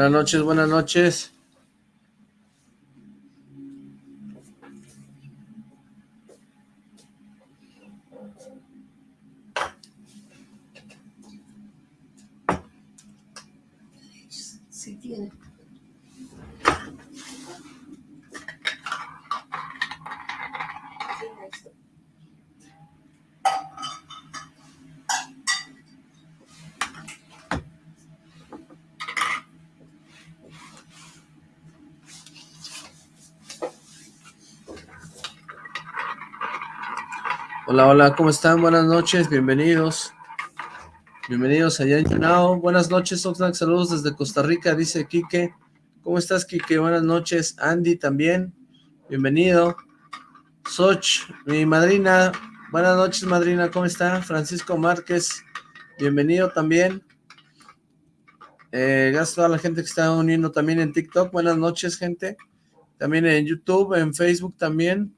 Buenas noches, buenas noches. Hola, ¿cómo están? Buenas noches, bienvenidos. Bienvenidos allá en Yanao. Buenas noches, Oxlack, saludos desde Costa Rica, dice Quique. ¿Cómo estás, Quique? Buenas noches. Andy también, bienvenido. Soch, mi madrina. Buenas noches, madrina, ¿cómo está? Francisco Márquez, bienvenido también. Eh, gracias a toda la gente que está uniendo también en TikTok. Buenas noches, gente. También en YouTube, en Facebook también.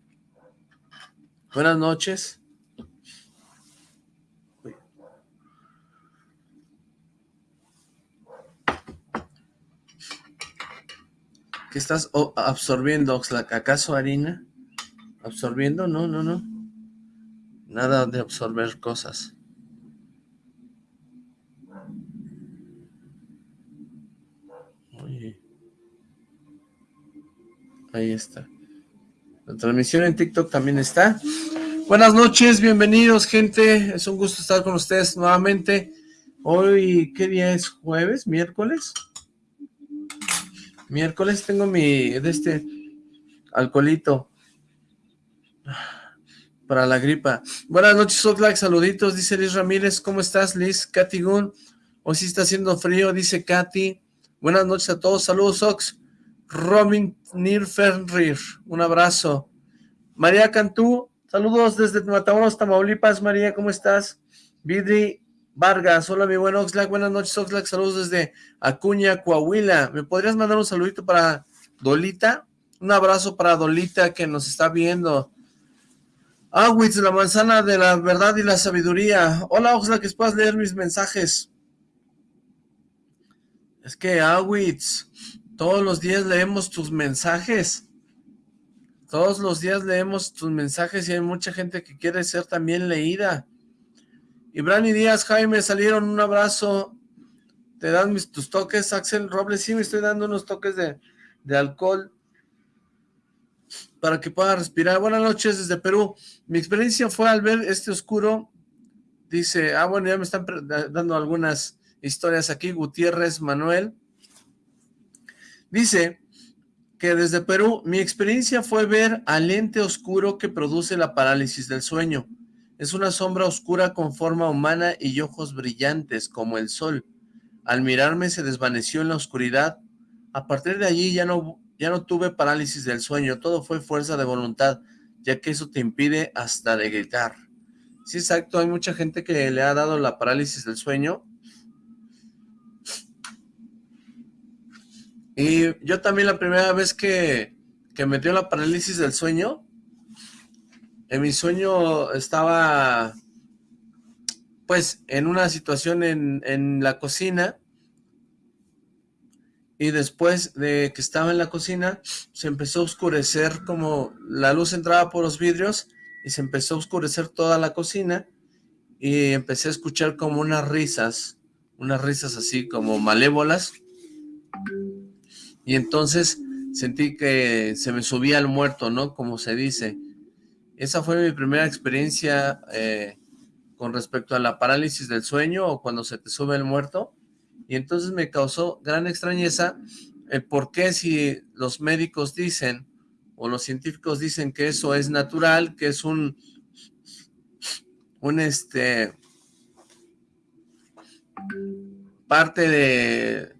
Buenas noches. ¿Qué estás absorbiendo, Oxlack? ¿Acaso harina? ¿Absorbiendo? No, no, no. Nada de absorber cosas. Ahí está. La transmisión en TikTok también está. Buenas noches, bienvenidos, gente. Es un gusto estar con ustedes nuevamente. Hoy, ¿qué día es? ¿Jueves? ¿Miércoles? Miércoles tengo mi, de este, alcoholito para la gripa. Buenas noches, Oxlack, saluditos, dice Liz Ramírez, ¿cómo estás, Liz? Katy Gun, hoy sí está haciendo frío, dice Katy. Buenas noches a todos, saludos, Ox. Robin Nirfenrir, un abrazo. María Cantú, saludos desde Matamoros, Tamaulipas, María, ¿cómo estás? Vidri Vargas, hola mi buen Oxlack, buenas noches Oxlack, saludos desde Acuña, Coahuila. ¿Me podrías mandar un saludito para Dolita? Un abrazo para Dolita que nos está viendo. Awitz, la manzana de la verdad y la sabiduría. Hola Oxlack, que puedas leer mis mensajes. Es que Awitz, todos los días leemos tus mensajes. Todos los días leemos tus mensajes y hay mucha gente que quiere ser también leída. Y Brani Díaz, Jaime, salieron, un abrazo. ¿Te dan mis, tus toques, Axel Robles? Sí, me estoy dando unos toques de, de alcohol para que pueda respirar. Buenas noches desde Perú. Mi experiencia fue al ver este oscuro. Dice, ah, bueno, ya me están dando algunas historias aquí. Gutiérrez Manuel. Dice que desde Perú, mi experiencia fue ver al lente oscuro que produce la parálisis del sueño. Es una sombra oscura con forma humana y ojos brillantes como el sol. Al mirarme se desvaneció en la oscuridad. A partir de allí ya no, ya no tuve parálisis del sueño, todo fue fuerza de voluntad, ya que eso te impide hasta de gritar. Sí, exacto, hay mucha gente que le ha dado la parálisis del sueño. Y yo también la primera vez que, que me dio la parálisis del sueño, en mi sueño estaba pues en una situación en, la cocina. Y después de que estaba en la cocina se empezó a oscurecer como la luz entraba por los vidrios y se empezó a oscurecer toda la cocina. Y empecé a escuchar como unas risas, unas risas así como malévolas. Y entonces sentí que se me subía el muerto, ¿no? Como se dice, esa fue mi primera experiencia eh, con respecto a la parálisis del sueño o cuando se te sube el muerto. Y entonces me causó gran extrañeza el por qué si los médicos dicen o los científicos dicen que eso es natural, que es un, un este, parte de,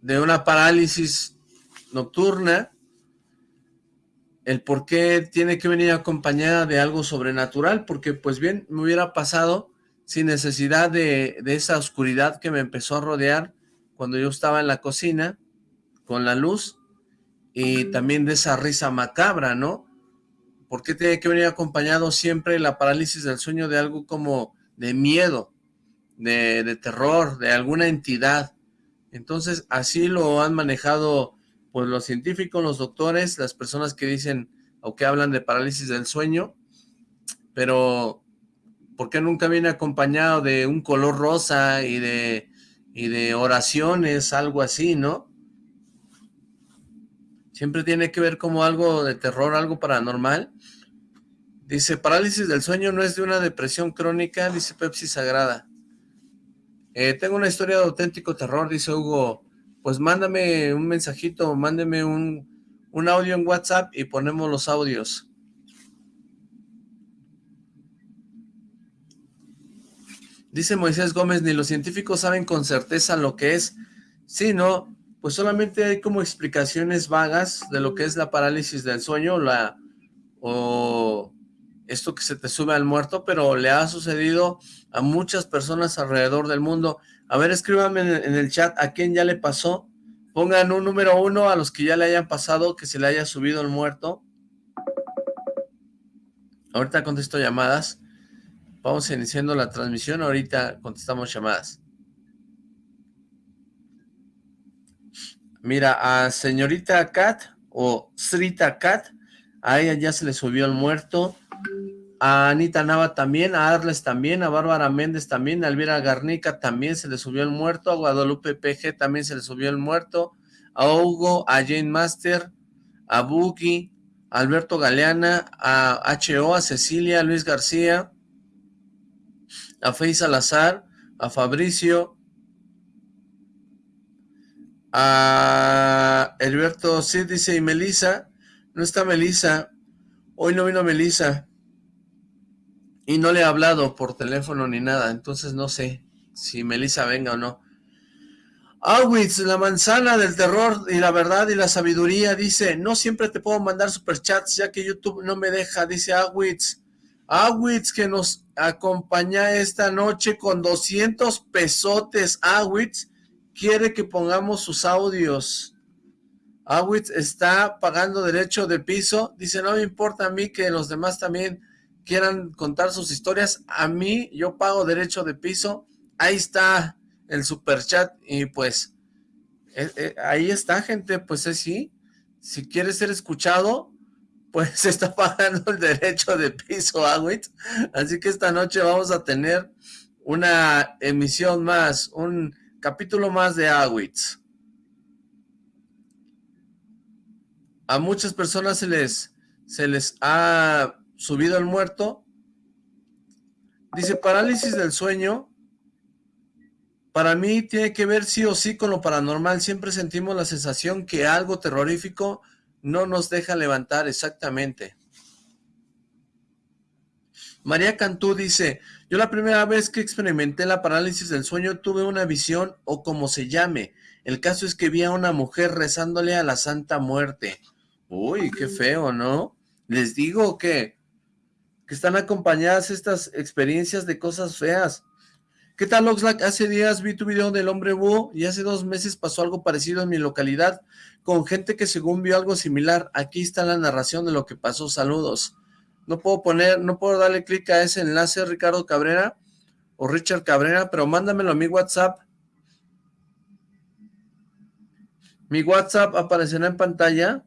de una parálisis nocturna, el por qué tiene que venir acompañada de algo sobrenatural, porque pues bien me hubiera pasado sin necesidad de, esa oscuridad que me empezó a rodear cuando yo estaba en la cocina con la luz y también de esa risa macabra, ¿no? ¿Por qué tiene que venir acompañado siempre la parálisis del sueño de algo como de miedo, de, de terror, de alguna entidad? Entonces, así lo han manejado pues los científicos, los doctores, las personas que dicen o que hablan de parálisis del sueño, pero ¿por qué nunca viene acompañado de un color rosa y de, y de oraciones, algo así, no? Siempre tiene que ver como algo de terror, algo paranormal. Dice, parálisis del sueño no es de una depresión crónica, dice Pepsi Sagrada. Eh, tengo una historia de auténtico terror, dice Hugo. Pues mándame un mensajito, mándeme un, un audio en WhatsApp y ponemos los audios. Dice Moisés Gómez, ni los científicos saben con certeza lo que es. Sí, ¿no? Pues solamente hay como explicaciones vagas de lo que es la parálisis del sueño, la o esto que se te sube al muerto, pero le ha sucedido a muchas personas alrededor del mundo. A ver, escríbanme en, el chat a quién ya le pasó. Pongan un número uno a los que ya le hayan pasado, que se le haya subido el muerto. Ahorita contesto llamadas. Vamos iniciando la transmisión, ahorita contestamos llamadas. Mira, a señorita Kat o Srita Kat, a ella ya se le subió el muerto a Anita Nava también, a Arles también, a Bárbara Méndez también, a Elvira Garnica también se le subió el muerto, a Guadalupe PG también se le subió el muerto, a Hugo, a Jane Master, a Buki, a Alberto Galeana, a HO, a Cecilia, a Luis García, a Fey Salazar, a Fabricio, a Alberto sí dice, y Melisa, no está Melisa, hoy no vino Melisa, y no le he hablado por teléfono ni nada, entonces no sé si Melissa venga o no. Awitz, la manzana del terror y la verdad y la sabiduría, dice, no siempre te puedo mandar superchats ya que YouTube no me deja, dice Awitz. Awitz que nos acompaña esta noche con 200 pesotes. Awitz quiere que pongamos sus audios. Awitz está pagando derecho de piso. Dice, no me importa a mí que los demás también quieran contar sus historias, a mí yo pago derecho de piso, ahí está el super chat y pues eh, eh, ahí está gente, pues es sí, si quieres ser escuchado, pues está pagando el derecho de piso, Agüit, así que esta noche vamos a tener una emisión más, un capítulo más de Agüits. A muchas personas se les, se les ha subido al muerto. Dice, parálisis del sueño, para mí tiene que ver sí o sí con lo paranormal. Siempre sentimos la sensación que algo terrorífico no nos deja levantar exactamente. María Cantú dice, yo la primera vez que experimenté la parálisis del sueño tuve una visión o como se llame. El caso es que vi a una mujer rezándole a la Santa Muerte. Uy, qué feo, ¿no? Les digo que que están acompañadas estas experiencias de cosas feas. ¿Qué tal, Oxlack? Hace días vi tu video del hombre búho y hace dos meses pasó algo parecido en mi localidad con gente que según vio algo similar. Aquí está la narración de lo que pasó. Saludos. No puedo poner, no puedo darle clic a ese enlace, Ricardo Cabrera o Richard Cabrera, pero mándamelo a mi WhatsApp. Mi WhatsApp aparecerá en pantalla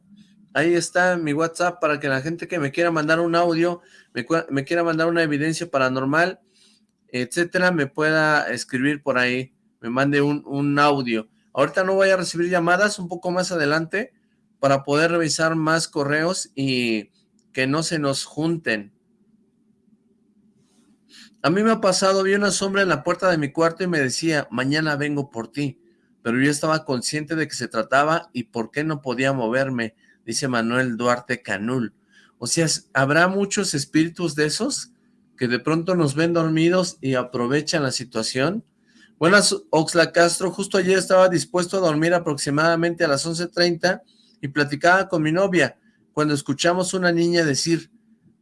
Ahí está mi WhatsApp para que la gente que me quiera mandar un audio, me, quiera mandar una evidencia paranormal, etcétera, me pueda escribir por ahí, me mande un, un audio. Ahorita no voy a recibir llamadas, un poco más adelante, para poder revisar más correos y que no se nos junten. A mí me ha pasado, vi una sombra en la puerta de mi cuarto y me decía, mañana vengo por ti. Pero yo estaba consciente de que se trataba y por qué no podía moverme dice Manuel Duarte Canul. O sea, ¿habrá muchos espíritus de esos que de pronto nos ven dormidos y aprovechan la situación? Buenas, Oxla Castro. Justo ayer estaba dispuesto a dormir aproximadamente a las 11.30 y platicaba con mi novia cuando escuchamos una niña decir,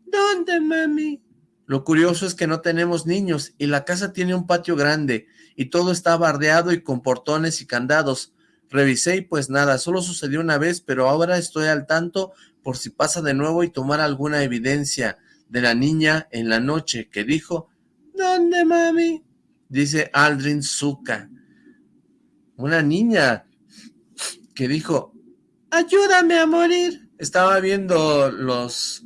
¿Dónde, mami? Lo curioso es que no tenemos niños y la casa tiene un patio grande y todo está bardeado y con portones y candados. Revisé y pues nada, solo sucedió una vez, pero ahora estoy al tanto por si pasa de nuevo y tomar alguna evidencia de la niña en la noche que dijo, ¿Dónde, mami? Dice Aldrin Zuka. una niña que dijo, ayúdame a morir. Estaba viendo los,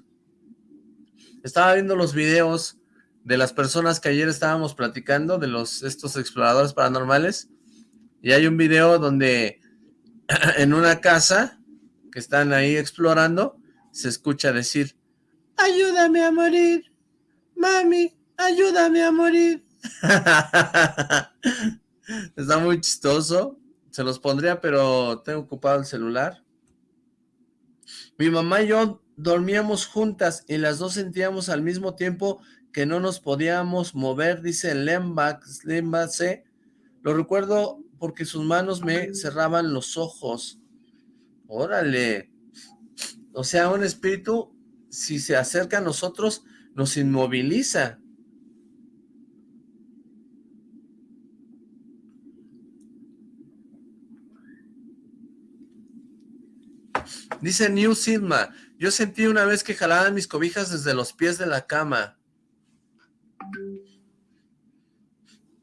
estaba viendo los videos de las personas que ayer estábamos platicando, de los estos exploradores paranormales, y hay un video donde en una casa que están ahí explorando, se escucha decir, ayúdame a morir, mami, ayúdame a morir. Está muy chistoso, se los pondría, pero tengo ocupado el celular. Mi mamá y yo dormíamos juntas y las dos sentíamos al mismo tiempo que no nos podíamos mover, dice Lemba C. Lo recuerdo porque sus manos me cerraban los ojos. Órale. O sea, un espíritu, si se acerca a nosotros, nos inmoviliza. Dice New Sigma, yo sentí una vez que jalaban mis cobijas desde los pies de la cama.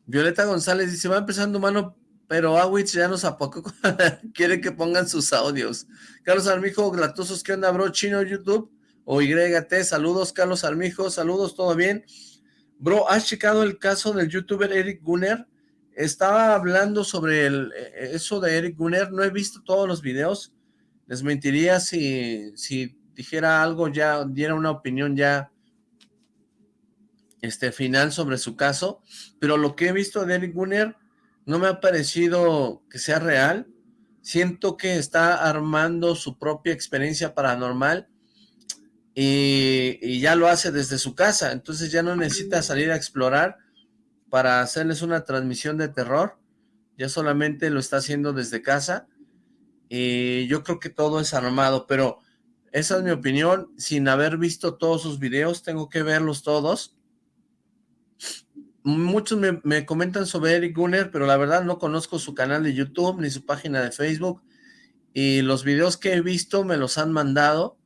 Violeta González dice, va empezando mano, pero Awitz ya nos apocó, quiere que pongan sus audios. Carlos Armijo, Glatosos, ¿qué onda, bro? Chino YouTube o YT, saludos, Carlos Armijo, saludos, ¿todo bien? Bro, ¿has checado el caso del youtuber Eric Gunner? Estaba hablando sobre el, eh, eso de Eric Gunner, no he visto todos los videos, les mentiría si, si dijera algo ya, diera una opinión ya este, final sobre su caso, pero lo que he visto de Eric Gunner no me ha parecido que sea real. Siento que está armando su propia experiencia paranormal y, y, ya lo hace desde su casa, entonces ya no necesita salir a explorar para hacerles una transmisión de terror, ya solamente lo está haciendo desde casa y yo creo que todo es armado, pero esa es mi opinión, sin haber visto todos sus videos, tengo que verlos todos muchos me, comentan sobre Eric Gunner, pero la verdad no conozco su canal de YouTube ni su página de Facebook. Y los videos que he visto me los han mandado.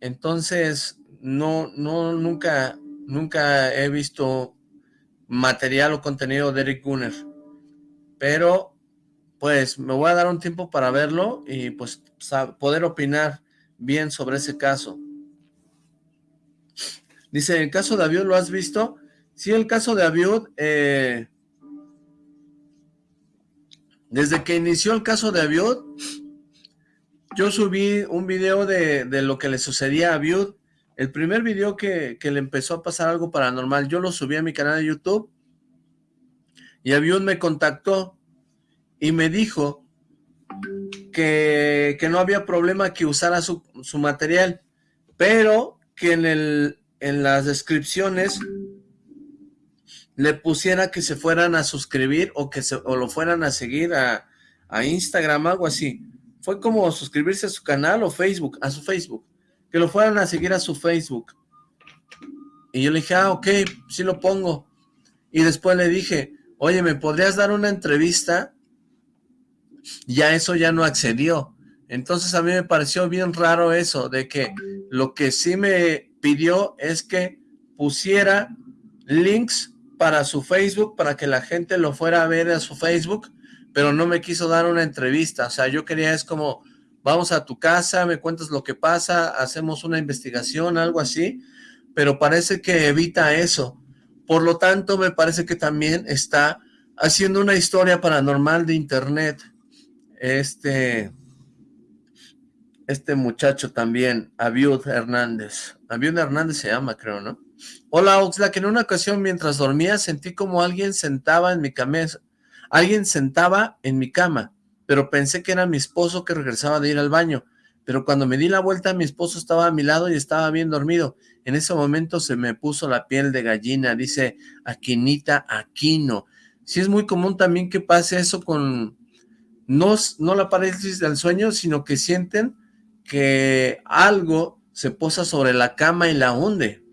Entonces, no, no, nunca, nunca he visto material o contenido de Eric Gunner. Pero, pues, me voy a dar un tiempo para verlo y, pues, poder opinar bien sobre ese caso. Dice, ¿el caso de Avión lo has visto? Sí, el caso de Abiud, eh, desde que inició el caso de Abiud, yo subí un video de, lo que le sucedía a Abiud. El primer video que, le empezó a pasar algo paranormal, yo lo subí a mi canal de YouTube y Abiud me contactó y me dijo que, no había problema que usara su, su material, pero que en, el, en las descripciones le pusiera que se fueran a suscribir o que se, o lo fueran a seguir a, a Instagram, algo así. Fue como suscribirse a su canal o Facebook, a su Facebook. Que lo fueran a seguir a su Facebook. Y yo le dije, ah, ok, sí lo pongo. Y después le dije, oye, ¿me podrías dar una entrevista? Ya eso ya no accedió. Entonces a mí me pareció bien raro eso, de que lo que sí me pidió es que pusiera links para su Facebook, para que la gente lo fuera a ver a su Facebook, pero no me quiso dar una entrevista. O sea, yo quería es como, vamos a tu casa, me cuentas lo que pasa, hacemos una investigación, algo así, pero parece que evita eso. Por lo tanto, me parece que también está haciendo una historia paranormal de internet. Este, este muchacho también, Abiud Hernández. Abiud Hernández se llama, creo, ¿no? Hola Oxlack, en una ocasión mientras dormía sentí como alguien sentaba en mi cama, alguien sentaba en mi cama, pero pensé que era mi esposo que regresaba de ir al baño, pero cuando me di la vuelta mi esposo estaba a mi lado y estaba bien dormido, en ese momento se me puso la piel de gallina, dice Aquinita Aquino, sí es muy común también que pase eso con, no, no la parálisis del sueño, sino que sienten que algo se posa sobre la cama y la hunde,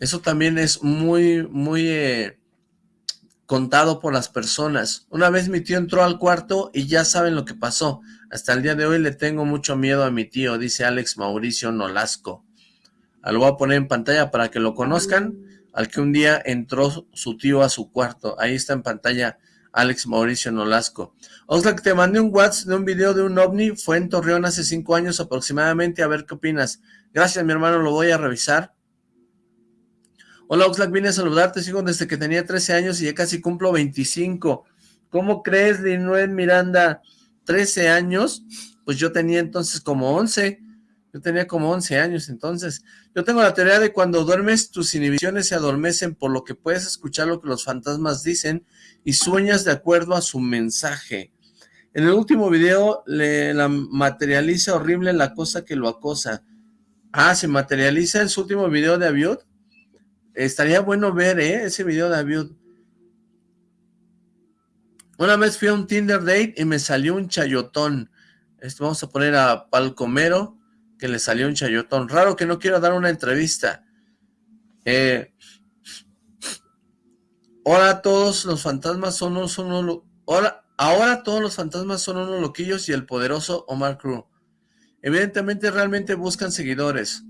eso también es muy, muy eh, contado por las personas. Una vez mi tío entró al cuarto y ya saben lo que pasó. Hasta el día de hoy le tengo mucho miedo a mi tío, dice Alex Mauricio Nolasco. Lo voy a poner en pantalla para que lo conozcan. Al que un día entró su tío a su cuarto. Ahí está en pantalla Alex Mauricio Nolasco. Oxlack, te mandé un WhatsApp de un video de un ovni, fue en Torreón hace cinco años aproximadamente, a ver qué opinas. Gracias, mi hermano, lo voy a revisar. Hola, Oxlack, vine a saludarte, sigo desde que tenía 13 años y ya casi cumplo 25. ¿Cómo crees, Linuel Miranda? 13 años, pues yo tenía entonces como 11. Yo tenía como 11 años entonces. Yo tengo la teoría de cuando duermes, tus inhibiciones se adormecen por lo que puedes escuchar lo que los fantasmas dicen y sueñas de acuerdo a su mensaje. En el último video le la materializa horrible la cosa que lo acosa. Ah, ¿se materializa en su último video de Aviud? Estaría bueno ver, ¿eh? Ese video de Aviud. Una vez fui a un Tinder date y me salió un chayotón. Esto vamos a poner a Palcomero que le salió un chayotón. Raro que no quiero dar una entrevista. Eh, ahora todos los fantasmas son unos... Son ahora, ahora todos los fantasmas son unos loquillos y el poderoso Omar Cruz. Evidentemente realmente buscan seguidores.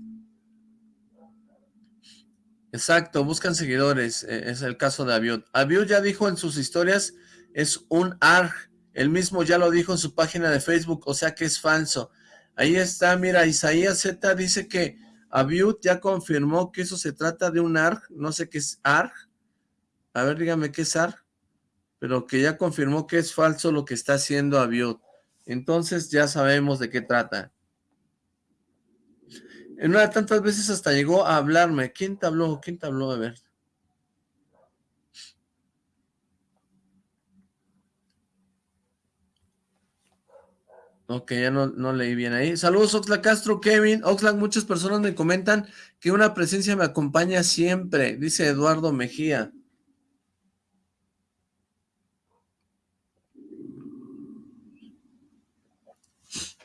Exacto, buscan seguidores. Eh, es el caso de Abiud. Abiud ya dijo en sus historias, es un ARG. Él mismo ya lo dijo en su página de Facebook, o sea que es falso. Ahí está, mira, Isaías Z dice que Abiud ya confirmó que eso se trata de un ARG, no sé qué es ARG, a ver, dígame qué es ARG, pero que ya confirmó que es falso lo que está haciendo Abiud. Entonces ya sabemos de qué trata. En una de tantas veces hasta llegó a hablarme. ¿Quién te habló? ¿Quién te habló? A ver. Ok, ya no, no leí bien ahí. Saludos Oxlack Castro, Kevin. Oxlack, muchas personas me comentan que una presencia me acompaña siempre, dice Eduardo Mejía.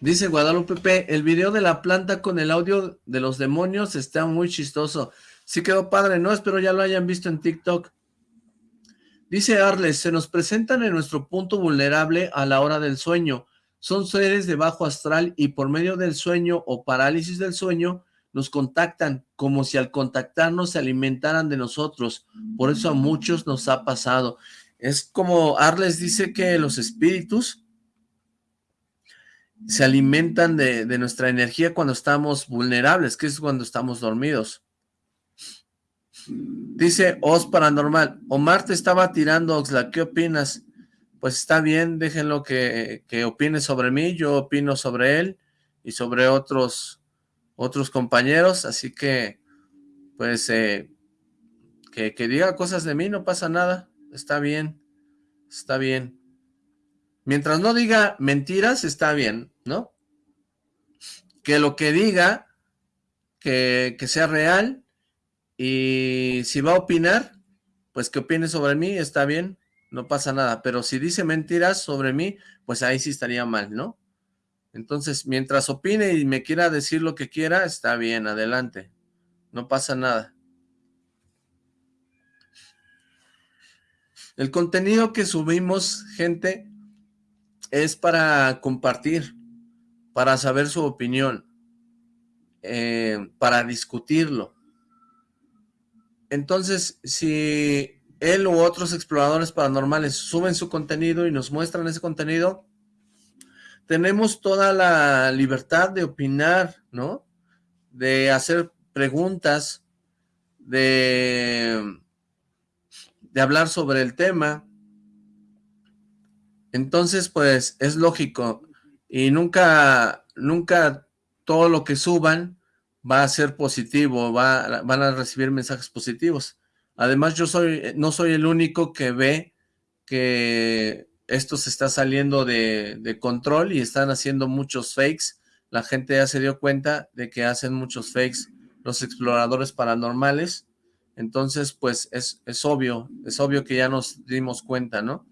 Dice Guadalupe el video de la planta con el audio de los demonios está muy chistoso. Sí quedó padre, ¿no? Espero ya lo hayan visto en TikTok. Dice Arles, se nos presentan en nuestro punto vulnerable a la hora del sueño son seres de bajo astral y por medio del sueño o parálisis del sueño nos contactan como si al contactarnos se alimentaran de nosotros. Por eso a muchos nos ha pasado. Es como Arles dice que los espíritus se alimentan de, nuestra energía cuando estamos vulnerables, que es cuando estamos dormidos. Dice Os Paranormal, Omar te estaba tirando, Oxla, ¿qué opinas? pues está bien, déjenlo que, que opine sobre mí, yo opino sobre él y sobre otros, otros compañeros, así que, pues, eh, que, que diga cosas de mí, no pasa nada, está bien, está bien. Mientras no diga mentiras, está bien, ¿no? Que lo que diga, que, sea real, y si va a opinar, pues que opine sobre mí, está bien, no pasa nada, pero si dice mentiras sobre mí, pues ahí sí estaría mal, ¿no? Entonces, mientras opine y me quiera decir lo que quiera, está bien, adelante, no pasa nada. El contenido que subimos, gente, es para compartir, para saber su opinión, eh, para discutirlo. Entonces, si él u otros exploradores paranormales suben su contenido y nos muestran ese contenido, tenemos toda la libertad de opinar, ¿no? De hacer preguntas, de, de hablar sobre el tema. Entonces, pues, es lógico. Y nunca, nunca todo lo que suban va a ser positivo, va, van a recibir mensajes positivos. Además, yo soy, no soy el único que ve que esto se está saliendo de, control y están haciendo muchos fakes. La gente ya se dio cuenta de que hacen muchos fakes los exploradores paranormales. Entonces, pues es, es obvio, es obvio que ya nos dimos cuenta, ¿no?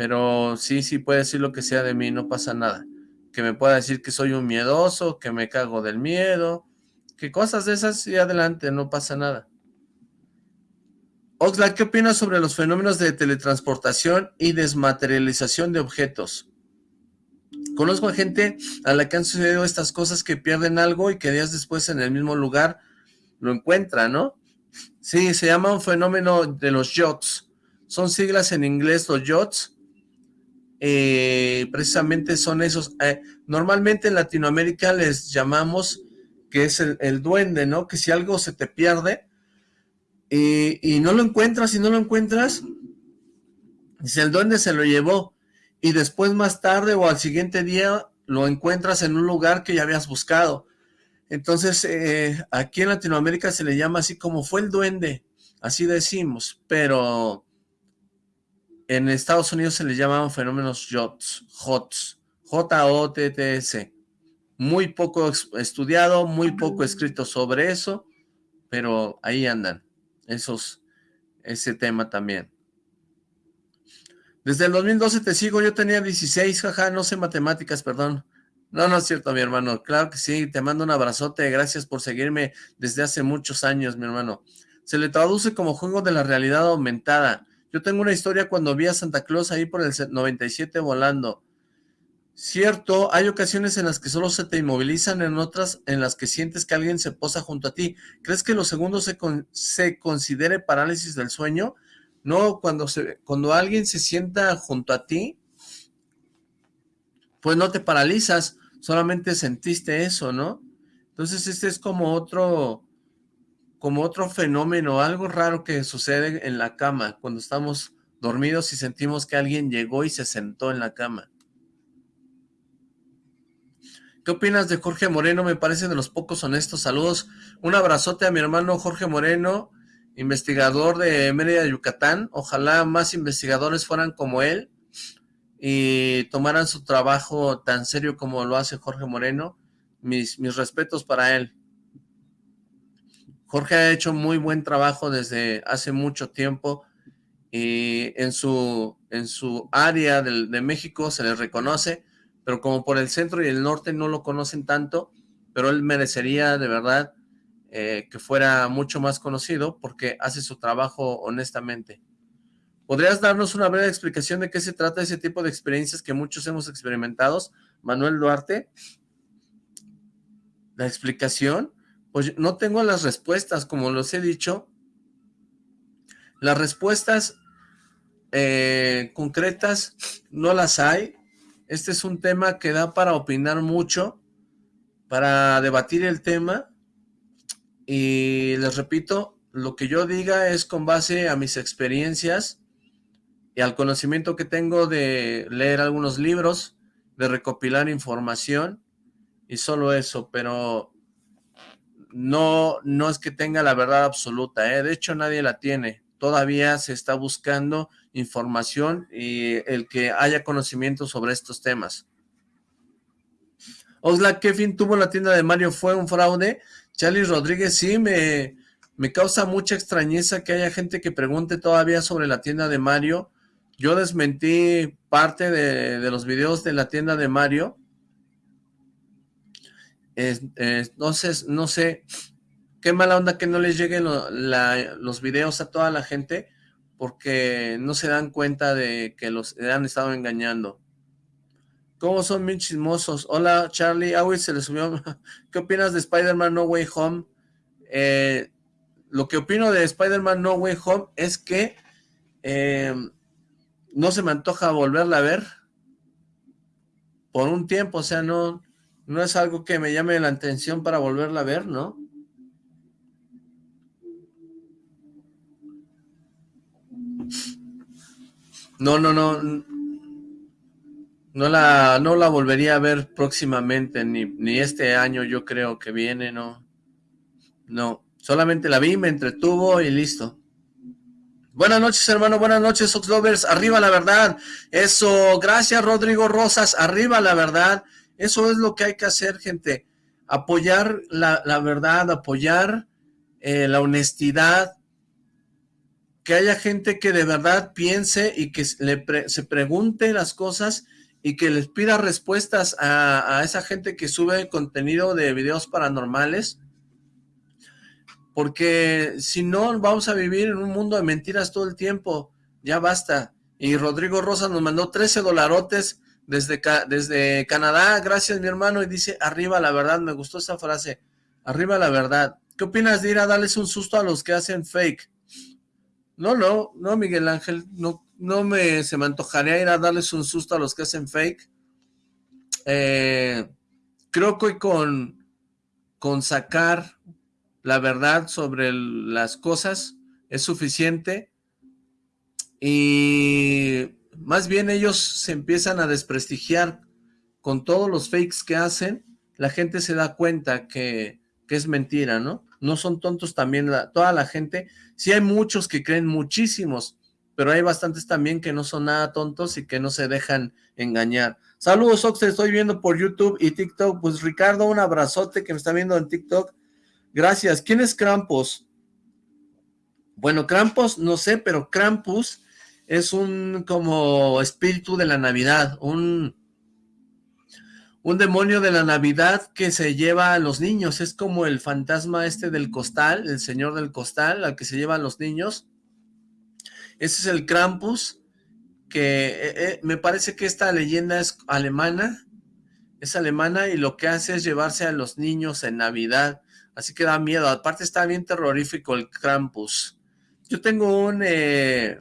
Pero sí, sí puede decir lo que sea de mí, no pasa nada. Que me pueda decir que soy un miedoso, que me cago del miedo, que cosas de esas y adelante, no pasa nada. Oxlack, ¿qué opinas sobre los fenómenos de teletransportación y desmaterialización de objetos? Conozco a gente a la que han sucedido estas cosas que pierden algo y que días después en el mismo lugar lo encuentran, ¿no? Sí, se llama un fenómeno de los yachts. son siglas en inglés, los YOTS, eh, precisamente son esos, eh, normalmente en Latinoamérica les llamamos que es el, duende, ¿no? Que si algo se te pierde y, y no lo encuentras y no lo encuentras, dice el duende se lo llevó y después más tarde o al siguiente día lo encuentras en un lugar que ya habías buscado. Entonces, eh, aquí en Latinoamérica se le llama así como fue el duende, así decimos, pero en Estados Unidos se le llaman fenómenos JOTS, JOTS, J-O-T-T-S. Muy poco estudiado, muy poco escrito sobre eso, pero ahí andan, esos, ese tema también. Desde el 2012 te sigo, yo tenía 16, jaja, no sé matemáticas, perdón. No, no es cierto, mi hermano. Claro que sí, te mando un abrazote. Gracias por seguirme desde hace muchos años, mi hermano. Se le traduce como juego de la realidad aumentada. Yo tengo una historia cuando vi a Santa Claus ahí por el 97 volando. Cierto, hay ocasiones en las que solo se te inmovilizan, en otras en las que sientes que alguien se posa junto a ti. ¿Crees que los segundos se, se considere parálisis del sueño? No, cuando, se, cuando alguien se sienta junto a ti, pues no te paralizas, solamente sentiste eso, ¿no? Entonces este es como otro, como otro fenómeno, algo raro que sucede en la cama, cuando estamos dormidos y sentimos que alguien llegó y se sentó en la cama. ¿Qué opinas de Jorge Moreno? Me parece de los pocos honestos. Saludos. Un abrazote a mi hermano Jorge Moreno, investigador de Mérida, Yucatán. Ojalá más investigadores fueran como él y tomaran su trabajo tan serio como lo hace Jorge Moreno, mis, mis respetos para él. Jorge ha hecho muy buen trabajo desde hace mucho tiempo y en su, en su área de, de México se le reconoce, pero como por el centro y el norte no lo conocen tanto, pero él merecería de verdad eh, que fuera mucho más conocido porque hace su trabajo honestamente. ¿Podrías darnos una breve explicación de qué se trata ese tipo de experiencias que muchos hemos experimentado? Manuel Duarte. La explicación, pues no tengo las respuestas, como los he dicho. Las respuestas eh, concretas no las hay. Este es un tema que da para opinar mucho, para debatir el tema. Y les repito, lo que yo diga es con base a mis experiencias y al conocimiento que tengo de leer algunos libros, de recopilar información y solo eso, pero no, no es que tenga la verdad absoluta, ¿eh? de hecho nadie la tiene, todavía se está buscando información y el que haya conocimiento sobre estos temas. Osla, ¿qué fin tuvo la tienda de Mario? ¿Fue un fraude? Charlie Rodríguez, sí, me, me causa mucha extrañeza que haya gente que pregunte todavía sobre la tienda de Mario, yo desmentí parte de, los videos de la tienda de Mario. Sé, no sé, qué mala onda que no les lleguen los videos a toda la gente porque no se dan cuenta de que los han estado engañando. ¿Cómo son bien chismosos? Hola, Charlie. Ah, se le subió. ¿Qué opinas de Spider-Man No Way Home? Eh, lo que opino de Spider-Man No Way Home es que eh, no se me antoja volverla a ver por un tiempo, o sea, no, no es algo que me llame la atención para volverla a ver, ¿no? No, no, no, no la, no la volvería a ver próximamente, ni, ni este año yo creo que viene, no, no, solamente la vi, me entretuvo y listo. Buenas noches, hermano. Buenas noches, Oxlovers. Arriba la verdad. Eso. Gracias, Rodrigo Rosas. Arriba la verdad. Eso es lo que hay que hacer, gente. Apoyar la, verdad, apoyar eh, la honestidad. Que haya gente que de verdad piense y que se pregunte las cosas y que les pida respuestas a, esa gente que sube contenido de videos paranormales porque si no vamos a vivir en un mundo de mentiras todo el tiempo, ya basta. Y Rodrigo Rosa nos mandó 13 dolarotes desde, desde Canadá, gracias mi hermano, y dice, arriba la verdad, me gustó esa frase, arriba la verdad. ¿Qué opinas de ir a darles un susto a los que hacen fake? No, no, no, Miguel Ángel, no, no me, se me antojaría ir a darles un susto a los que hacen fake. Eh, creo que con, con sacar la verdad sobre las cosas es suficiente y más bien ellos se empiezan a desprestigiar con todos los fakes que hacen, la gente se da cuenta que, es mentira, ¿no? No son tontos también toda la gente, sí hay muchos que creen muchísimos, pero hay bastantes también que no son nada tontos y que no se dejan engañar. Saludos, Ox, te estoy viendo por YouTube y TikTok. Pues Ricardo, un abrazote que me está viendo en TikTok. Gracias. ¿Quién es Krampus? Bueno, Krampus, no sé, pero Krampus es un como espíritu de la Navidad, un, un demonio de la Navidad que se lleva a los niños. Es como el fantasma este del costal, el señor del costal, al que se lleva a los niños. Ese es el Krampus, que eh, eh, me parece que esta leyenda es alemana, es alemana y lo que hace es llevarse a los niños en Navidad, así que da miedo, aparte está bien terrorífico el Krampus. Yo tengo un, eh,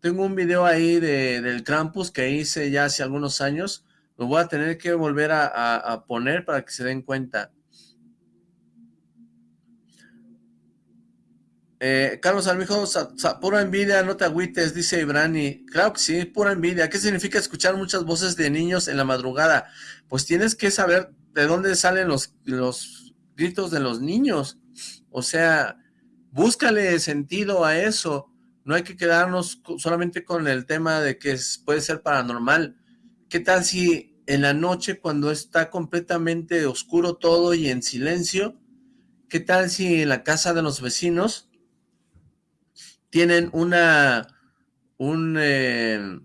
tengo un video ahí de, del Krampus que hice ya hace algunos años, lo voy a tener que volver a poner para que se den cuenta. Eh, Carlos Armijo, pura envidia, no te agüites, dice Ibrani. Claro que sí, pura envidia. ¿Qué significa escuchar muchas voces de niños en la madrugada? Pues tienes que saber de dónde salen los, los gritos de los niños. O sea, búscale sentido a eso. No hay que quedarnos solamente con el tema de que puede ser paranormal. ¿Qué tal si en la noche cuando está completamente oscuro todo y en silencio, qué tal si en la casa de los vecinos tienen una, un, eh,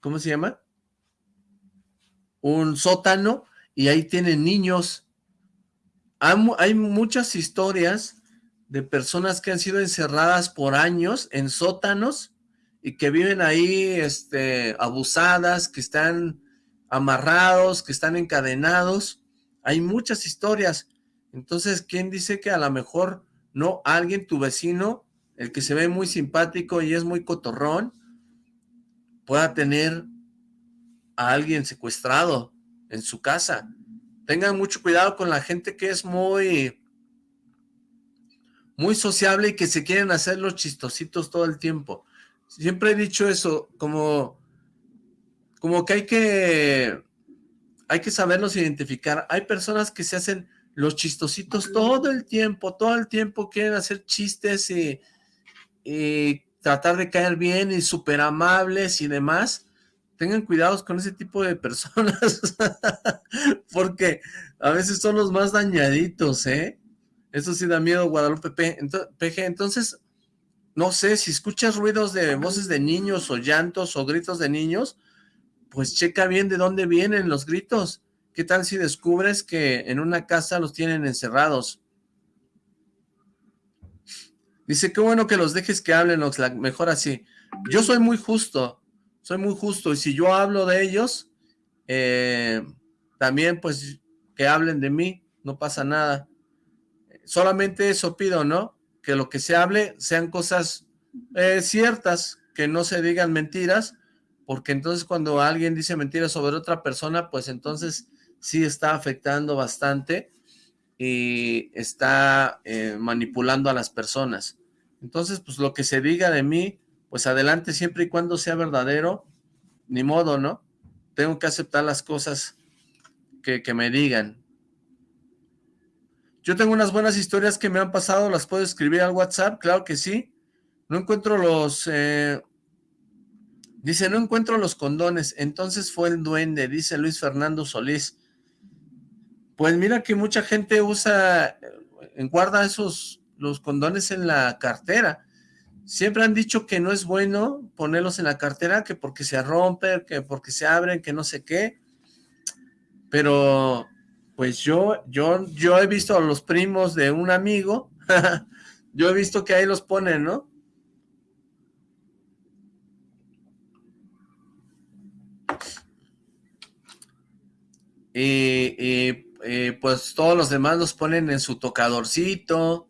¿cómo se llama? Un sótano y ahí tienen niños. Hay, muchas historias de personas que han sido encerradas por años en sótanos y que viven ahí este, abusadas, que están amarrados, que están encadenados. Hay muchas historias. Entonces, ¿quién dice que a lo mejor no alguien, tu vecino, el que se ve muy simpático y es muy cotorrón, pueda tener a alguien secuestrado en su casa. Tengan mucho cuidado con la gente que es muy, muy sociable y que se quieren hacer los chistositos todo el tiempo. Siempre he dicho eso, como, como que hay que, hay que saberlos identificar. Hay personas que se hacen los chistositos todo el tiempo, todo el tiempo quieren hacer chistes y y tratar de caer bien y súper amables y demás, tengan cuidados con ese tipo de personas, porque a veces son los más dañaditos, ¿eh? Eso sí da miedo, Guadalupe PG. Entonces, no sé, si escuchas ruidos de voces de niños o llantos o gritos de niños, pues checa bien de dónde vienen los gritos. ¿Qué tal si descubres que en una casa los tienen encerrados? Dice, qué bueno que los dejes que hablen, Oxlack, mejor así. Yo soy muy justo, soy muy justo, y si yo hablo de ellos, eh, también pues que hablen de mí, no pasa nada. Solamente eso pido, ¿no? Que lo que se hable sean cosas eh, ciertas, que no se digan mentiras, porque entonces cuando alguien dice mentiras sobre otra persona, pues entonces sí está afectando bastante y está eh, manipulando a las personas. Entonces, pues lo que se diga de mí, pues adelante siempre y cuando sea verdadero, ni modo, ¿no? Tengo que aceptar las cosas que, me digan. Yo tengo unas buenas historias que me han pasado, las puedo escribir al WhatsApp, claro que sí. No encuentro los... Eh, dice, no encuentro los condones, entonces fue el duende, dice Luis Fernando Solís. Pues mira que mucha gente usa, eh, guarda esos los condones en la cartera. Siempre han dicho que no es bueno ponerlos en la cartera, que porque se rompen, que porque se abren, que no sé qué. Pero, pues yo, yo, yo he visto a los primos de un amigo, yo he visto que ahí los ponen, ¿no? Y, pues todos los demás los ponen en su tocadorcito,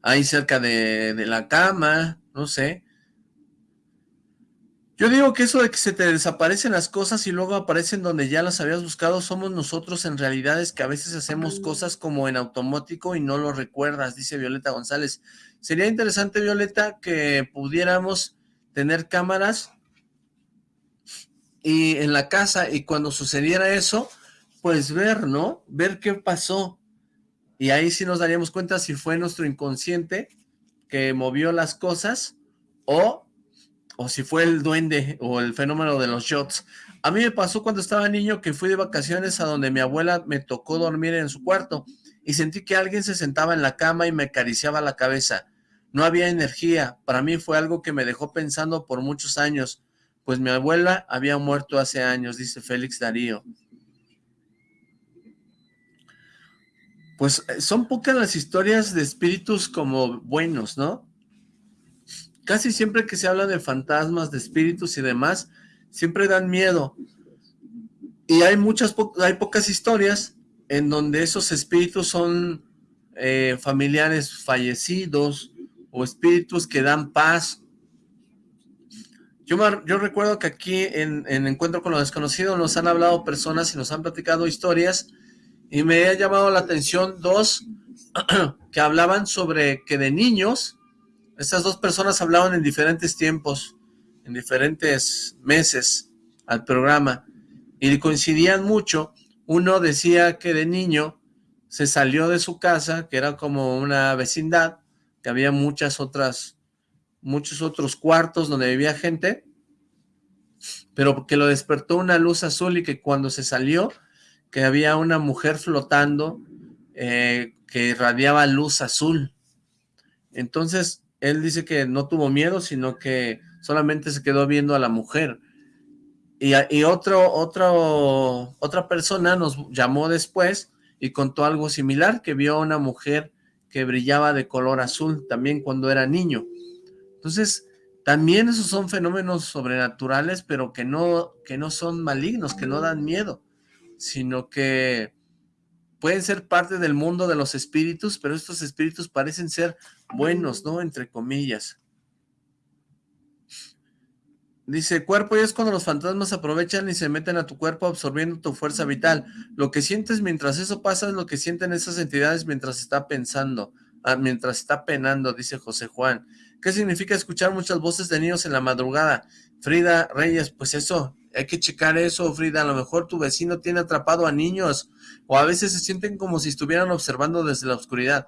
ahí cerca de, de la cama, no sé. Yo digo que eso de que se te desaparecen las cosas y luego aparecen donde ya las habías buscado, somos nosotros en realidades que a veces hacemos cosas como en automático y no lo recuerdas, dice Violeta González. Sería interesante, Violeta, que pudiéramos tener cámaras y en la casa y cuando sucediera eso, pues ver, ¿no? Ver qué pasó. Y ahí sí nos daríamos cuenta si fue nuestro inconsciente que movió las cosas o o si fue el duende o el fenómeno de los shots. A mí me pasó cuando estaba niño que fui de vacaciones a donde mi abuela me tocó dormir en su cuarto y sentí que alguien se sentaba en la cama y me acariciaba la cabeza. No había energía, para mí fue algo que me dejó pensando por muchos años, pues mi abuela había muerto hace años, dice Félix Darío. Pues eh, son pocas las historias de espíritus como buenos, ¿no? Casi siempre que se habla de fantasmas, de espíritus y demás, siempre dan miedo. Y hay muchas, hay pocas historias en donde esos espíritus son eh, familiares fallecidos o espíritus que dan paz. Yo, yo recuerdo que aquí en, en Encuentro con lo Desconocido nos han hablado personas y nos han platicado historias y me ha llamado la atención dos que hablaban sobre que de niños estas dos personas hablaban en diferentes tiempos, en diferentes meses al programa, y coincidían mucho. Uno decía que de niño se salió de su casa, que era como una vecindad, que había muchas otras, muchos otros cuartos donde vivía gente, pero que lo despertó una luz azul y que cuando se salió, que había una mujer flotando eh, que irradiaba luz azul. Entonces, él dice que no tuvo miedo, sino que solamente se quedó viendo a la mujer. Y, otro, otro, otra persona nos llamó después y contó algo similar, que vio a una mujer que brillaba de color azul también cuando era niño. Entonces, también esos son fenómenos sobrenaturales, pero que no, que no son malignos, que no dan miedo, sino que pueden ser parte del mundo de los espíritus, pero estos espíritus parecen ser buenos, ¿no? Entre comillas. Dice, cuerpo y es cuando los fantasmas aprovechan y se meten a tu cuerpo absorbiendo tu fuerza vital. Lo que sientes mientras eso pasa es lo que sienten esas entidades mientras está pensando, ah, mientras está penando, dice José Juan. ¿Qué significa escuchar muchas voces de niños en la madrugada? Frida Reyes, pues eso, hay que checar eso, Frida. A lo mejor tu vecino tiene atrapado a niños o a veces se sienten como si estuvieran observando desde la oscuridad.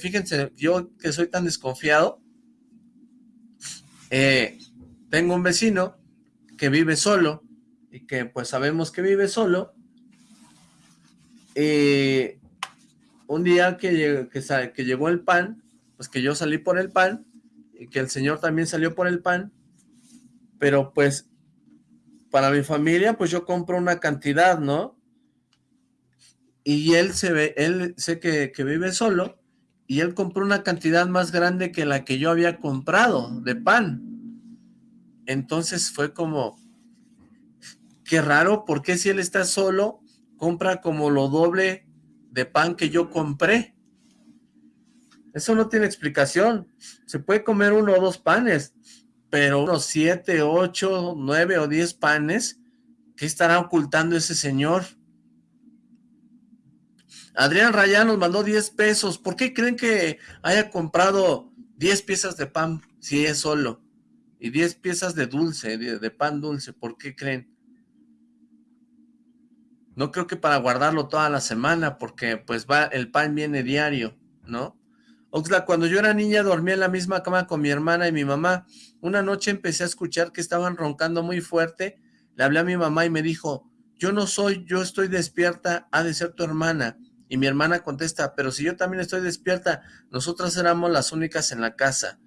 Fíjense, yo que soy tan desconfiado, eh, tengo un vecino que vive solo y que pues sabemos que vive solo. y un día que, que, que llegó el pan, pues que yo salí por el pan y que el señor también salió por el pan, pero pues para mi familia pues yo compro una cantidad, ¿no? y él se ve, él sé que, vive solo, y él compró una cantidad más grande que la que yo había comprado de pan. Entonces fue como, qué raro, porque si él está solo, compra como lo doble de pan que yo compré? Eso no tiene explicación. Se puede comer uno o dos panes, pero unos siete, ocho, nueve o diez panes, ¿qué estará ocultando ese señor? Adrián Rayán nos mandó 10 pesos. ¿Por qué creen que haya comprado 10 piezas de pan si es solo? Y 10 piezas de dulce, de, pan dulce. ¿Por qué creen? No creo que para guardarlo toda la semana, porque pues va, el pan viene diario, ¿no? Oxla, cuando yo era niña dormía en la misma cama con mi hermana y mi mamá. Una noche empecé a escuchar que estaban roncando muy fuerte. Le hablé a mi mamá y me dijo, yo no soy, yo estoy despierta, ha de ser tu hermana. Y mi hermana contesta, pero si yo también estoy despierta, nosotras éramos las únicas en la casa.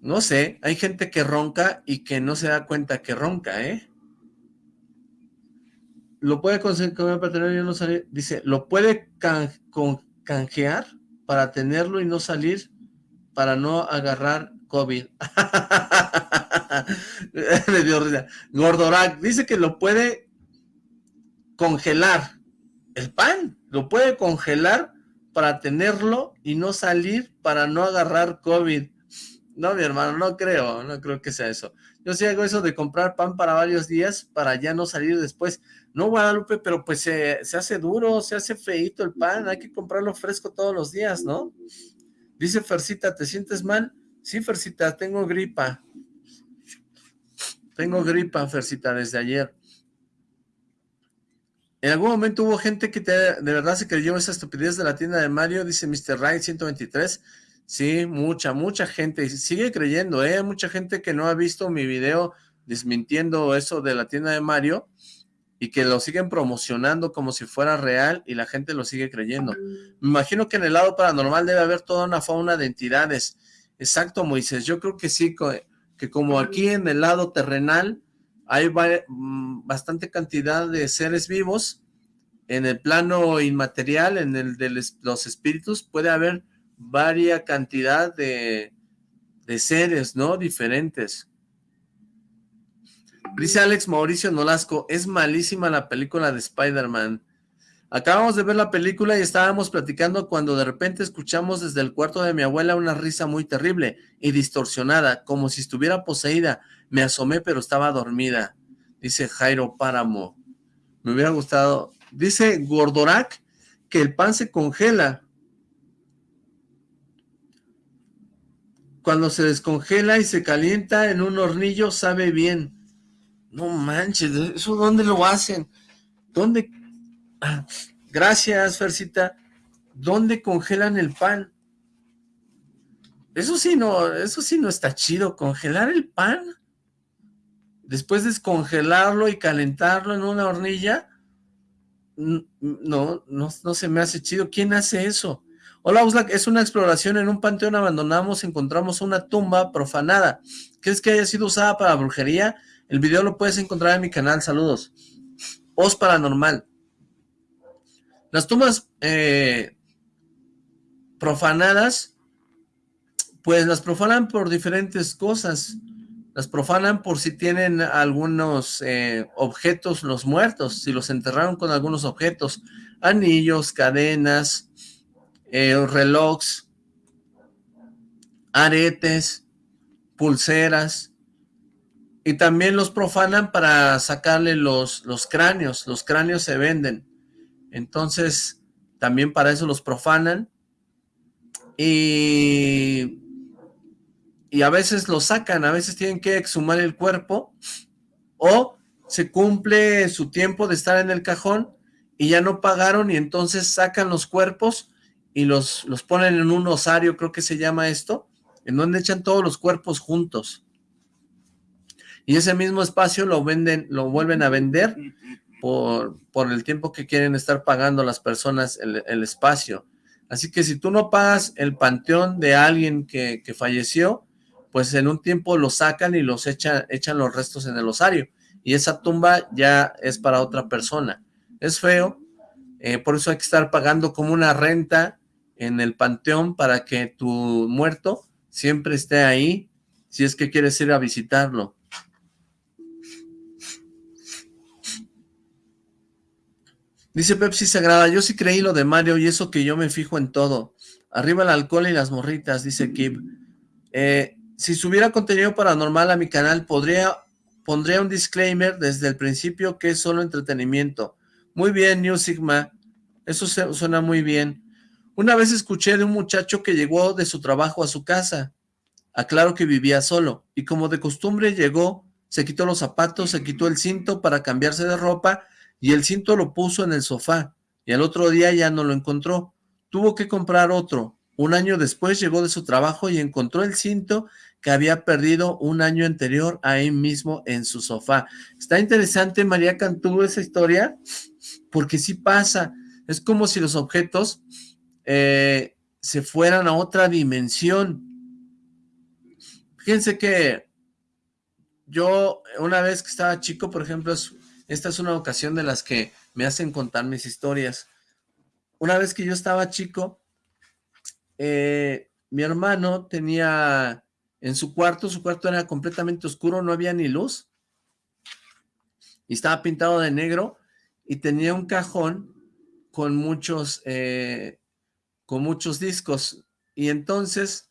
No sé, hay gente que ronca y que no se da cuenta que ronca, ¿eh? Lo puede conseguir para tener y no. Dice, lo puede canjear para tenerlo y no salir para no agarrar COVID. Le dio risa. Gordorak dice que lo puede congelar el pan, lo puede congelar para tenerlo y no salir para no agarrar COVID. No, mi hermano, no creo, no creo que sea eso. Yo sí hago eso de comprar pan para varios días para ya no salir después. No, Guadalupe, pero pues se, se hace duro, se hace feito el pan, hay que comprarlo fresco todos los días, ¿no? Dice Fercita, ¿te sientes mal? Sí, Fercita, tengo gripa. Tengo gripa, Fercita, desde ayer. En algún momento hubo gente que de verdad se creyó esa estupidez de la tienda de Mario, dice Mr. Right 123. Sí, mucha, mucha gente. Y sigue creyendo, ¿eh? Mucha gente que no ha visto mi video desmintiendo eso de la tienda de Mario y que lo siguen promocionando como si fuera real y la gente lo sigue creyendo. Me imagino que en el lado paranormal debe haber toda una fauna de entidades. Exacto, Moisés. Yo creo que sí, que como aquí en el lado terrenal hay mm, bastante cantidad de seres vivos, en el plano inmaterial, en el de los espíritus, puede haber varia cantidad de, de seres, ¿no? Diferentes. Dice Alex Mauricio Nolasco, es malísima la película de Spider-Man. Acabamos de ver la película y estábamos platicando cuando de repente escuchamos desde el cuarto de mi abuela una risa muy terrible y distorsionada, como si estuviera poseída. Me asomé pero estaba dormida. Dice Jairo Páramo. Me hubiera gustado. Dice Gordorak que el pan se congela. Cuando se descongela y se calienta en un hornillo sabe bien. No manches, ¿eso dónde lo hacen? ¿Dónde? Ah, gracias, Fercita. ¿Dónde congelan el pan? Eso sí no, eso sí no está chido, congelar el pan. Después descongelarlo y calentarlo en una hornilla. No, no, no se me hace chido. ¿Quién hace eso? Hola, Uslak, es una exploración en un panteón abandonamos, encontramos una tumba profanada. ¿Crees que haya sido usada para brujería? El video lo puedes encontrar en mi canal, saludos. Os Paranormal. Las tumbas eh, profanadas, pues las profanan por diferentes cosas. Las profanan por si tienen algunos eh, objetos los muertos, si los enterraron con algunos objetos, anillos, cadenas, eh, relojes, aretes, pulseras, y también los profanan para sacarle los, los cráneos, los cráneos se venden, entonces también para eso los profanan, y, y a veces los sacan, a veces tienen que exhumar el cuerpo, o se cumple su tiempo de estar en el cajón, y ya no pagaron, y entonces sacan los cuerpos, y los, los ponen en un osario, creo que se llama esto, en donde echan todos los cuerpos juntos. Y ese mismo espacio lo venden, lo vuelven a vender por, por el tiempo que quieren estar pagando las personas el, el, espacio. Así que si tú no pagas el panteón de alguien que, que falleció, pues en un tiempo lo sacan y los echan, echan los restos en el osario. Y esa tumba ya es para otra persona. Es feo, eh, por eso hay que estar pagando como una renta en el panteón para que tu muerto siempre esté ahí, si es que quieres ir a visitarlo. Dice Pepsi Sagrada, yo sí creí lo de Mario y eso que yo me fijo en todo. Arriba el alcohol y las morritas, dice Kib. Eh, si subiera contenido paranormal a mi canal, podría pondría un disclaimer desde el principio que es solo entretenimiento. Muy bien, New Sigma. Eso suena muy bien. Una vez escuché de un muchacho que llegó de su trabajo a su casa. Aclaro que vivía solo, y como de costumbre llegó, se quitó los zapatos, se quitó el cinto para cambiarse de ropa, y el cinto lo puso en el sofá, y al otro día ya no lo encontró. Tuvo que comprar otro. Un año después llegó de su trabajo y encontró el cinto que había perdido un año anterior ahí mismo en su sofá. Está interesante, María Cantú, esa historia, porque sí pasa. Es como si los objetos eh, se fueran a otra dimensión. Fíjense que yo una vez que estaba chico, por ejemplo, esta es una ocasión de las que me hacen contar mis historias. Una vez que yo estaba chico, eh, mi hermano tenía en su cuarto, su cuarto era completamente oscuro, no había ni luz, y estaba pintado de negro, y tenía un cajón con muchos eh, con muchos discos. Y entonces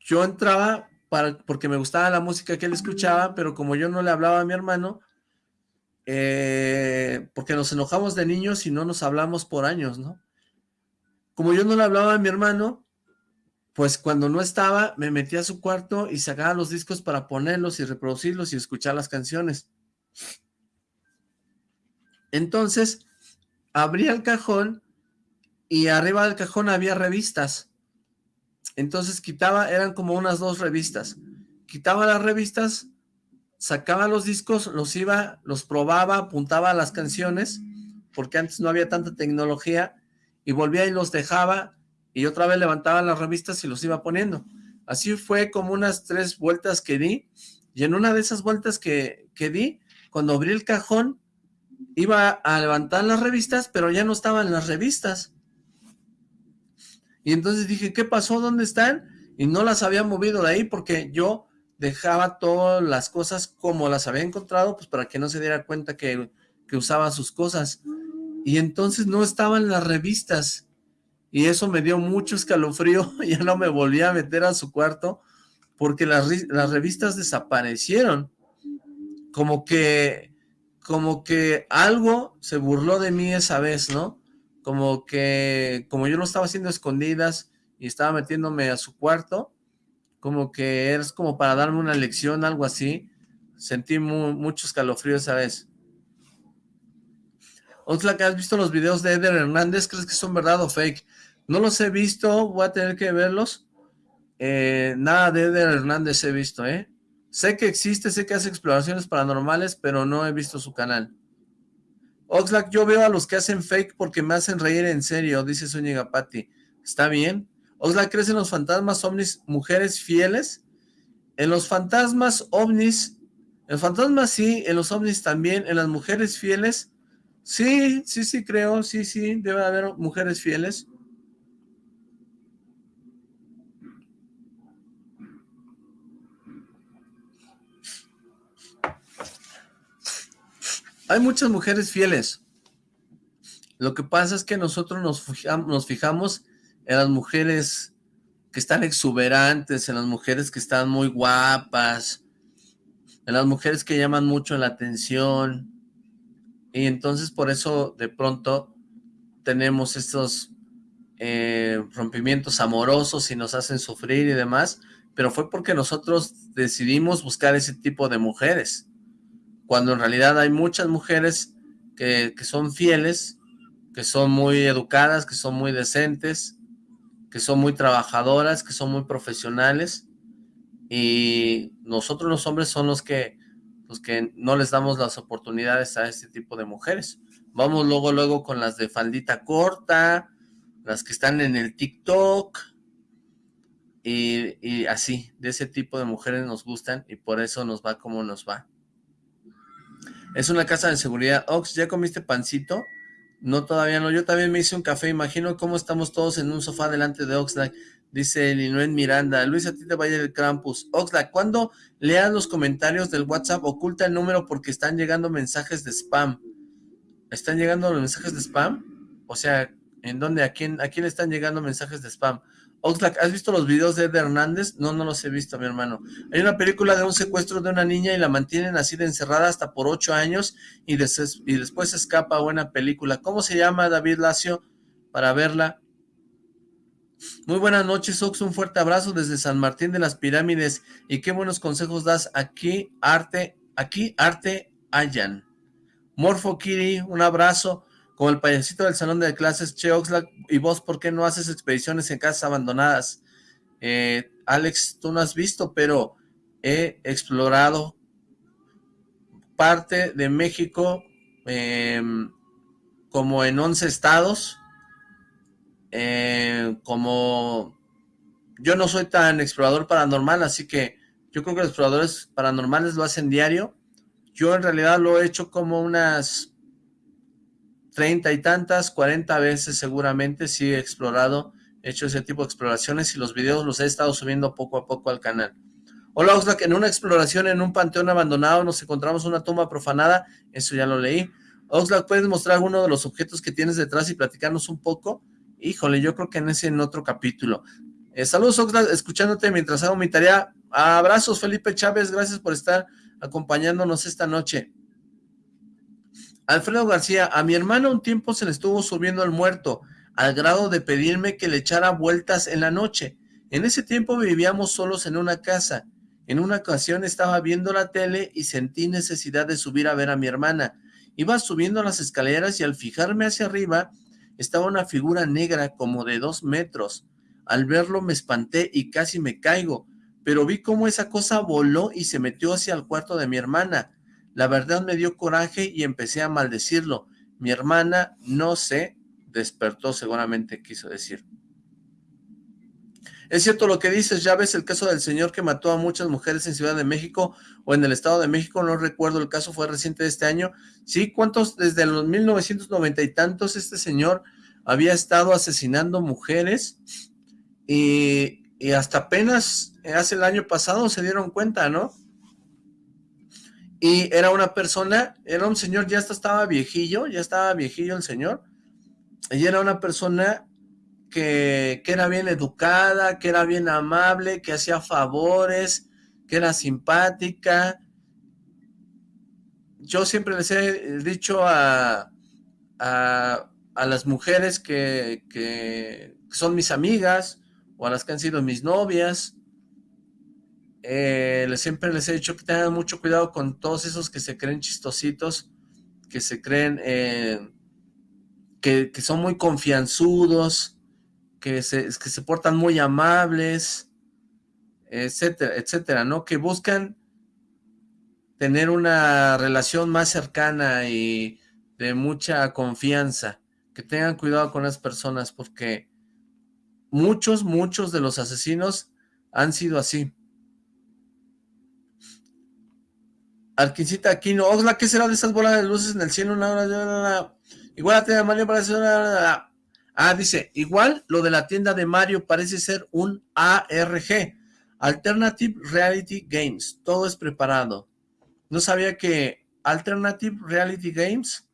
yo entraba para, porque me gustaba la música que él escuchaba, pero como yo no le hablaba a mi hermano, eh, porque nos enojamos de niños y no nos hablamos por años, ¿no? Como yo no le hablaba a mi hermano, pues cuando no estaba, me metía a su cuarto y sacaba los discos para ponerlos y reproducirlos y escuchar las canciones. Entonces, abría el cajón y arriba del cajón había revistas. Entonces quitaba, eran como unas dos revistas. Quitaba las revistas, sacaba los discos, los iba, los probaba, apuntaba a las canciones, porque antes no había tanta tecnología, y volvía y los dejaba, y otra vez levantaba las revistas y los iba poniendo. Así fue como unas tres vueltas que di, y en una de esas vueltas que, que di, cuando abrí el cajón, iba a levantar las revistas, pero ya no estaban las revistas. Y entonces dije, ¿qué pasó? ¿Dónde están? Y no las había movido de ahí porque yo dejaba todas las cosas como las había encontrado, pues para que no se diera cuenta que, que usaba sus cosas. Y entonces no estaban las revistas. Y eso me dio mucho escalofrío, ya no me volví a meter a su cuarto porque las, las revistas desaparecieron. Como que como que algo se burló de mí esa vez, ¿no? Como que, como yo lo estaba haciendo escondidas y estaba metiéndome a su cuarto, como que es como para darme una lección, algo así. Sentí mucho escalofrío esa vez. que ¿has visto los videos de Eder Hernández? ¿Crees que son verdad o fake? No los he visto, voy a tener que verlos. Eh, nada de Eder Hernández he visto, ¿eh? Sé que existe, sé que hace exploraciones paranormales, pero no he visto su canal. Oxlack, yo veo a los que hacen fake porque me hacen reír en serio, dice Zúñiga Patti. ¿Está bien? Oxlack, ¿crees en los fantasmas ovnis mujeres fieles? En los fantasmas ovnis, en los fantasmas sí, en los ovnis también, en las mujeres fieles, sí, sí, sí creo, sí, sí, debe haber mujeres fieles. Hay muchas mujeres fieles. Lo que pasa es que nosotros nos fijamos en las mujeres que están exuberantes, en las mujeres que están muy guapas, en las mujeres que llaman mucho la atención. Y entonces por eso de pronto tenemos estos eh, rompimientos amorosos y nos hacen sufrir y demás, pero fue porque nosotros decidimos buscar ese tipo de mujeres cuando en realidad hay muchas mujeres que, son fieles, que son muy educadas, que son muy decentes, que son muy trabajadoras, que son muy profesionales, y nosotros los hombres son los que, los que no les damos las oportunidades a este tipo de mujeres. Vamos luego, luego con las de faldita corta, las que están en el TikTok, y, y así, de ese tipo de mujeres nos gustan, y por eso nos va como nos va. Es una casa de seguridad. Ox, ¿ya comiste pancito? No, todavía no. Yo también me hice un café. Imagino cómo estamos todos en un sofá delante de Oxlack. Dice Linuen Miranda. Luis, a ti te vaya el Krampus. Oxlack, cuando leas los comentarios del WhatsApp, oculta el número porque están llegando mensajes de spam. ¿Están llegando los mensajes de spam? O sea, ¿en dónde? ¿A quién, a quién están llegando mensajes de spam? Oxlack, ¿has visto los videos de Ed Hernández? No, no los he visto, mi hermano. Hay una película de un secuestro de una niña y la mantienen así de encerrada hasta por ocho años y, y después escapa buena película. ¿Cómo se llama, David Lacio? Para verla. Muy buenas noches, Ox. Un fuerte abrazo desde San Martín de las Pirámides. Y qué buenos consejos das aquí, arte, aquí, arte, Ayan. Morfo Kiri, un abrazo como el payasito del salón de clases, Che Oxlack, y vos, ¿por qué no haces expediciones en casas abandonadas? Eh, Alex, tú no has visto, pero he explorado parte de México em, como en 11 estados, eh, como yo no soy tan explorador paranormal, así que yo creo que los exploradores paranormales lo hacen diario, yo en realidad lo he hecho como unas treinta y tantas, cuarenta veces seguramente sí he explorado, he hecho ese tipo de exploraciones y los videos los he estado subiendo poco a poco al canal. Hola Oxlack, en una exploración en un panteón abandonado nos encontramos una tumba profanada, eso ya lo leí. Oxlack, ¿puedes mostrar alguno de los objetos que tienes detrás y platicarnos un poco? Híjole, yo creo que en ese en otro capítulo. Eh, saludos, Oxlack, escuchándote mientras hago mi tarea. Abrazos, Felipe Chávez, gracias por estar acompañándonos esta noche. Alfredo García, a mi hermana un tiempo se le estuvo subiendo el muerto, al grado de pedirme que le echara vueltas en la noche. En ese tiempo vivíamos solos en una casa. En una ocasión estaba viendo la tele y sentí necesidad de subir a ver a mi hermana. Iba subiendo las escaleras y al fijarme hacia arriba estaba una figura negra como de dos metros. Al verlo me espanté y casi me caigo, pero vi cómo esa cosa voló y se metió hacia el cuarto de mi hermana. La verdad me dio coraje y empecé a maldecirlo. Mi hermana, no sé, despertó seguramente quiso decir. Es cierto lo que dices, ya ves el caso del señor que mató a muchas mujeres en Ciudad de México o en el Estado de México, no recuerdo el caso, fue reciente de este año. Sí, ¿cuántos? Desde los 1990 y tantos este señor había estado asesinando mujeres y, y hasta apenas hace el año pasado se dieron cuenta, ¿no? Y era una persona, era un señor, ya estaba viejillo, ya estaba viejillo el señor, y era una persona que, era bien educada, que era bien amable, que hacía favores, que era simpática. Yo siempre les he dicho a, a, las mujeres que, que, son mis amigas o a las que han sido mis novias, eh, siempre les he dicho que tengan mucho cuidado con todos esos que se creen chistositos, que se creen eh, que, que, son muy confianzudos, que se, que se portan muy amables, etcétera, etcétera, ¿no? Que buscan tener una relación más cercana y de mucha confianza. Que tengan cuidado con las personas porque muchos, muchos de los asesinos han sido así. Arquincita Aquino, Oxla, ¿qué será de esas bolas de luces en el cielo? Igual a tienda Mario parece una... Ah, dice, igual lo de la tienda de Mario parece ser un ARG, Alternative Reality Games, todo es preparado. No sabía que Alternative Reality Games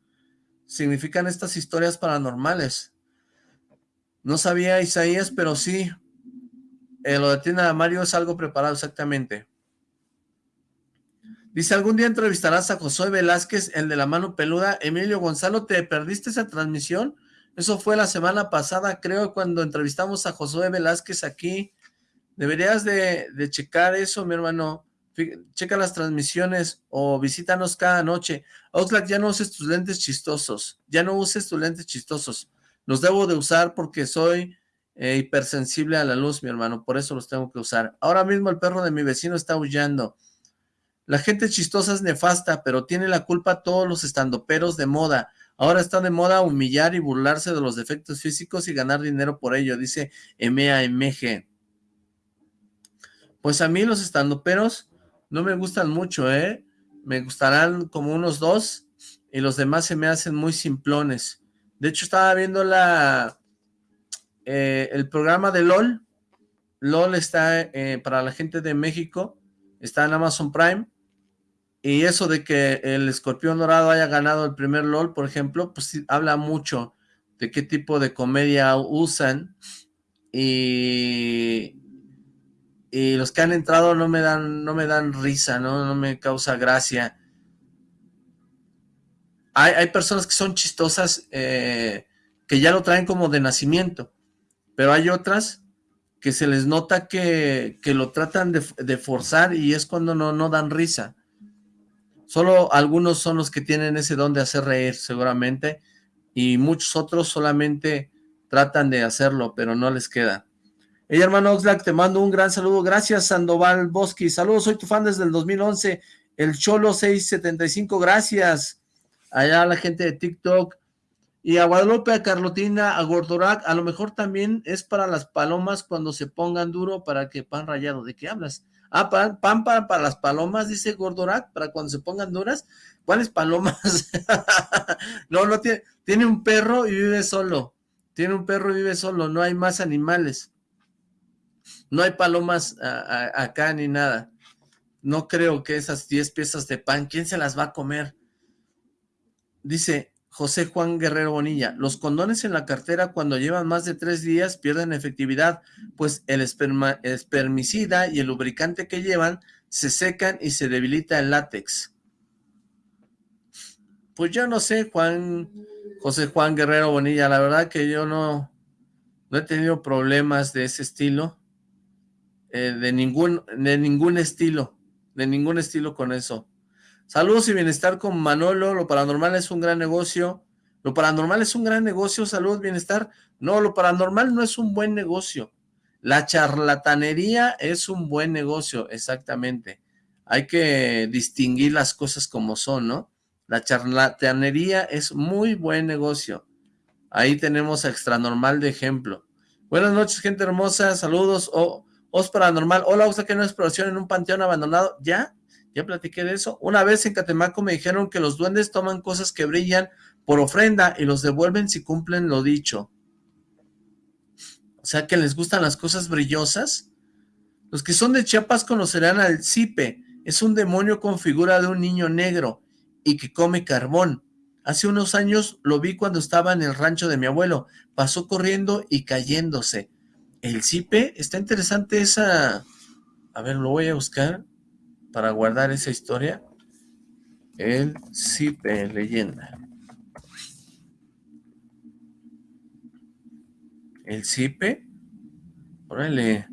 significan estas historias paranormales. No sabía Isaías, pero sí, eh, lo de tienda de Mario es algo preparado exactamente. Dice, algún día entrevistarás a Josué Velázquez, el de la mano peluda. Emilio Gonzalo, ¿te perdiste esa transmisión? Eso fue la semana pasada, creo, cuando entrevistamos a Josué Velázquez aquí. Deberías de, checar eso, mi hermano. Checa las transmisiones o visítanos cada noche. Oxlack, ya no uses tus lentes chistosos. Ya no uses tus lentes chistosos. Los debo de usar porque soy eh, hipersensible a la luz, mi hermano. Por eso los tengo que usar. Ahora mismo el perro de mi vecino está aullando. La gente chistosa es nefasta, pero tiene la culpa todos los estandoperos de moda. Ahora está de moda humillar y burlarse de los defectos físicos y ganar dinero por ello, dice MAMG. Pues a mí los estandoperos no me gustan mucho, ¿eh? Me gustarán como unos dos y los demás se me hacen muy simplones. De hecho, estaba viendo la eh, el programa de LOL. LOL está eh, para la gente de México, está en Amazon Prime y eso de que el escorpión dorado haya ganado el primer LOL, por ejemplo, pues habla mucho de qué tipo de comedia usan. Y, y los que han entrado no me dan, no me dan risa, ¿no? No me causa gracia. Hay, personas que son chistosas eh, que ya lo traen como de nacimiento, pero hay otras que se les nota que, lo tratan de, de, forzar y es cuando no, no dan risa. Solo algunos son los que tienen ese don de hacer reír, seguramente, y muchos otros solamente tratan de hacerlo, pero no les queda. Hey, hermano Oxlack, te mando un gran saludo. Gracias, Sandoval Bosque. Saludos, soy tu fan desde el 2011. El Cholo 675, gracias. Allá la gente de TikTok. Y a Guadalupe, a Carlotina, a Gordorac, a lo mejor también es para las palomas cuando se pongan duro para que pan rayado. ¿De qué hablas? Ah, pan, pan para, las palomas, dice Gordorak, para cuando se pongan duras. ¿Cuáles palomas? no, no tiene, tiene un perro y vive solo. Tiene un perro y vive solo, no hay más animales. No hay palomas acá ni nada. No creo que esas 10 piezas de pan, ¿quién se las va a comer? Dice, José Juan Guerrero Bonilla, los condones en la cartera cuando llevan más de tres días pierden efectividad, pues el espermicida y el lubricante que llevan se secan y se debilita el látex. Pues yo no sé, Juan, José Juan Guerrero Bonilla, la verdad que yo no, no he tenido problemas de ese estilo, eh, de, ningún, de ningún estilo, de ningún estilo con eso. Saludos y bienestar con Manolo, lo paranormal es un gran negocio. Lo paranormal es un gran negocio, salud, bienestar. No, lo paranormal no es un buen negocio. La charlatanería es un buen negocio, exactamente. Hay que distinguir las cosas como son, ¿no? La charlatanería es muy buen negocio. Ahí tenemos a Extranormal de ejemplo. Buenas noches, gente hermosa. Saludos. Oh, Os Paranormal. Hola, ¿usted que no exploración en un panteón abandonado? ¿Ya? Ya platiqué de eso. Una vez en Catemaco me dijeron que los duendes toman cosas que brillan por ofrenda y los devuelven si cumplen lo dicho. O sea que les gustan las cosas brillosas. Los que son de Chiapas conocerán al Cipe. Es un demonio con figura de un niño negro y que come carbón. Hace unos años lo vi cuando estaba en el rancho de mi abuelo. Pasó corriendo y cayéndose. El Cipe, está interesante esa... A ver, lo voy a buscar para guardar esa historia, el Cipe Leyenda. El Cipe, órale,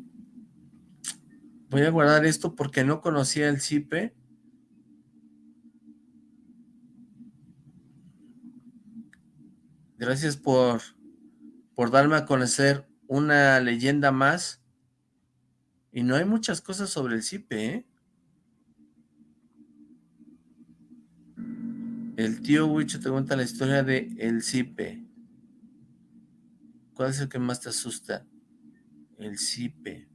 voy a guardar esto porque no conocía el Cipe. Gracias por, por darme a conocer una leyenda más. Y no hay muchas cosas sobre el Cipe, ¿eh? El tío Huicho te cuenta la historia de El Cipe. ¿Cuál es el que más te asusta? El Cipe.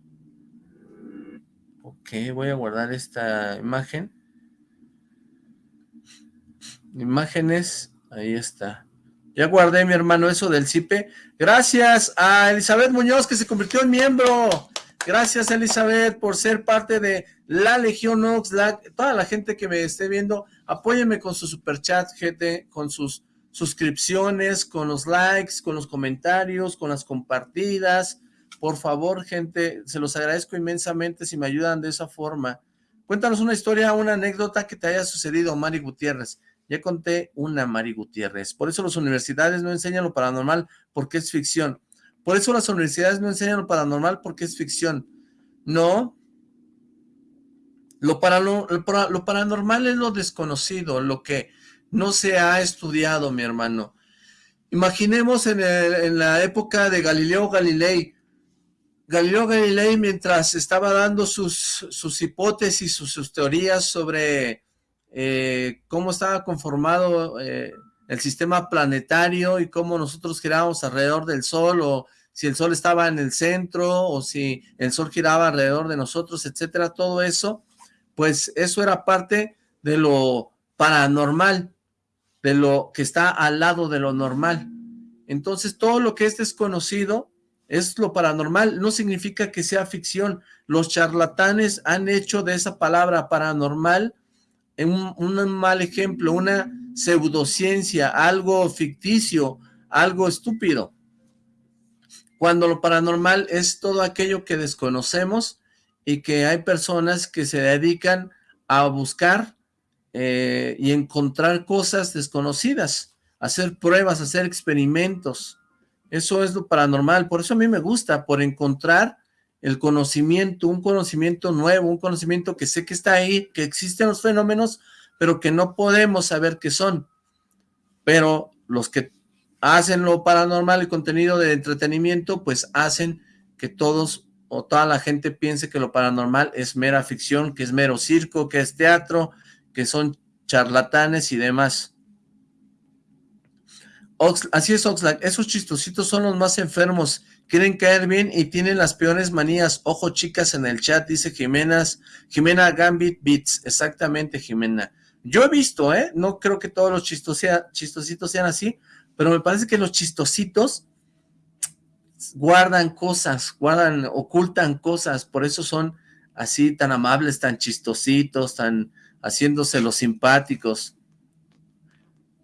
Ok, voy a guardar esta imagen. Imágenes, ahí está. Ya guardé, mi hermano, eso del Cipe. Gracias a Elizabeth Muñoz, que se convirtió en miembro. Gracias, Elizabeth, por ser parte de la Legión Oxlack. Toda la gente que me esté viendo, Apóyenme con su superchat, gente, con sus suscripciones, con los likes, con los comentarios, con las compartidas. Por favor, gente, se los agradezco inmensamente si me ayudan de esa forma. Cuéntanos una historia, una anécdota que te haya sucedido, Mari Gutiérrez. Ya conté una, Mari Gutiérrez. Por eso las universidades no enseñan lo paranormal, porque es ficción. Por eso las universidades no enseñan lo paranormal, porque es ficción. No, lo, paranormal es lo desconocido, lo que no se ha estudiado, mi hermano. Imaginemos en, la época de Galileo Galilei. Galileo Galilei, mientras estaba dando sus, sus hipótesis, sus, teorías sobre eh, cómo estaba conformado eh, el sistema planetario y cómo nosotros girábamos alrededor del Sol, o si el Sol estaba en el centro, o si el Sol giraba alrededor de nosotros, etcétera, todo eso pues eso era parte de lo paranormal, de lo que está al lado de lo normal. Entonces, todo lo que es desconocido es lo paranormal, no significa que sea ficción. Los charlatanes han hecho de esa palabra paranormal un, un mal ejemplo, una pseudociencia, algo ficticio, algo estúpido. Cuando lo paranormal es todo aquello que desconocemos y que hay personas que se dedican a buscar eh, y encontrar cosas desconocidas, hacer pruebas, hacer experimentos. Eso es lo paranormal, por eso a mí me gusta, por encontrar el conocimiento, un conocimiento nuevo, un conocimiento que sé que está ahí, que existen los fenómenos, pero que no podemos saber qué son. Pero los que hacen lo paranormal y contenido de entretenimiento, pues hacen que todos o toda la gente piense que lo paranormal es mera ficción, que es mero circo, que es teatro, que son charlatanes y demás. así es Oxlack, esos chistositos son los más enfermos, quieren caer bien y tienen las peores manías. Ojo chicas en el chat, dice Jimena, Jimena Gambit Beats, exactamente Jimena. Yo he visto, ¿eh? No creo que todos los chistositos sean así, pero me parece que los chistositos guardan cosas, guardan, ocultan cosas, por eso son así tan amables, tan chistositos, tan haciéndose los simpáticos.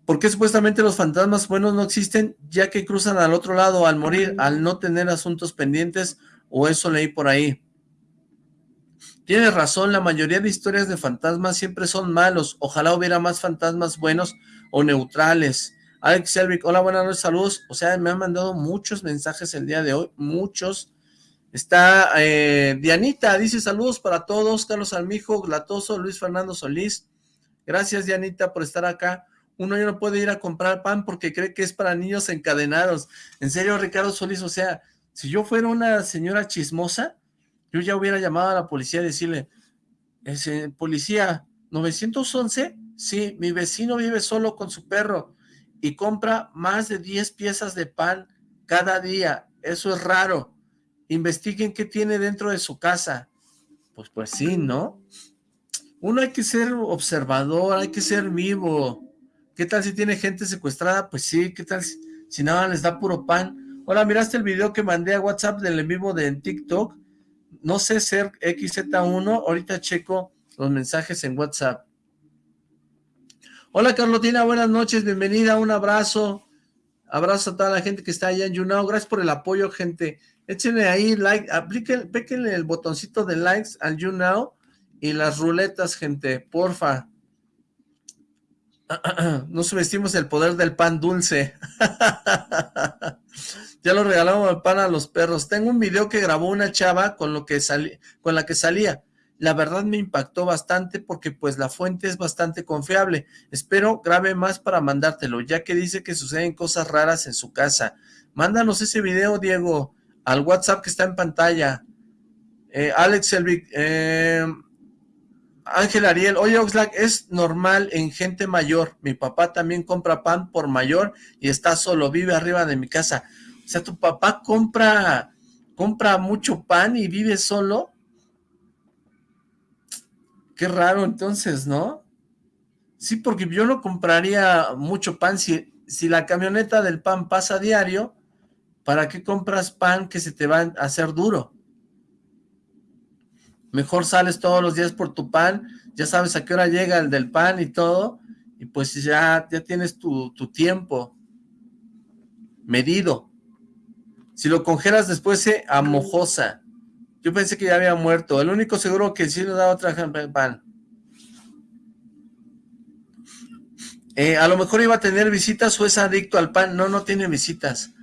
¿Por qué supuestamente los fantasmas buenos no existen? Ya que cruzan al otro lado al morir, al no tener asuntos pendientes, o eso leí por ahí. Tienes razón, la mayoría de historias de fantasmas siempre son malos. Ojalá hubiera más fantasmas buenos o neutrales. Alex Selvik, hola, buenas noches, saludos. O sea, me han mandado muchos mensajes el día de hoy, muchos. Está eh, Dianita, dice saludos para todos. Carlos Almijo, Glatoso, Luis Fernando Solís. Gracias, Dianita, por estar acá. Uno ya no puede ir a comprar pan porque cree que es para niños encadenados. En serio, Ricardo Solís, o sea, si yo fuera una señora chismosa, yo ya hubiera llamado a la policía y decirle, ese, policía, 911, sí, mi vecino vive solo con su perro y compra más de 10 piezas de pan cada día, eso es raro, investiguen qué tiene dentro de su casa. Pues, pues sí, ¿no? Uno hay que ser observador, hay que ser vivo. ¿Qué tal si tiene gente secuestrada? Pues sí, ¿qué tal si, nada les da puro pan? Hola, ¿miraste el video que mandé a WhatsApp del en de TikTok? No sé ser XZ1, ahorita checo los mensajes en WhatsApp. Hola Carlotina, buenas noches, bienvenida, un abrazo. Abrazo a toda la gente que está allá en YouNow, gracias por el apoyo, gente. Échenle ahí like, apliquen, péquenle el botoncito de likes al YouNow y las ruletas, gente, porfa. No subestimos el poder del pan dulce. ya lo regalamos el pan a los perros. Tengo un video que grabó una chava con, lo que con la que salía. La verdad me impactó bastante porque pues la fuente es bastante confiable. Espero grabe más para mandártelo, ya que dice que suceden cosas raras en su casa. Mándanos ese video, Diego, al WhatsApp que está en pantalla. Eh, Alex Selvig, eh, Ángel Ariel, oye Oxlack, es normal en gente mayor, mi papá también compra pan por mayor y está solo, vive arriba de mi casa. O sea, tu papá compra, compra mucho pan y vive solo. Qué raro entonces, ¿no? Sí, porque yo no compraría mucho pan si, si la camioneta del pan pasa diario, ¿para qué compras pan que se te va a hacer duro? Mejor sales todos los días por tu pan, ya sabes a qué hora llega el del pan y todo, y pues ya, ya tienes tu, tiempo medido. Si lo congelas después se amojosa. Yo pensé que ya había muerto. El único seguro que sí le da otra pan. Eh, a lo mejor iba a tener visitas o es adicto al pan. No, no tiene visitas.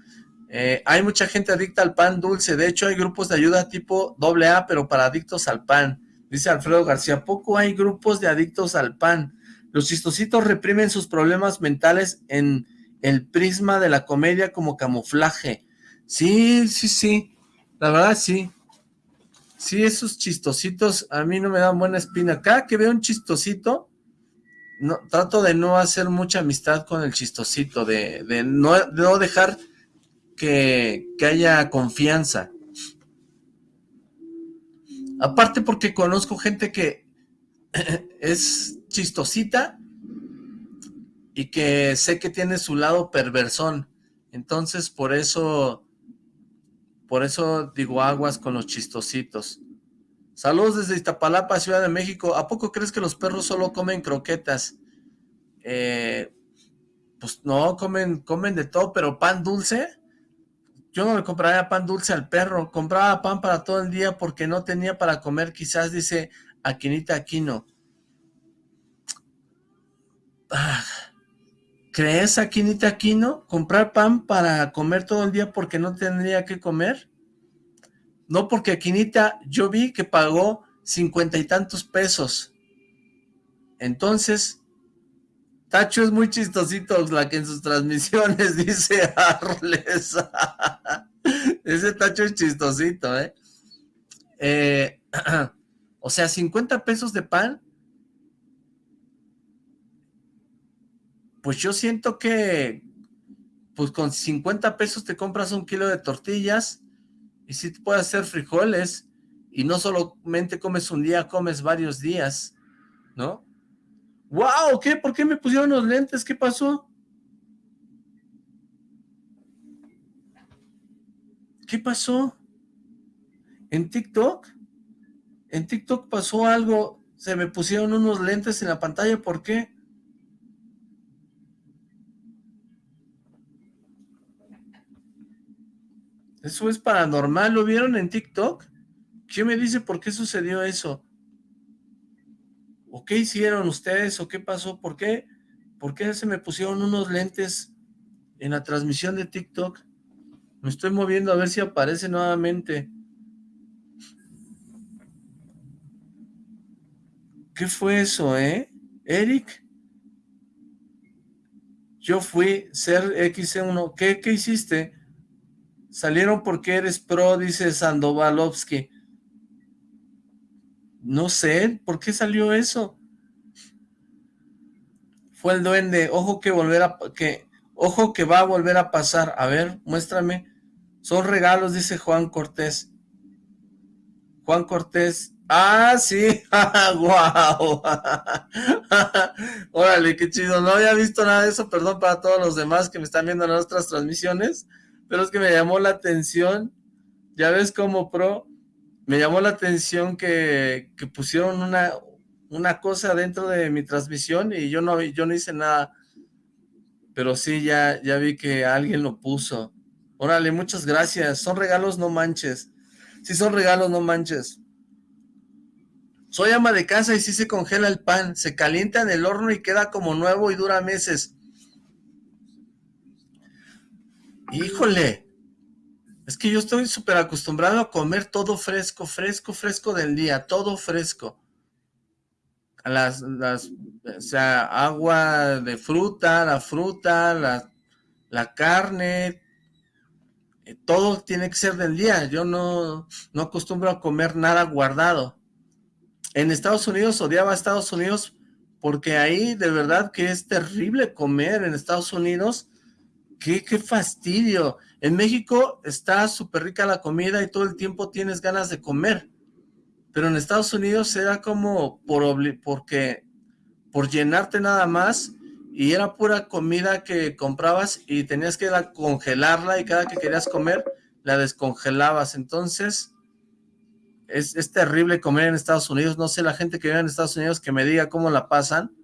Eh, hay mucha gente adicta al pan dulce, de hecho hay grupos de ayuda tipo AA, pero para adictos al pan. Dice Alfredo García, poco hay grupos de adictos al pan. Los chistositos reprimen sus problemas mentales en el prisma de la comedia como camuflaje. Sí, sí, sí, la verdad sí. Sí, esos chistositos a mí no me dan buena espina. Cada que veo un chistosito, no, trato de no hacer mucha amistad con el chistosito, de, no dejar que, haya confianza. Aparte porque conozco gente que es chistosita y que sé que tiene su lado perversón. Entonces, por eso, por eso digo aguas con los chistositos. Saludos desde Iztapalapa, Ciudad de México. ¿A poco crees que los perros solo comen croquetas? Eh, pues no, comen, comen de todo, pero pan dulce, yo no le compraría pan dulce al perro, compraba pan para todo el día porque no tenía para comer, quizás dice Aquinita Aquino. Ah, ¿Crees, Aquinita Aquino, comprar pan para comer todo el día porque no tendría que comer? No, porque Aquinita, yo vi que pagó cincuenta y tantos pesos. Entonces, Tacho es muy chistosito, la que en sus transmisiones dice Arles. Ese Tacho es chistosito, ¿eh? ¿eh? o sea, 50 pesos de pan. Pues yo siento que, pues con 50 pesos te compras un kilo de tortillas y si te puedes hacer frijoles y no solamente comes un día, comes varios días, ¿no? ¡Wow! ¿Qué? ¿Por qué me pusieron los lentes? ¿Qué pasó? ¿Qué pasó? ¿En TikTok? En TikTok pasó algo. Se me pusieron unos lentes en la pantalla. ¿Por qué? Eso es paranormal. ¿Lo vieron en TikTok? ¿Quién me dice por qué sucedió eso? ¿O qué hicieron ustedes? ¿O qué pasó? ¿Por qué? ¿Por qué se me pusieron unos lentes en la transmisión de TikTok? Me estoy moviendo a ver si aparece nuevamente. ¿Qué fue eso, eh? Eric. Yo fui ser XC1. ¿Qué, qué hiciste? Salieron porque eres pro, dice Sandovalovsky. No sé, ¿por qué salió eso? Fue el duende, ojo que volver a, que, ojo que va a volver a pasar. A ver, muéstrame. Son regalos, dice Juan Cortés. Juan Cortés. Ah, sí. Guau. Órale, qué chido. No había visto nada de eso. Perdón para todos los demás que me están viendo en nuestras transmisiones. Pero es que me llamó la atención. Ya ves como pro me llamó la atención que, pusieron una, una cosa dentro de mi transmisión y yo no, yo no hice nada. Pero sí, ya, ya vi que alguien lo puso. Órale, muchas gracias. Son regalos, no manches. Sí son regalos, no manches. Soy ama de casa y sí se congela el pan. Se calienta en el horno y queda como nuevo y dura meses. Híjole. Es que yo estoy súper acostumbrado a comer todo fresco, fresco, fresco del día, todo fresco. Las, las, o sea, agua de fruta, la fruta, la, la carne, eh, todo tiene que ser del día. Yo no, no acostumbro a comer nada guardado. En Estados Unidos odiaba a Estados Unidos porque ahí de verdad que es terrible comer en Estados Unidos. ¡Qué, qué fastidio! En México está súper rica la comida y todo el tiempo tienes ganas de comer. Pero en Estados Unidos era como por porque por llenarte nada más y era pura comida que comprabas y tenías que congelarla y cada que querías comer la descongelabas. Entonces es, es terrible comer en Estados Unidos. No sé la gente que vive en Estados Unidos que me diga cómo la pasan.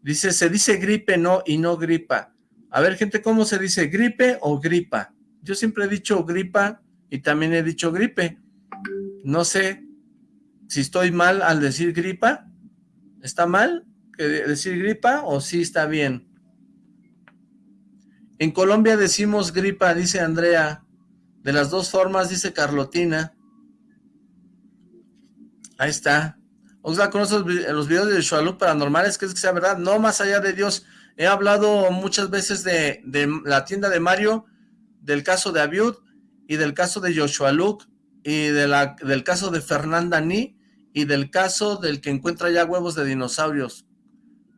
Dice, se dice gripe no y no gripa. A ver, gente, ¿cómo se dice? ¿Gripe o gripa? Yo siempre he dicho gripa y también he dicho gripe. No sé si estoy mal al decir gripa. ¿Está mal decir gripa o sí está bien? En Colombia decimos gripa, dice Andrea. De las dos formas, dice Carlotina. Ahí está. Oxla, ¿conoces los videos de Shualuk paranormales? ¿Crees que sea verdad? No, más allá de Dios. He hablado muchas veces de, la tienda de Mario, del caso de Abiud y del caso de Joshua Luke y del caso de Fernanda Ni y del caso del que encuentra ya huevos de dinosaurios.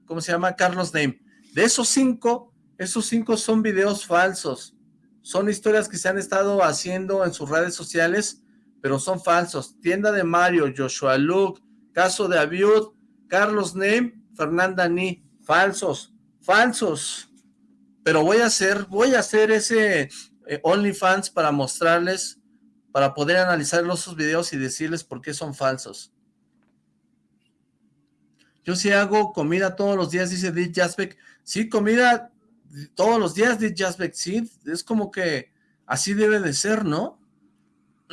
¿Cómo se llama? Carlos Name. De esos cinco, esos cinco son videos falsos. Son historias que se han estado haciendo en sus redes sociales, pero son falsos. Tienda de Mario, Joshua Luke, caso de Abiud, Carlos Name, Fernanda Ni, falsos falsos. Pero voy a hacer, voy a hacer ese eh, OnlyFans para mostrarles, para poder analizar los videos y decirles por qué son falsos. Yo sí hago comida todos los días, dice Dit Jasbeck. Sí, comida todos los días, Dit Jasbeck. Sí, es como que así debe de ser, ¿no?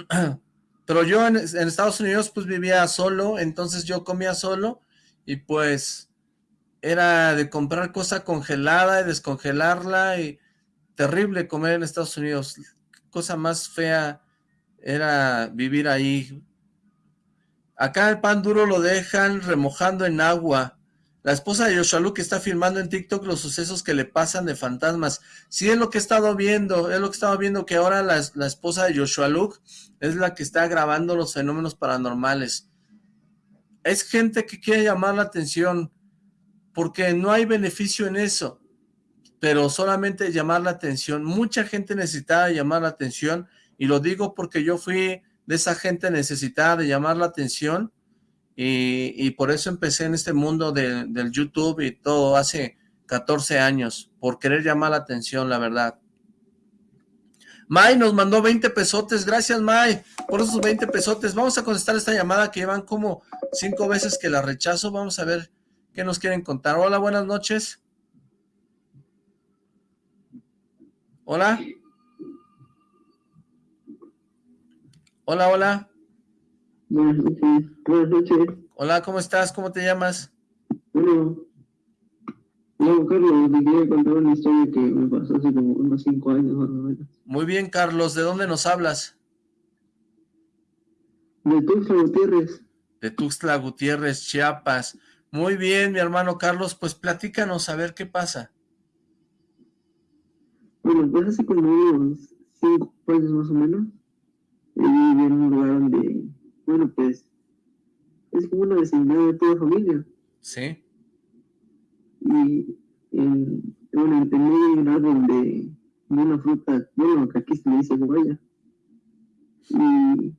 Pero yo en, en, Estados Unidos pues vivía solo, entonces yo comía solo y pues era de comprar cosa congelada y descongelarla y terrible comer en Estados Unidos. Cosa más fea era vivir ahí. Acá el pan duro lo dejan remojando en agua. La esposa de Yoshalu que está filmando en TikTok los sucesos que le pasan de fantasmas. Sí, es lo que he estado viendo, es lo que he viendo, que ahora la, la esposa de Joshua Luke es la que está grabando los fenómenos paranormales. Es gente que quiere llamar la atención, porque no hay beneficio en eso, pero solamente llamar la atención. Mucha gente necesitaba llamar la atención, y lo digo porque yo fui de esa gente necesitada de llamar la atención, y, por eso empecé en este mundo del YouTube y todo hace 14 años, por querer llamar la atención, la verdad. May nos mandó 20 pesotes, gracias May por esos 20 pesotes. Vamos a contestar esta llamada que llevan como cinco veces que la rechazo, vamos a ver ¿Qué nos quieren contar? Hola, buenas noches. Hola. Hola, hola. Buenas noches. Buenas noches. Hola, ¿cómo estás? ¿Cómo te llamas? Bueno, no, Carlos, te quería contar una historia que me pasó hace como unos cinco años más o menos. Muy bien, Carlos. ¿De dónde nos hablas? De Tuxtla Gutiérrez. De Tuxtla Gutiérrez, Chiapas. Muy bien, mi hermano Carlos, pues platícanos a ver qué pasa. Bueno, pues hace como unos cinco años más o menos, viví en un lugar donde, bueno, pues, es como una vecindad de toda familia. Sí. Y, en, bueno, en medio hay un árbol de, una fruta, bueno, que aquí se le dice guaya. Y,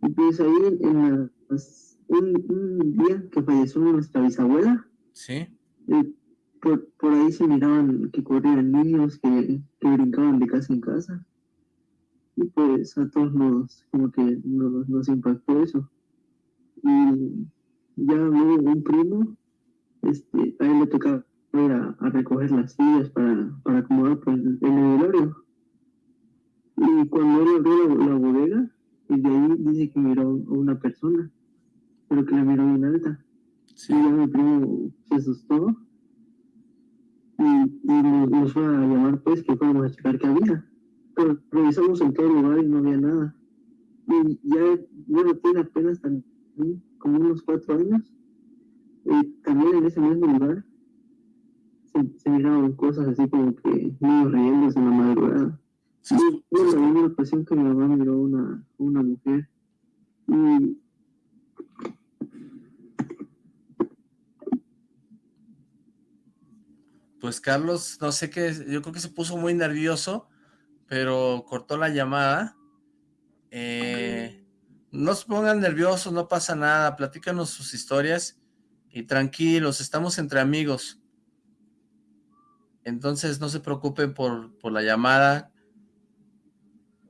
y pues ahí en las, un, un, día que falleció nuestra bisabuela, sí. Eh, por, por ahí se miraban que corrían niños, que, que brincaban de casa en casa. Y pues a todos nos, como que nos, nos impactó eso. Y ya luego un primo, este, a él le tocaba ir a, a recoger las sillas para, para acomodar pues, el, el Y cuando él abrió la, la, bodega, y de ahí dice que miró a una persona, pero que la miró bien alta. Sí. Y ya mi primo se asustó y, y nos, nos, fue a llamar pues que fuéramos a checar qué había. Pero revisamos en todo el lugar y no había nada. Y ya, bueno, tiene apenas también como unos cuatro años. Y también en ese mismo lugar se, se miraban cosas así como que niños riéndose en la madrugada. Y bueno, en una ocasión que mi mamá miró una, una mujer y pues Carlos, no sé qué, yo creo que se puso muy nervioso, pero cortó la llamada. Eh, no se pongan nerviosos, no pasa nada, platícanos sus historias y tranquilos, estamos entre amigos. Entonces no se preocupen por, por la llamada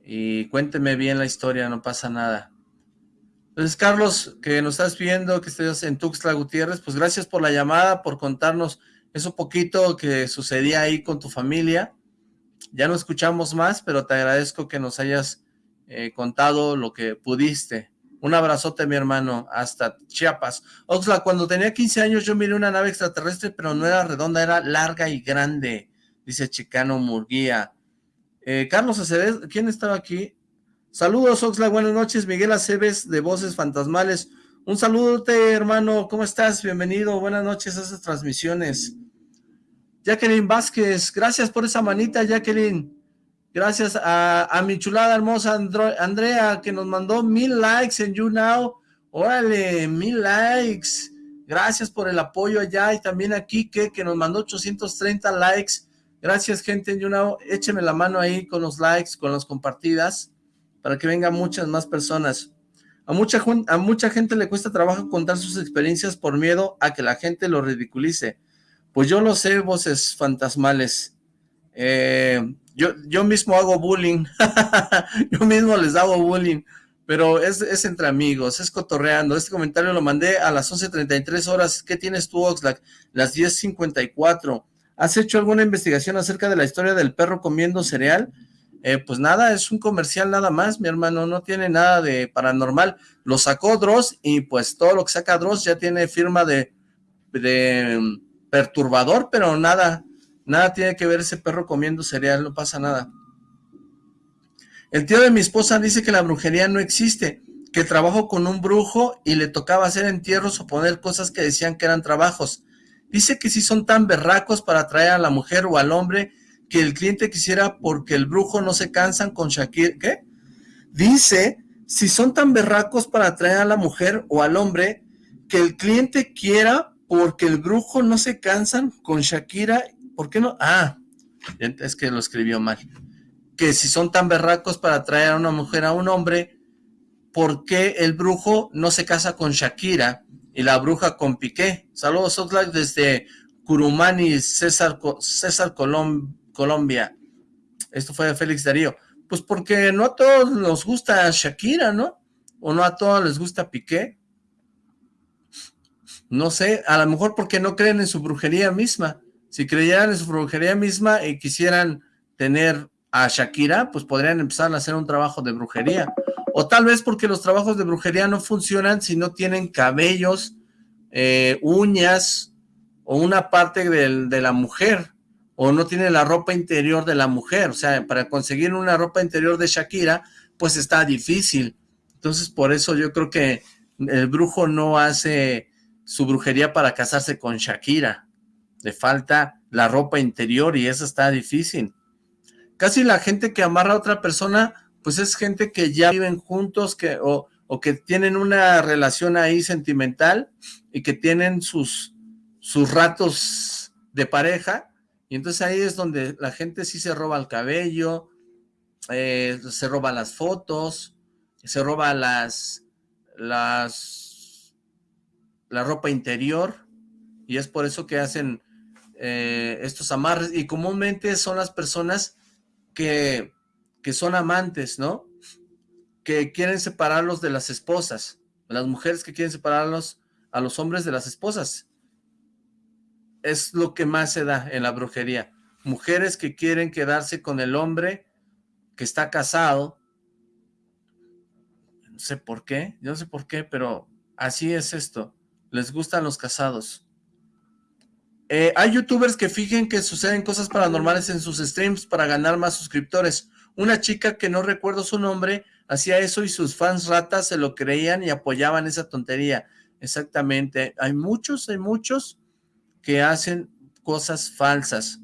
y cuénteme bien la historia, no pasa nada. Entonces, Carlos, que nos estás viendo, que estés en Tuxtla Gutiérrez, pues gracias por la llamada, por contarnos eso poquito que sucedía ahí con tu familia. Ya no escuchamos más, pero te agradezco que nos hayas eh, contado lo que pudiste. Un abrazote, mi hermano, hasta Chiapas. Oxla, cuando tenía 15 años yo miré una nave extraterrestre, pero no era redonda, era larga y grande, dice Chicano Murguía. Eh, Carlos Aceves, ¿quién estaba aquí? Saludos, Oxla, buenas noches. Miguel Aceves, de Voces Fantasmales. Un saludote, hermano, ¿cómo estás? Bienvenido, buenas noches a esas transmisiones. Jacqueline Vázquez, gracias por esa manita, Jacqueline. Gracias a, a mi chulada hermosa Andrea, que nos mandó mil likes en YouNow. Órale, mil likes. Gracias por el apoyo allá y también a Kike, que nos mandó 830 likes. Gracias, gente en YouNow. Écheme la mano ahí con los likes, con las compartidas, para que vengan muchas más personas. A mucha, a mucha gente le cuesta trabajo contar sus experiencias por miedo a que la gente lo ridiculice. Pues yo lo sé, voces fantasmales. Eh, yo, yo mismo hago bullying. yo mismo les hago bullying. Pero es, es, entre amigos, es cotorreando. Este comentario lo mandé a las 11.33 horas. ¿Qué tienes tú, Oxlack? Las 10.54. ¿Has hecho alguna investigación acerca de la historia del perro comiendo cereal? Eh, pues nada, es un comercial nada más, mi hermano, no tiene nada de paranormal. Lo sacó Dross y pues todo lo que saca Dross ya tiene firma de, de perturbador, pero nada, nada tiene que ver ese perro comiendo cereal, no pasa nada. El tío de mi esposa dice que la brujería no existe, que trabajó con un brujo y le tocaba hacer entierros o poner cosas que decían que eran trabajos. Dice que si son tan berracos para atraer a la mujer o al hombre que el cliente quisiera porque el brujo no se cansan con Shakira. ¿Qué? Dice, si son tan berracos para atraer a la mujer o al hombre que el cliente quiera porque el brujo no se cansan con Shakira, ¿por qué no? Ah, es que lo escribió mal. Que si son tan berracos para traer a una mujer a un hombre, ¿por qué el brujo no se casa con Shakira y la bruja con Piqué? Saludos, Oxlack, desde Curumani, César, César Colombia. Esto fue de Félix Darío. Pues porque no a todos nos gusta Shakira, ¿no? O no a todos les gusta Piqué. No sé, a lo mejor porque no creen en su brujería misma. Si creyeran en su brujería misma y quisieran tener a Shakira, pues podrían empezar a hacer un trabajo de brujería. O tal vez porque los trabajos de brujería no funcionan si no tienen cabellos, eh, uñas o una parte de la mujer, o no tiene la ropa interior de la mujer. O sea, para conseguir una ropa interior de Shakira, pues está difícil. Entonces, por eso yo creo que el brujo no hace su brujería para casarse con Shakira. Le falta la ropa interior y eso está difícil. Casi la gente que amarra a otra persona, pues es gente que ya viven juntos que, o, o que tienen una relación ahí sentimental y que tienen sus, sus ratos de pareja. Y entonces ahí es donde la gente sí se roba el cabello, eh, se roba las fotos, se roba las, las, la ropa interior, y es por eso que hacen eh, estos amarres, y comúnmente son las personas que, que son amantes, ¿no? Que quieren separarlos de las esposas, las mujeres que quieren separarlos a los hombres de las esposas. Es lo que más se da en la brujería. Mujeres que quieren quedarse con el hombre que está casado no sé por qué, yo no sé por qué, pero así es esto. Les gustan los casados. Eh, hay youtubers que fijen que suceden cosas paranormales en sus streams para ganar más suscriptores. Una chica que no recuerdo su nombre hacía eso y sus fans ratas se lo creían y apoyaban esa tontería. Exactamente. Hay muchos, hay muchos que hacen cosas falsas.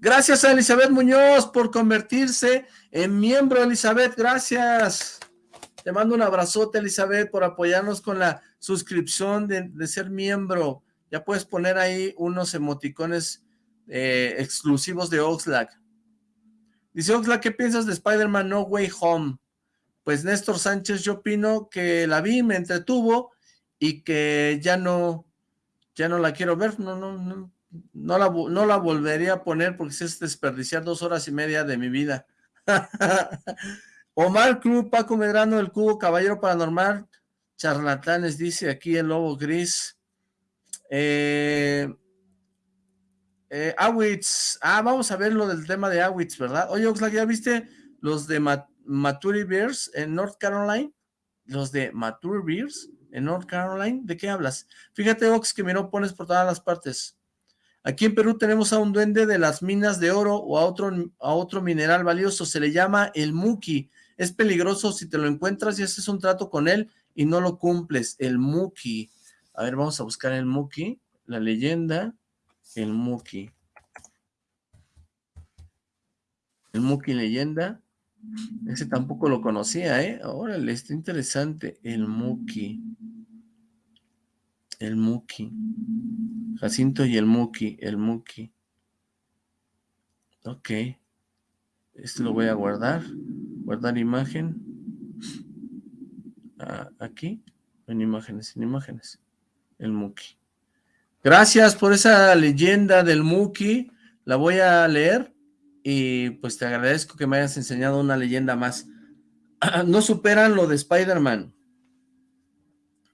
Gracias a Elizabeth Muñoz por convertirse en miembro, Elizabeth, gracias. Te mando un abrazote, Elizabeth, por apoyarnos con la suscripción de, ser miembro. Ya puedes poner ahí unos emoticones eh, exclusivos de Oxlack. Dice Oxlack, ¿qué piensas de Spider-Man No Way Home? Pues Néstor Sánchez, yo opino que la vi, me entretuvo y que ya no, ya no la quiero ver. No, no, no, no la, no la volvería a poner porque es desperdiciar dos horas y media de mi vida. Omar Cruz, Paco Medrano, El Cubo, Caballero Paranormal, charlatanes, dice aquí el Lobo Gris. Eh, eh, Awitz, ah, vamos a ver lo del tema de Awitz, ¿verdad? Oye, Oxlack, ¿ya viste los de Maturi Bears en North Carolina? Los de Maturi Bears en North Carolina, ¿de qué hablas? Fíjate, Ox, que no pones por todas las partes. Aquí en Perú tenemos a un duende de las minas de oro o a otro, a otro mineral valioso, se le llama el muki. Es peligroso si te lo encuentras y haces un trato con él y no lo cumples, el muki. A ver, vamos a buscar el muki, la leyenda, el muki. El muki leyenda, ese tampoco lo conocía, ¿eh? Órale, está interesante, el muki. El muki. Jacinto y el Muki, el Muki. Ok. Este lo voy a guardar. Guardar imagen. Aquí. En imágenes, en imágenes. El Muki. Gracias por esa leyenda del Muki. La voy a leer y pues te agradezco que me hayas enseñado una leyenda más. No superan lo de Spider-Man.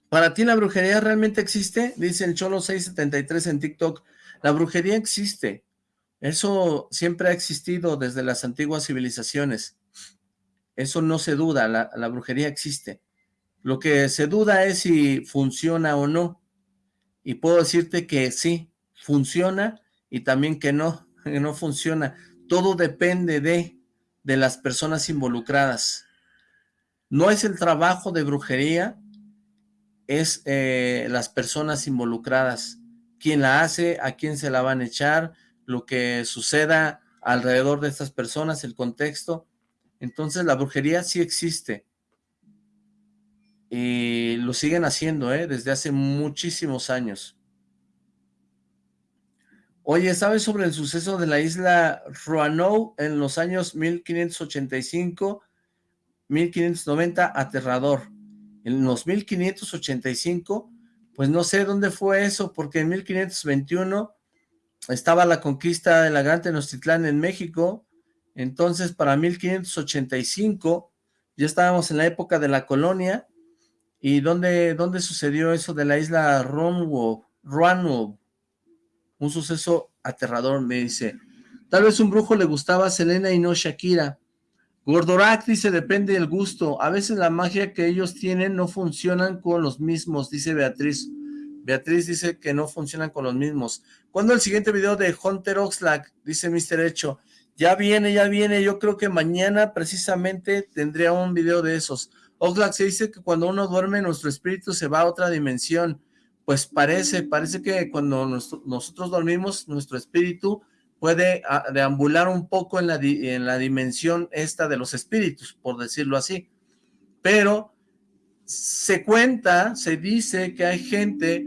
¿Para ti la brujería realmente existe? Dice el Cholo673 en TikTok. La brujería existe. Eso siempre ha existido desde las antiguas civilizaciones. Eso no se duda, la, la brujería existe. Lo que se duda es si funciona o no. Y puedo decirte que sí, funciona y también que no, que no funciona. Todo depende de, de las personas involucradas. No es el trabajo de brujería es eh, las personas involucradas, quién la hace, a quién se la van a echar, lo que suceda alrededor de estas personas, el contexto. Entonces la brujería sí existe. Y lo siguen haciendo, ¿eh? Desde hace muchísimos años. Oye, ¿sabes sobre el suceso de la isla Roanoke en los años 1585, 1590? Aterrador en los 1585, pues no sé dónde fue eso, porque en 1521 estaba la conquista de la Gran Tenochtitlán en México, entonces para 1585 ya estábamos en la época de la colonia, ¿y dónde, dónde sucedió eso de la isla Roanoke? Un suceso aterrador, me dice. Tal vez un brujo le gustaba a Selena y no Shakira. Gordorak dice, depende del gusto. A veces la magia que ellos tienen no funcionan con los mismos, dice Beatriz. Beatriz dice que no funcionan con los mismos. ¿Cuándo el siguiente video de Hunter Oxlack? Dice Mr. Hecho. Ya viene, ya viene. Yo creo que mañana precisamente tendría un video de esos. Oxlack se dice que cuando uno duerme, nuestro espíritu se va a otra dimensión. Pues parece, parece que cuando nosotros dormimos, nuestro espíritu puede ah, deambular un poco en la, en la dimensión esta de los espíritus, por decirlo así. Pero se cuenta, se dice que hay gente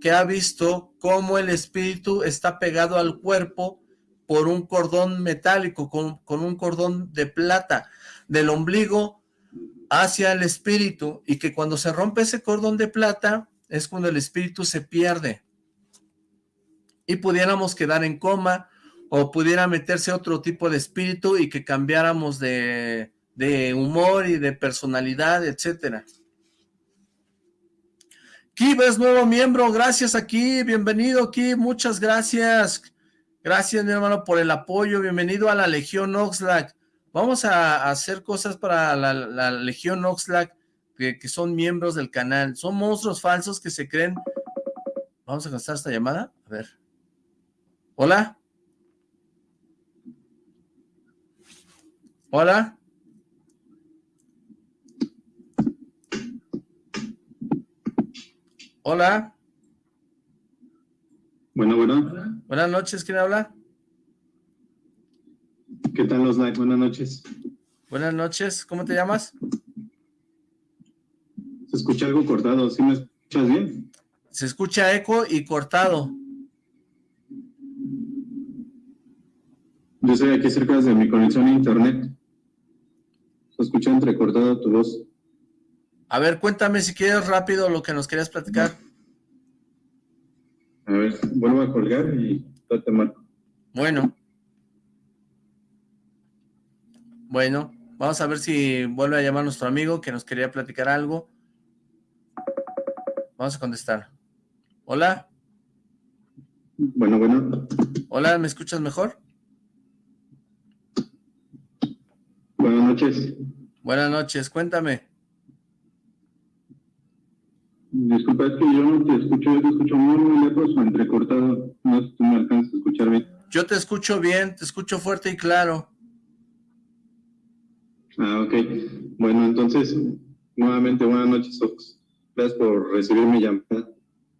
que ha visto cómo el espíritu está pegado al cuerpo por un cordón metálico, con, con un cordón de plata, del ombligo hacia el espíritu, y que cuando se rompe ese cordón de plata, es cuando el espíritu se pierde. Y pudiéramos quedar en coma, o pudiera meterse otro tipo de espíritu y que cambiáramos de, humor y de personalidad, etcétera. Kib es nuevo miembro, gracias aquí, bienvenido Kib, muchas gracias. Gracias mi hermano por el apoyo, bienvenido a la Legión Oxlack. Vamos a, hacer cosas para la, Legión Oxlack, que, que, son miembros del canal. Son monstruos falsos que se creen... Vamos a gastar esta llamada, a ver. Hola. Hola. Hola. Bueno, bueno. Buenas noches, ¿quién habla? ¿Qué tal los likes? Buenas noches. Buenas noches, ¿cómo te llamas? Se escucha algo cortado, ¿sí me escuchas bien? Se escucha eco y cortado. Yo estoy aquí cerca de mi conexión a internet. Se escucha entrecortada tu voz. A ver, cuéntame si quieres rápido lo que nos querías platicar. A ver, vuelvo a colgar y te marco. Bueno. Bueno, vamos a ver si vuelve a llamar nuestro amigo que nos quería platicar algo. Vamos a contestar. Hola. Bueno, bueno. Hola, ¿me escuchas mejor? Buenas noches. Buenas noches, cuéntame. Disculpa, es que yo no te escucho, yo te escucho muy, muy lejos o entrecortado. No sé si tú me alcanzas a escuchar bien. Yo te escucho bien, te escucho fuerte y claro. Ah, ok. Bueno, entonces, nuevamente buenas noches, Ox. Gracias por recibir mi llamada.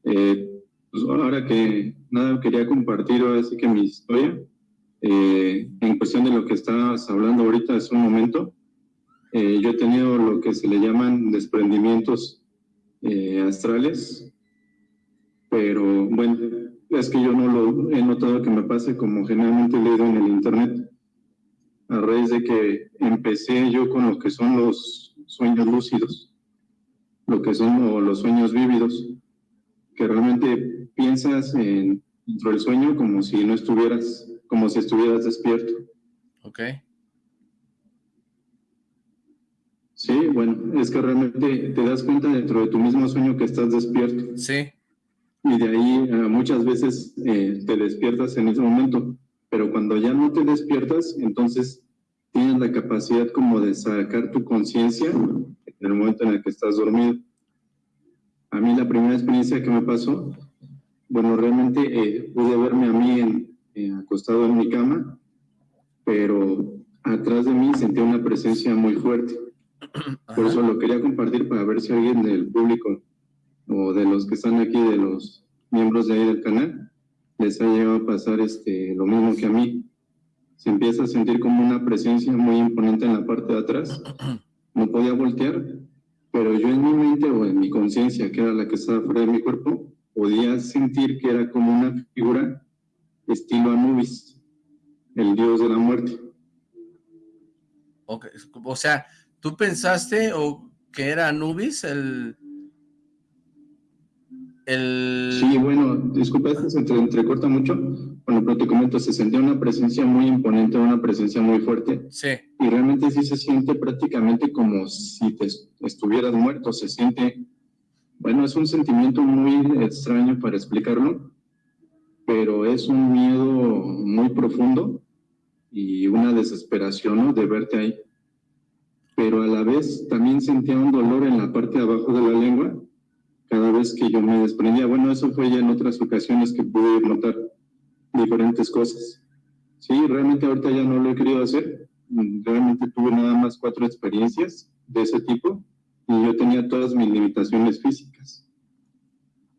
Eh, pues ahora que nada, quería compartir así que mi historia. Eh, en cuestión de lo que estabas hablando ahorita hace un momento, eh, yo he tenido lo que se le llaman desprendimientos astrales, pero bueno, es que yo no lo he notado que me pase como generalmente he en el internet, a raíz de que empecé yo con lo que son los sueños lúcidos, lo que son los sueños vívidos, que realmente piensas en, dentro del sueño como si no estuvieras como si estuvieras despierto. Ok. Sí, bueno, es que realmente te das cuenta dentro de tu mismo sueño que estás despierto. Sí. Y de ahí eh, muchas veces eh, te despiertas en ese momento, pero cuando ya no te despiertas, entonces tienes la capacidad como de sacar tu conciencia en el momento en el que estás dormido. A mí la primera experiencia que me pasó, bueno, realmente eh, pude verme a mí en, eh, acostado en mi cama, pero atrás de mí sentía una presencia muy fuerte. Por eso lo quería compartir para ver si alguien del público o de los que están aquí, de los miembros de ahí del canal, les ha llegado a pasar este, lo mismo que a mí. Se empieza a sentir como una presencia muy imponente en la parte de atrás. No podía voltear, pero yo en mi mente o en mi conciencia, que era la que estaba fuera de mi cuerpo, podía sentir que era como una figura estilo Anubis, el dios de la muerte. O sea, ¿tú pensaste o que era Anubis el... el... Sí, bueno, disculpa, se entrecorta mucho. Bueno, pero te comento, se sentía una presencia muy imponente, una presencia muy fuerte. Sí. Y realmente sí se siente prácticamente como si te estuvieras muerto, se siente... Bueno, es un sentimiento muy extraño para explicarlo, pero es un miedo muy profundo y una desesperación de verte ahí. pero a la vez también sentía un dolor en la parte de abajo de la lengua cada vez que yo me desprendía. Bueno, eso fue ya en otras ocasiones que pude notar diferentes cosas. Sí, realmente ahorita ya no lo he querido hacer. Realmente tuve nada más cuatro experiencias de ese tipo y yo tenía todas mis limitaciones físicas.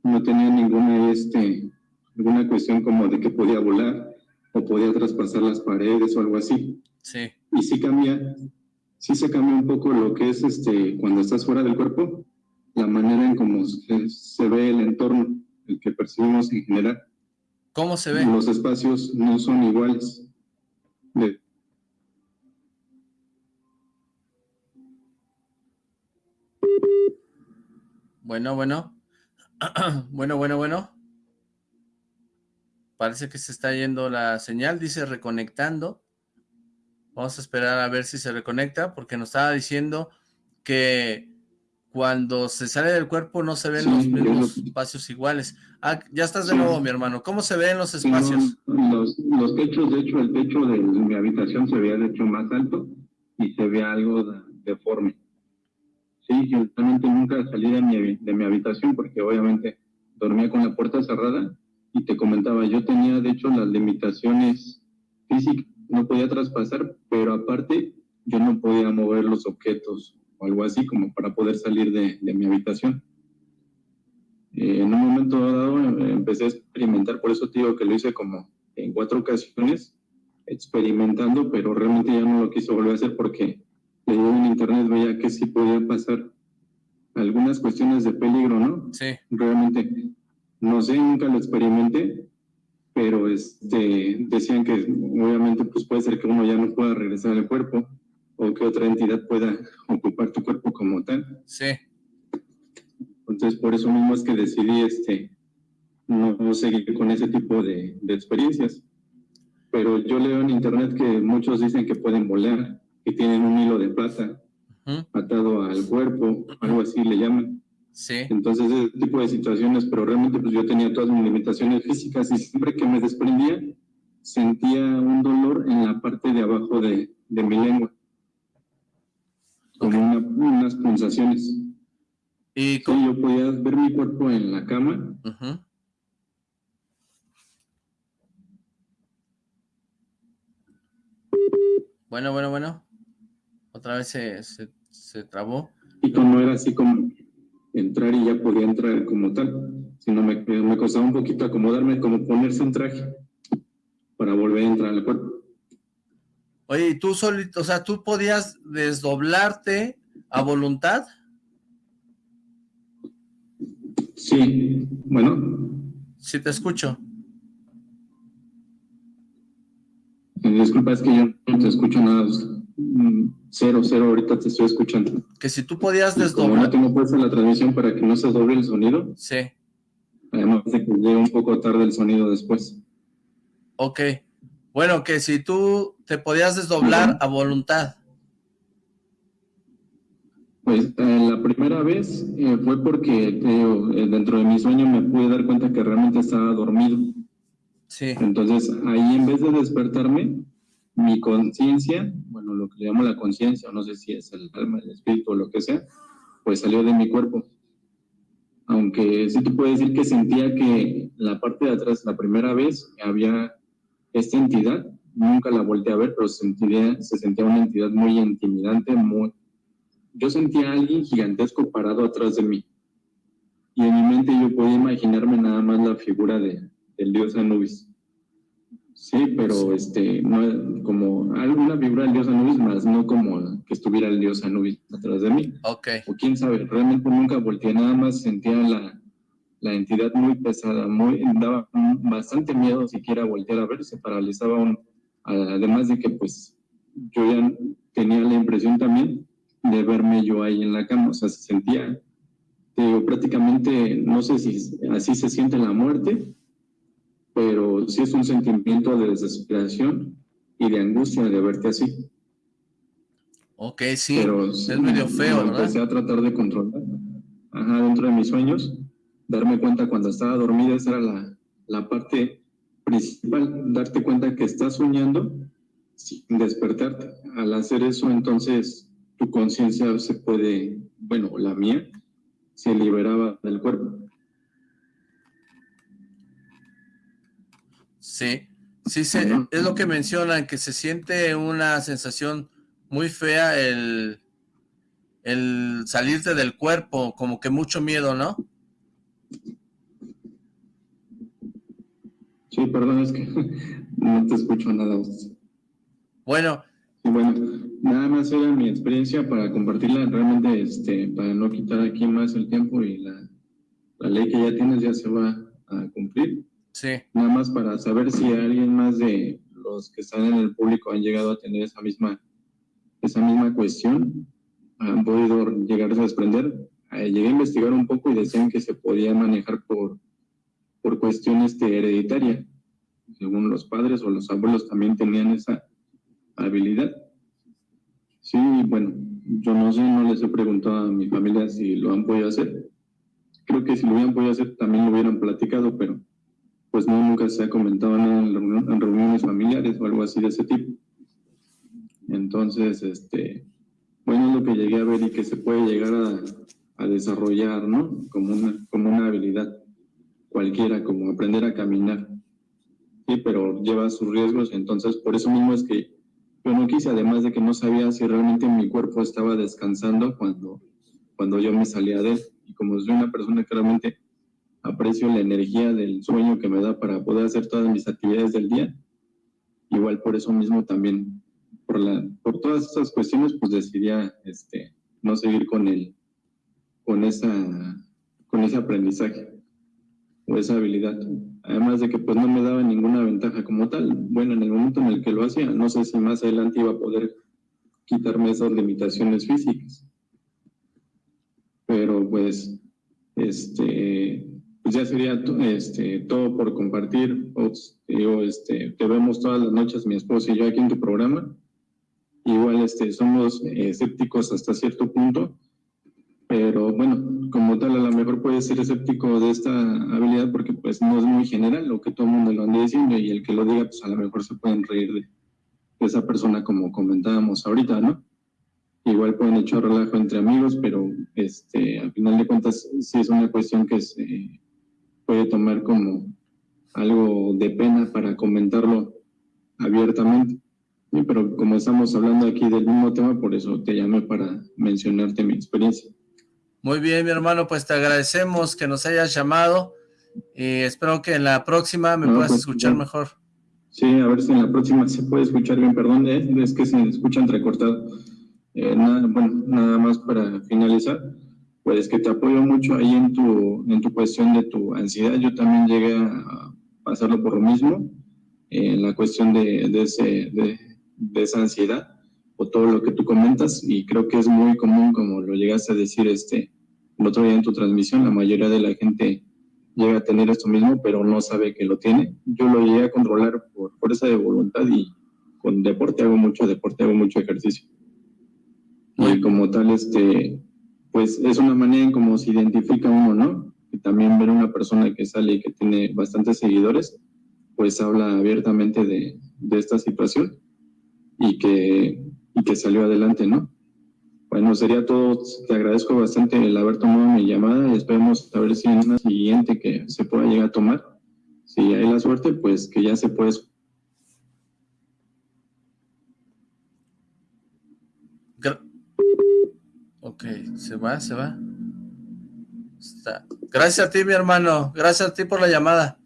No tenía ninguna, este, alguna cuestión como de que podía volar o podía traspasar las paredes o algo así. Sí. Y sí cambia, sí se cambia un poco lo que es este, cuando estás fuera del cuerpo, manera en cómo se, ve el entorno, el que percibimos en general. ¿Cómo se ve? Los espacios no son iguales. Bueno, bueno. bueno, bueno, bueno. Parece que se está yendo la señal, dice reconectando. Vamos a esperar a ver si se reconecta, porque nos estaba diciendo que cuando se sale del cuerpo no se ven los mismos espacios iguales. Ah, ya estás de nuevo, mi hermano. ¿Cómo se ven los espacios? los, los, techos, de hecho, el techo de mi habitación se veía de hecho más alto y se ve algo deforme. Sí, yo realmente nunca salí de mi, de mi habitación porque obviamente dormía con la puerta cerrada y te comentaba, yo tenía de hecho las limitaciones físicas, no podía traspasar, pero aparte yo no podía mover los objetos o algo así como para poder salir de, de mi habitación. Eh, en un momento dado eh, empecé a experimentar, por eso te digo que lo hice como en cuatro ocasiones, experimentando, pero realmente ya no lo quiso volver a hacer porque leí en internet, veía que sí podía pasar algunas cuestiones de peligro, ¿no? Sí. Realmente, no sé, nunca lo experimenté, pero este, decían que obviamente pues puede ser que uno ya no pueda regresar al cuerpo, o que otra entidad pueda ocupar tu cuerpo como tal. Sí. Entonces, por eso mismo es que decidí este, no, seguir con ese tipo de, experiencias. Pero yo leo en internet que muchos dicen que pueden volar, que tienen un hilo de plata atado al cuerpo, algo así le llaman. Sí. Entonces, ese tipo de situaciones, pero realmente pues yo tenía todas mis limitaciones físicas y siempre que me desprendía, sentía un dolor en la parte de abajo de, de mi lengua como unas pulsaciones. ¿Y yo podía ver mi cuerpo en la cama. Bueno, bueno, bueno. Otra vez se, se, trabó. Y no era así como entrar y ya podía entrar como tal, sino me, me costaba un poquito acomodarme, como ponerse un traje para volver a entrar al cuerpo. Oye, ¿y tú solito, o sea, tú podías desdoblarte a voluntad? Sí, bueno. Sí, te escucho. Eh, disculpa, es que yo no te escucho nada. Mm, cero, cero, ahorita te estoy escuchando. Que si tú podías desdoblar... Como no tengo puesta la transmisión para que no se doble el sonido. Sí. Además de que llegue un poco tarde el sonido después. Ok. Bueno, que si tú te podías desdoblar a voluntad. Pues eh, la primera vez eh, fue porque eh, dentro de mi sueño me pude dar cuenta que realmente estaba dormido. Sí. Entonces ahí en vez de despertarme, mi conciencia, bueno, lo que le llamo la conciencia, no sé si es el alma, el espíritu o lo que sea, pues salió de mi cuerpo. Aunque sí te puedo decir que sentía que la parte de atrás, la primera vez, había esta entidad, nunca la volteé a ver, pero se sentía, se sentía una entidad muy intimidante, muy... Yo sentía a alguien gigantesco parado atrás de mí. Y en mi mente yo podía imaginarme nada más la figura de, del dios Anubis. Sí, pero este, no, como alguna figura del dios Anubis, más no como que estuviera el dios Anubis atrás de mí. Ok. O quién sabe, realmente nunca volteé, nada más sentía la, la entidad muy pesada, muy, daba bastante miedo siquiera voltear a ver, se paralizaba uno. Además de que pues yo ya tenía la impresión también de verme yo ahí en la cama, o sea, se sentía, digo, prácticamente, no sé si así se siente la muerte, pero sí es un sentimiento de desesperación y de angustia de verte así. Ok, sí, pero, es medio feo, ¿verdad? Empecé a tratar de controlar, ajá, dentro de mis sueños, darme cuenta cuando estaba dormida, esa era la, la parte principal, darte cuenta que estás soñando sin despertarte. Al hacer eso, entonces, tu conciencia se puede, bueno, la mía, se liberaba del cuerpo. Sí, sí, se, es lo que mencionan, que se siente una sensación muy fea el, el salirte del cuerpo, como que mucho miedo, ¿no? Sí, perdón, es que no te escucho nada. Bueno. bueno, nada más era mi experiencia para compartirla realmente, este, para no quitar aquí más el tiempo y la, la ley que ya tienes ya se va a cumplir. Sí. Nada más para saber si alguien más de los que están en el público han llegado a tener esa misma, esa misma cuestión, han podido llegarse a desprender. Eh, llegué a investigar un poco y decían que se podía manejar por, por cuestiones de hereditaria. Según los padres o los abuelos también tenían esa habilidad. Sí, bueno, yo no sé, no les he preguntado a mi familia si lo han podido hacer. Creo que si lo hubieran podido hacer también lo hubieran platicado, pero pues no, nunca se ha comentado nada en, reuniones familiares o algo así de ese tipo. Entonces, este, bueno, es lo que llegué a ver y que se puede llegar a, desarrollar, ¿no? Como una habilidad cualquiera, como aprender a caminar. Sí, pero lleva sus riesgos, entonces por eso mismo es que yo no quise, además de que no sabía si realmente mi cuerpo estaba descansando cuando, cuando yo me salía de él. Y como soy una persona que realmente aprecio la energía del sueño que me da para poder hacer todas mis actividades del día, igual por eso mismo también, por, la, por todas esas cuestiones, pues decidí este, no seguir con, el, con, esa, con ese aprendizaje o esa habilidad. Además de que pues no me daba ninguna ventaja como tal. Bueno, en el momento en el que lo hacía, no sé si más adelante iba a poder quitarme esas limitaciones físicas. Pero pues, este, pues ya sería este, todo por compartir. Digo, este, te vemos todas las noches, mi esposa y yo aquí en tu programa. Igual este, somos escépticos hasta cierto punto, pero bueno, como tal a lo mejor puede ser escéptico de esta habilidad porque pues no es muy general lo que todo el mundo lo anda diciendo y el que lo diga pues a lo mejor se pueden reír de, esa persona como comentábamos ahorita, ¿no? Igual pueden echar relajo entre amigos, pero este, al final de cuentas sí es una cuestión que se puede tomar como algo de pena para comentarlo abiertamente. pero como estamos hablando aquí del mismo tema, por eso te llamé para mencionarte mi experiencia. Muy bien, mi hermano, pues te agradecemos que nos hayas llamado y espero que en la próxima me puedas pues, escuchar mejor. Sí, a ver si en la próxima se puede escuchar bien, perdón, eh, es que se escucha entrecortado. Eh, nada, bueno, nada más para finalizar, pues que te apoyo mucho ahí en tu, en tu cuestión de tu ansiedad. Yo también llegué a pasarlo por lo mismo, en la cuestión de, de, ese, de, de esa ansiedad o todo lo que tú comentas y creo que es muy común como lo llegaste a decir este el otro día en tu transmisión, la mayoría de la gente llega a tener esto mismo pero no sabe que lo tiene. Yo lo llegué a controlar por fuerza de voluntad y con deporte hago mucho deporte, hago mucho ejercicio. Y como tal, este, pues es una manera en cómo se identifica uno, ¿no? Y también ver una persona que sale y que tiene bastantes seguidores, pues habla abiertamente de, de esta situación y que y que salió adelante, ¿no? Bueno, sería todo. Te agradezco bastante el haber tomado mi llamada y esperemos a ver si en una siguiente que se pueda llegar a tomar, si hay la suerte, pues que ya se puede... Ok, se va, se va. Está. Gracias a ti, mi hermano. Gracias a ti por la llamada.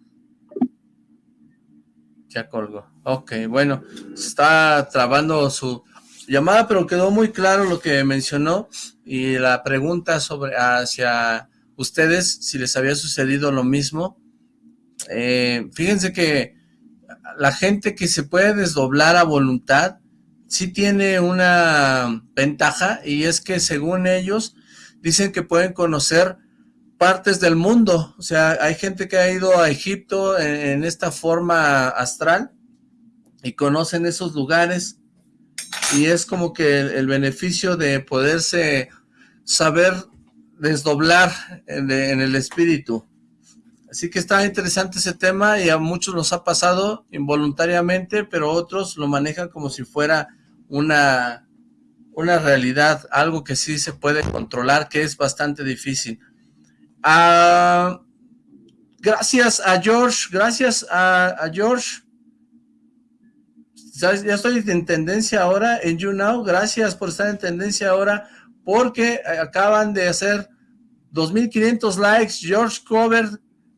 Ya colgó. Ok, bueno, está trabando su llamada, pero quedó muy claro lo que mencionó y la pregunta sobre hacia ustedes si les había sucedido lo mismo. Eh, fíjense que la gente que se puede desdoblar a voluntad sí tiene una ventaja y es que según ellos dicen que pueden conocer partes del mundo, o sea, hay gente que ha ido a Egipto en, en esta forma astral y conocen esos lugares y es como que el, beneficio de poderse saber desdoblar en, el espíritu. Así que está interesante ese tema y a muchos nos ha pasado involuntariamente, pero otros lo manejan como si fuera una, una realidad, algo que sí se puede controlar, que es bastante difícil. Ah, gracias a George, gracias a, George. Ya estoy en tendencia ahora en YouNow, gracias por estar en tendencia ahora, porque acaban de hacer 2.500 likes, George Cover,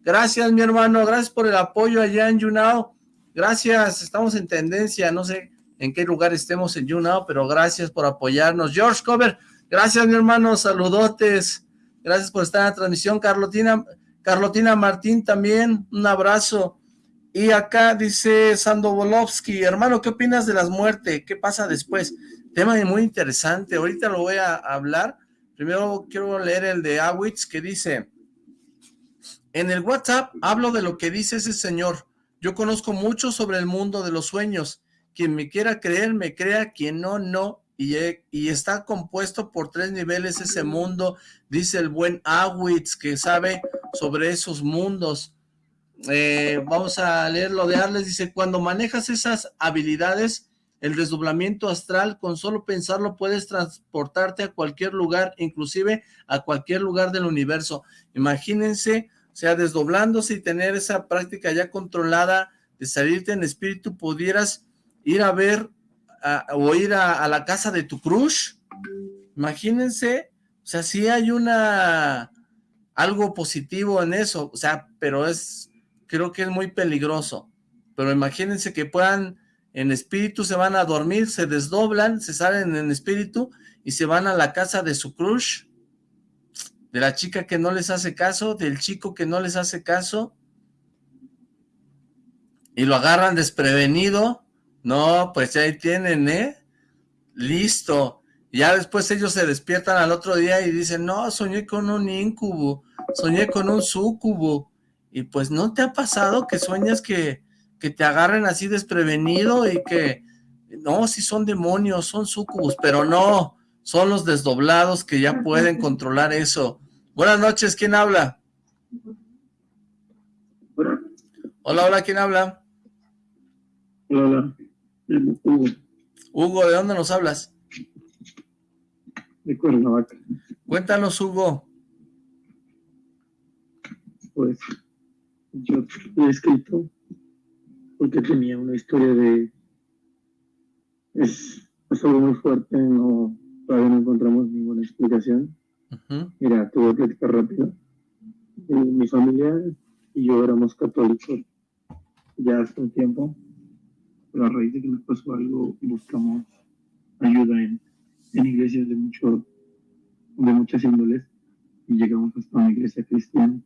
gracias mi hermano, gracias por el apoyo allá en YouNow, gracias, estamos en tendencia, no sé en qué lugar estemos en YouNow, pero gracias por apoyarnos. George Cover, gracias mi hermano, saludotes, gracias por estar en la transmisión. Carlotina, Carlotina Martín también, un abrazo. Y acá dice Sando Bolovsky, hermano, ¿qué opinas de las muertes? ¿Qué pasa después? Tema muy interesante, ahorita lo voy a hablar. Primero quiero leer el de Awitz que dice, en el WhatsApp hablo de lo que dice ese señor. Yo conozco mucho sobre el mundo de los sueños quien me quiera creer, me crea, quien no, no. Y, y, está compuesto por tres niveles ese mundo, dice el buen Awitz, que sabe sobre esos mundos. Eh, vamos a leerlo de Arles, dice, cuando manejas esas habilidades, el desdoblamiento astral, con solo pensarlo puedes transportarte a cualquier lugar, inclusive a cualquier lugar del universo. Imagínense, o sea, desdoblándose y tener esa práctica ya controlada de salirte en espíritu, pudieras ir a ver o ir a, la casa de tu crush. Imagínense, o sea, sí hay una algo positivo en eso, o sea, pero es, creo que es muy peligroso. Pero imagínense que puedan, en espíritu se van a dormir, se desdoblan, se salen en espíritu y se van a la casa de su crush, de la chica que no les hace caso, del chico que no les hace caso, y lo agarran desprevenido, no, pues ahí tienen, ¿eh? Listo. Ya después ellos se despiertan al otro día y dicen, no, soñé con un incubo, soñé con un sucubo. Y pues, ¿no te ha pasado que sueñas que, que te agarren así desprevenido y que, no, si son demonios, son sucubos, pero no, son los desdoblados que ya pueden controlar eso. Buenas noches, ¿quién habla? Hola, hola, ¿quién habla? Hola. Hugo. Hugo, ¿de dónde nos hablas? De Cuernavaca. Cuéntanos, Hugo. Pues yo he escrito porque tenía una historia de... Es, algo muy fuerte, no, todavía no encontramos ninguna explicación. Mira, te voy a platicar rápido. Eh, mi familia y yo éramos católicos ya hace un tiempo pero a raíz de que nos pasó algo, buscamos ayuda en, en iglesias de, mucho, de muchas índoles y llegamos hasta una iglesia cristiana.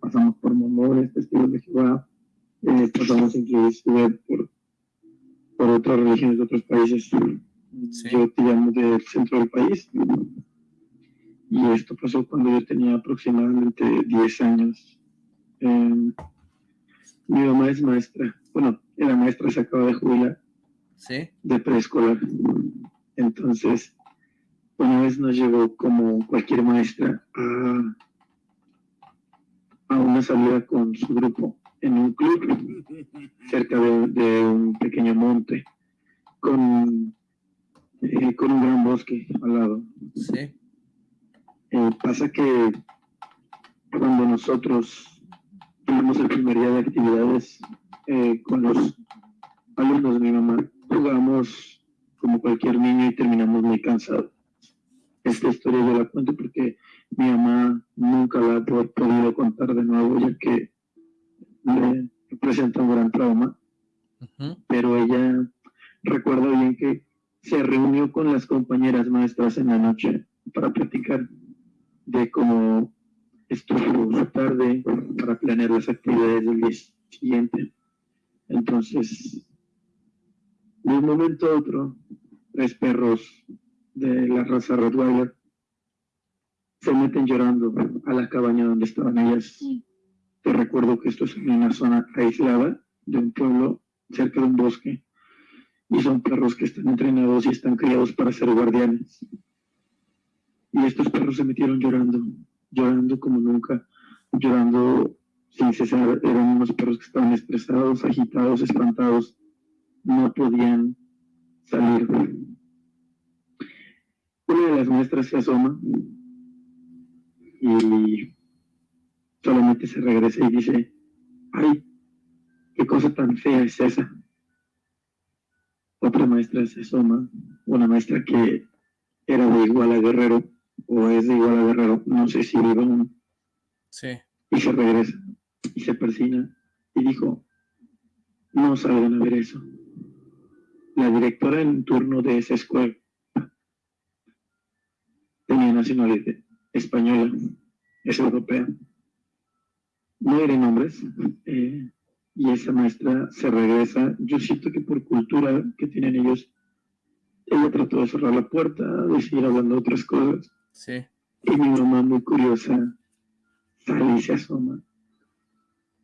Pasamos por mormones, testigos de Jehová, eh, pasamos inclusive por, por otras religiones de otros países. Yo te llamo del centro del país. Y esto pasó cuando yo tenía aproximadamente 10 años. Eh, mi mamá es maestra. Bueno, la maestra se acaba de jubilar ¿Sí? de preescolar. Entonces, una vez nos llevó como cualquier maestra a, a una salida con su grupo en un club cerca de, un pequeño monte con, eh, con un gran bosque al lado. Sí. Eh, pasa que cuando nosotros tuvimos el primer día de actividades eh, con los alumnos de mi mamá. Jugamos como cualquier niño y terminamos muy cansados. Esta historia yo la cuento porque mi mamá nunca la ha podido contar de nuevo, ya que le presenta un gran trauma. Pero ella recuerda bien que se reunió con las compañeras maestras en la noche para platicar de cómo estuvo su tarde para planear las actividades del día siguiente. Entonces, de un momento a otro, tres perros de la raza Rottweiler se meten llorando a la cabaña donde estaban ellas. Te recuerdo que esto es en una zona aislada de un pueblo cerca de un bosque y son perros que están entrenados y están criados para ser guardianes. Y estos perros se metieron llorando, llorando como nunca, llorando sin cesar, eran unos perros que estaban estresados, agitados, espantados, no podían salir. una de las maestras se asoma y solamente se regresa y dice, ay, qué cosa tan fea es esa. Otra maestra se asoma, una maestra que era de igual a Guerrero, o es de igual a Guerrero, no sé si vive aún. Sí. Y se regresa, y se persina, y dijo, no salgan a ver eso. La directora en turno de esa escuela tenía nacionalidad española, es europea. No eran nombres, eh, y esa maestra se regresa. Yo siento que por cultura que tienen ellos, ella trató de cerrar la puerta, de seguir hablando de otras cosas. Sí. Y mi mamá, muy curiosa, sale y se asoma.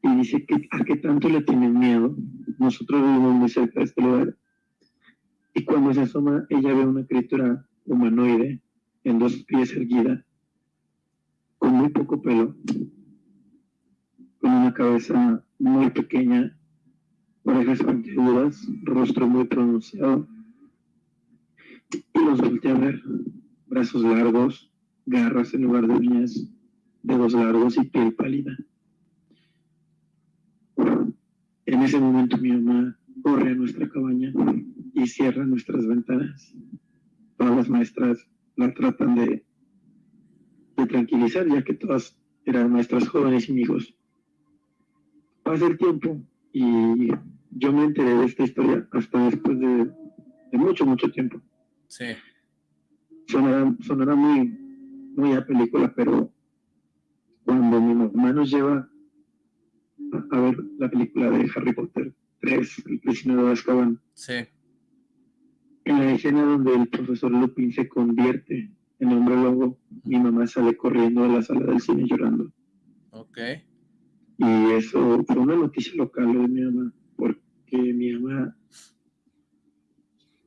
Y dice que a qué tanto le tienen miedo. Nosotros vivimos muy cerca de este lugar. Y cuando se asoma, ella ve una criatura humanoide en dos pies erguida, con muy poco pelo, con una cabeza muy pequeña, orejas puntiagudas, rostro muy pronunciado, y los volteé brazos largos, garras en lugar de uñas, dedos largos y piel pálida. En ese momento mi mamá corre a nuestra cabaña y cierra nuestras ventanas. Todas las maestras la tratan de, de tranquilizar, ya que todas eran maestras jóvenes y mi hijos. Pasa el tiempo y yo me enteré de esta historia hasta después de, de mucho, mucho tiempo. Sí. Sonará, sonará muy, muy a película, pero cuando mi mamá nos lleva a, a ver la película de Harry Potter 3, El prisionero de Azkaban, Sí. en la escena donde el profesor Lupin se convierte en hombre lobo, mi mamá sale corriendo a la sala del cine llorando. Ok. Y eso fue una noticia local de mi mamá, porque mi mamá,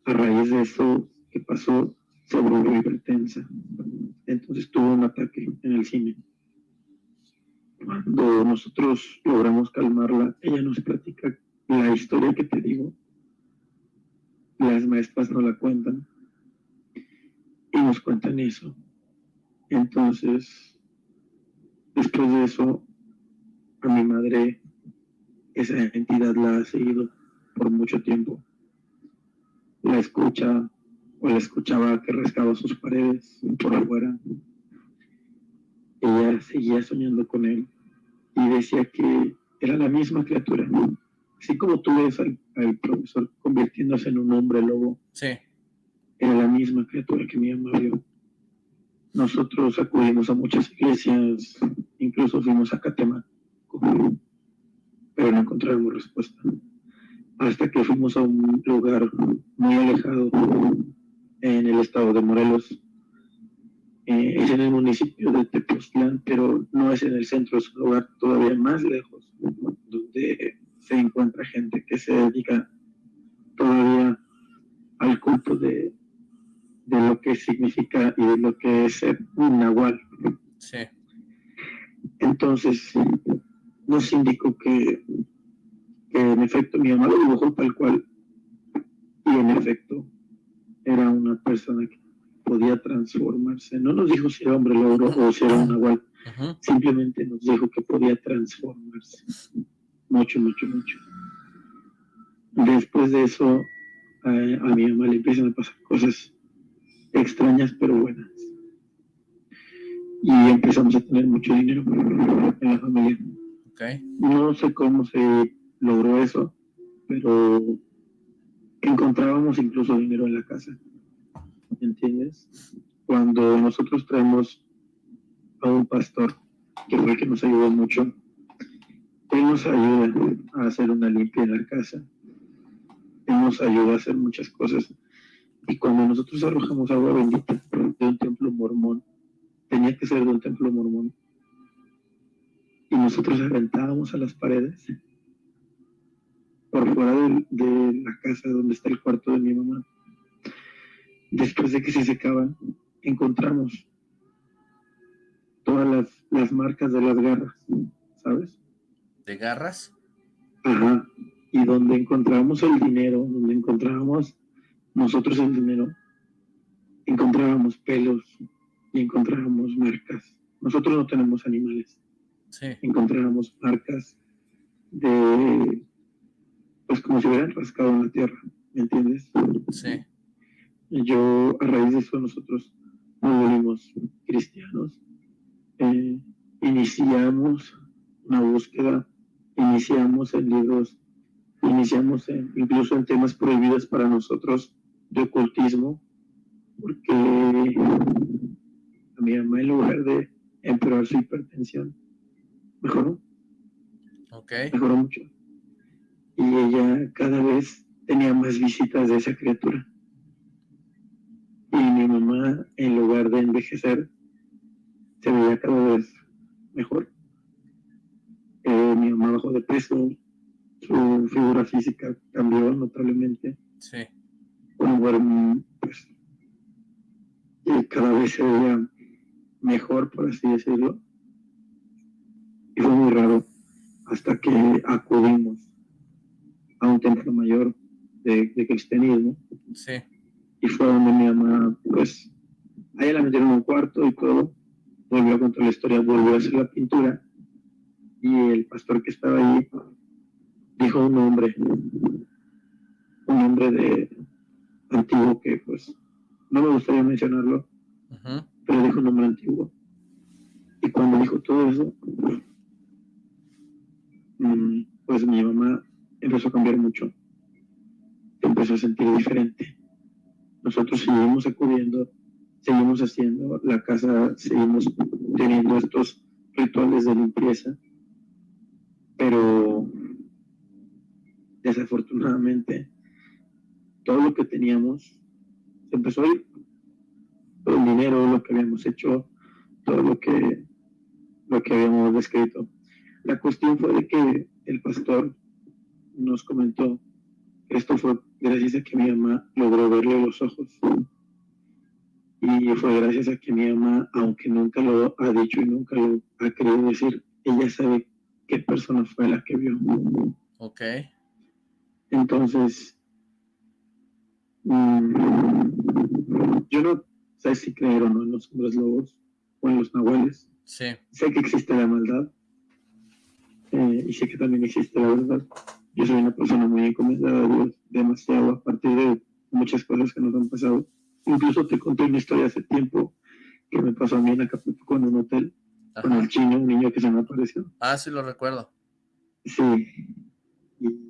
a raíz de eso que pasó, se volvió hipertensa. Entonces tuvo un ataque en el cine. Cuando nosotros logramos calmarla, ella nos platica la historia que te digo. Las maestras no la cuentan. Nos cuentan eso. Entonces, después de eso, a mi madre esa entidad la ha seguido por mucho tiempo. La escucha o la escuchaba que rascaba sus paredes por afuera. Ella seguía soñando con él y decía que era la misma criatura. Así como tú ves al, al profesor convirtiéndose en un hombre lobo, Sí. Era la misma criatura que mi mamá vio. Nosotros acudimos a muchas iglesias, incluso fuimos a Catemaco, pero no encontramos respuesta. Hasta que fuimos a un lugar muy alejado en el estado de Morelos. Eh, es en el municipio de Tepoztlán, pero no es en el centro, es un lugar todavía más lejos, donde se encuentra gente que se dedica todavía al culto de, de lo que significa y de lo que es ser un nahual. Sí. Entonces, nos indicó que, que en efecto mi mamá lo dibujó tal cual. Y en efecto, era una persona que podía transformarse. No nos dijo si era hombre lobo o si era un nahual. Simplemente nos dijo que podía transformarse. Mucho, mucho, mucho. Después de eso, a, a mi mamá le empiezan a pasar cosas extrañas pero buenas. Y empezamos a tener mucho dinero en la familia. No sé cómo se logró eso, pero encontrábamos incluso dinero en la casa. ¿Me entiendes? Cuando nosotros traemos a un pastor, que fue el que nos ayudó mucho, él nos ayuda a hacer una limpia en la casa. Él nos ayuda a hacer muchas cosas. Y cuando nosotros arrojamos agua bendita de un templo mormón, tenía que ser de un templo mormón, y nosotros aventábamos a las paredes por fuera de, de la casa donde está el cuarto de mi mamá. Después de que se secaban, encontramos todas las, las marcas de las garras, ¿sabes? ¿De garras? Ajá. Y donde encontrábamos el dinero, donde encontrábamos nosotros el dinero, encontrábamos pelos y encontrábamos marcas. Nosotros no tenemos animales. Sí. Encontrábamos marcas de, pues como si hubieran rascado en la tierra, ¿me entiendes? Sí. Yo, a raíz de eso, nosotros nos volvimos cristianos. Eh, iniciamos una búsqueda, iniciamos en libros, iniciamos incluso en temas prohibidos para nosotros de ocultismo, porque a mi mamá en lugar de empeorar su hipertensión, mejoró. Okay. Mejoró mucho. Y ella cada vez tenía más visitas de esa criatura. Y mi mamá, en lugar de envejecer, se veía cada vez mejor. Eh, mi mamá bajó de peso, su figura física cambió notablemente. Sí. Bueno, pues, y cada vez se veía mejor, por así decirlo. Y fue muy raro hasta que acudimos a un templo mayor de, cristianismo. Sí. Y fue donde mi mamá, pues, ahí la metieron en un cuarto y todo. Volvió a contar la historia, volvió a hacer la pintura. Y el pastor que estaba ahí dijo un nombre, un nombre de antiguo que, pues, no me gustaría mencionarlo, pero dijo un nombre antiguo. Y cuando dijo todo eso, mm, pues mi mamá empezó a cambiar mucho. Empezó a sentir diferente. Nosotros seguimos acudiendo, seguimos haciendo, la casa seguimos teniendo estos rituales de limpieza, pero desafortunadamente todo lo que teníamos se empezó a ir todo el dinero, lo que habíamos hecho, todo lo que, lo que habíamos descrito. La cuestión fue de que el pastor nos comentó esto fue gracias a que mi mamá logró verle los ojos. Y fue gracias a que mi mamá, aunque nunca lo ha dicho y nunca lo ha querido decir, ella sabe qué persona fue la que vio. Ok. Entonces, mm, yo no sé si creer o no en los hombres lobos o en los nahuales. Sí. Sé que existe la maldad eh, y sé que también existe la verdad. Yo soy una persona muy encomendada a Dios, demasiado a partir de muchas cosas que nos han pasado. Incluso te conté una historia hace tiempo que me pasó a mí en Acapulco en un hotel con el chino, un niño que se me apareció. Ah, sí, lo recuerdo. Sí. Y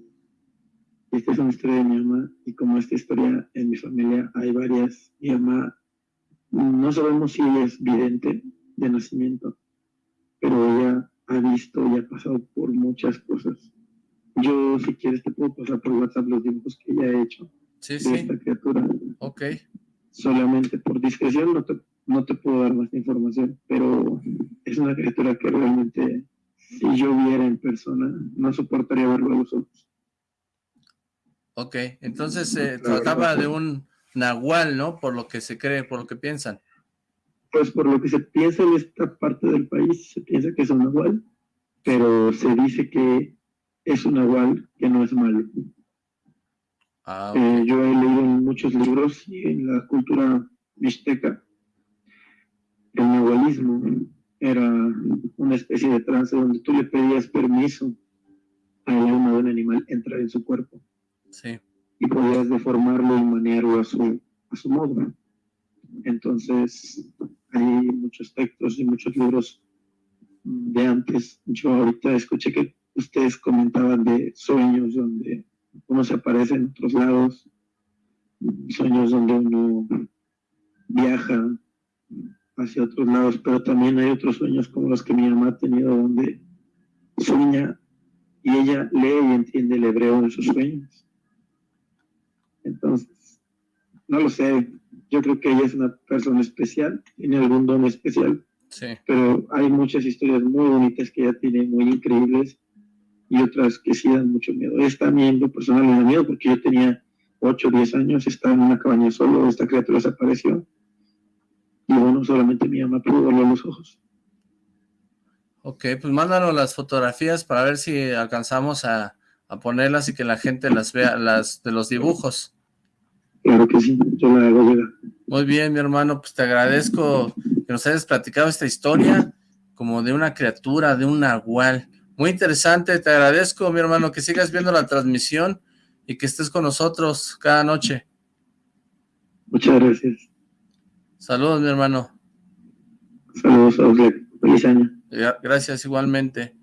esta es una historia de mi mamá y como esta historia en mi familia hay varias. Mi mamá no sabemos si ella es vidente de nacimiento, pero ella ha visto y ha pasado por muchas cosas. Yo, si quieres, te puedo pasar por WhatsApp los dibujos que ella ha hecho de esta criatura. Ok. Solamente por discreción no te, no te puedo dar más información, pero es una criatura que realmente, si yo viera en persona, no soportaría verlo a los ojos. Ok, entonces se trataba de un nahual, ¿no? Por lo que se cree, por lo que piensan. Pues por lo que se piensa en esta parte del país, se piensa que es un nahual, pero se dice que es un nahual que no es malo. Ah, eh, yo he leído en muchos libros y en la cultura mixteca, el nahualismo era una especie de trance donde tú le pedías permiso al alma de un animal entrar en su cuerpo. Y podías deformarlo y manearlo a su, a su modo. Entonces, hay muchos textos y muchos libros de antes. Yo ahorita escuché que ustedes comentaban de sueños donde uno se aparece en otros lados, sueños donde uno viaja hacia otros lados, pero también hay otros sueños como los que mi mamá ha tenido donde sueña y ella lee y entiende el hebreo en sus sueños. Entonces, no lo sé, yo creo que ella es una persona especial, tiene algún don especial, sí. pero hay muchas historias muy bonitas que ella tiene, muy increíbles, y otras que sí dan mucho miedo. Esta a mí personal me da miedo porque yo tenía 8 o 10 años, estaba en una cabaña solo, esta criatura desapareció, y bueno, solamente mi mamá pudo verlo a los ojos. Ok, pues mándanos las fotografías para ver si alcanzamos a, a ponerlas y que la gente las vea, las de los dibujos. Claro que sí, yo la hago llegar. Muy bien, mi hermano, pues te agradezco que nos hayas platicado esta historia como de una criatura, de un nahual. Muy interesante, te agradezco, mi hermano, que sigas viendo la transmisión y que estés con nosotros cada noche. Muchas gracias. Saludos, mi hermano. Saludos a usted. Feliz año. Gracias, igualmente.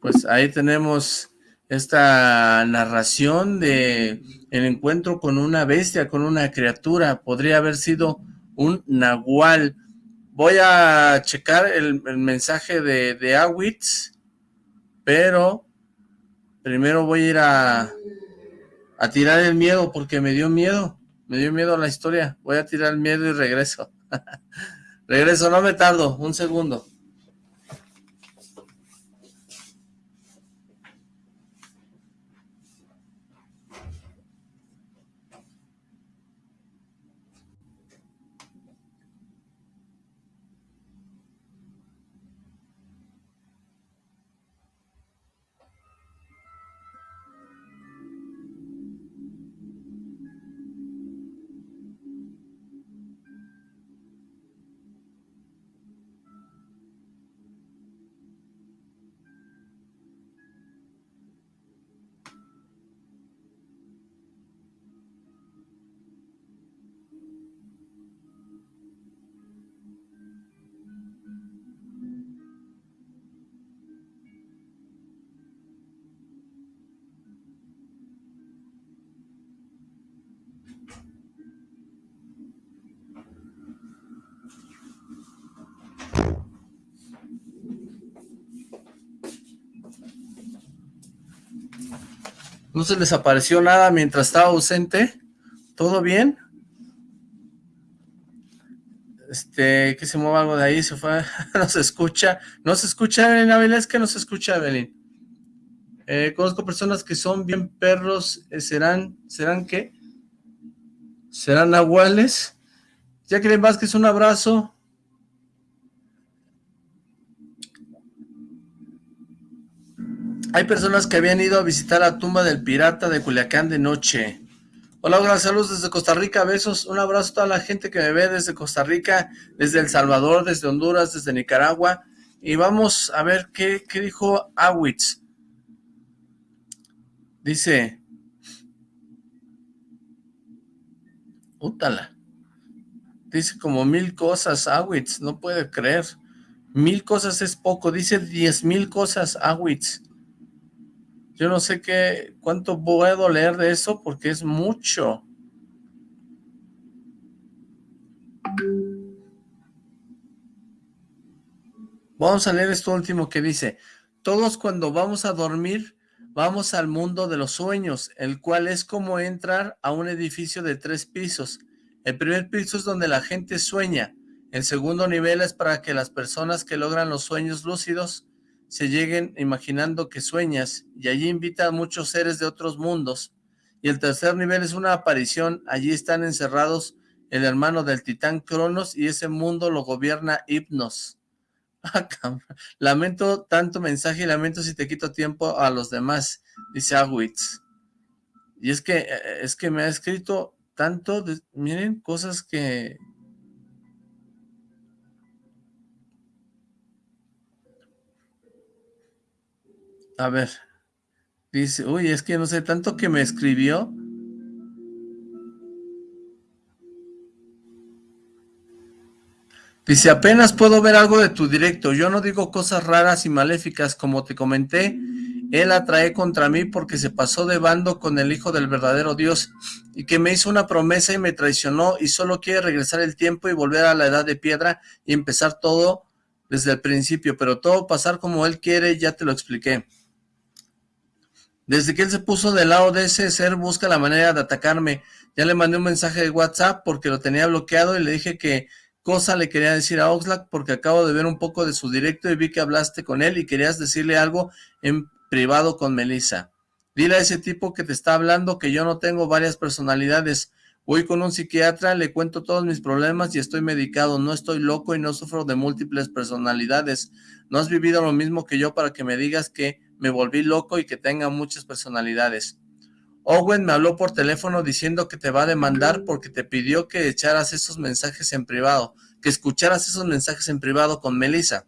Pues ahí tenemos esta narración de el encuentro con una bestia, con una criatura. Podría haber sido un nahual. Voy a checar el, mensaje de, de Awitz, pero primero voy a ir a, a tirar el miedo porque me dio miedo. Me dio miedo la historia. Voy a tirar el miedo y regreso. regreso, no me tardo. Un segundo. ¿No se les apareció nada mientras estaba ausente? ¿Todo bien? Este, que se mueva algo de ahí, se fue, no se escucha, no se escucha Evelyn Ávila, es que no se escucha Evelyn. Eh, conozco personas que son bien perros, eh, ¿serán, serán qué? ¿Serán nahuales? Jacqueline Vázquez, un abrazo. Hay personas que habían ido a visitar la tumba del pirata de Culiacán de noche. Hola, hola, saludos desde Costa Rica, besos, un abrazo a toda la gente que me ve desde Costa Rica, desde El Salvador, desde Honduras, desde Nicaragua. Y vamos a ver qué, dijo Awitz. Dice... Útala. Dice como mil cosas, Awitz, no puede creer. Mil cosas es poco, dice diez mil cosas, Awitz. Yo no sé qué, cuánto puedo leer de eso porque es mucho. Vamos a leer esto último que dice, todos cuando vamos a dormir, vamos al mundo de los sueños, el cual es como entrar a un edificio de tres pisos. El primer piso es donde la gente sueña, el segundo nivel es para que las personas que logran los sueños lúcidos se lleguen imaginando que sueñas y allí invita a muchos seres de otros mundos. Y el tercer nivel es una aparición, allí están encerrados el hermano del titán Cronos y ese mundo lo gobierna Hipnos. Ah, lamento tanto mensaje y lamento si te quito tiempo a los demás, dice Agwitz. Y es que, eh, es que me ha escrito tanto, miren, cosas que, A ver. Dice, uy, es que no sé, tanto que me escribió. Dice, apenas puedo ver algo de tu directo. Yo no digo cosas raras y maléficas. Como te comenté, él atrae contra mí porque se pasó de bando con el hijo del verdadero Dios y que me hizo una promesa y me traicionó y solo quiere regresar el tiempo y volver a la edad de piedra y empezar todo desde el principio. Pero todo pasar como él quiere, ya te lo expliqué. Desde que él se puso del lado de ese ser, busca la manera de atacarme. Ya le mandé un mensaje de WhatsApp porque lo tenía bloqueado y le dije que cosa le quería decir a Oxlack porque acabo de ver un poco de su directo y vi que hablaste con él y querías decirle algo en privado con Melissa. Dile a ese tipo que te está hablando que yo no tengo varias personalidades. Voy con un psiquiatra, le cuento todos mis problemas y estoy medicado. No estoy loco y no sufro de múltiples personalidades. No has vivido lo mismo que yo para que me digas que me volví loco y que tenga muchas personalidades. Owen me habló por teléfono diciendo que te va a demandar porque te pidió que echaras esos mensajes en privado, que escucharas esos mensajes en privado con Melissa.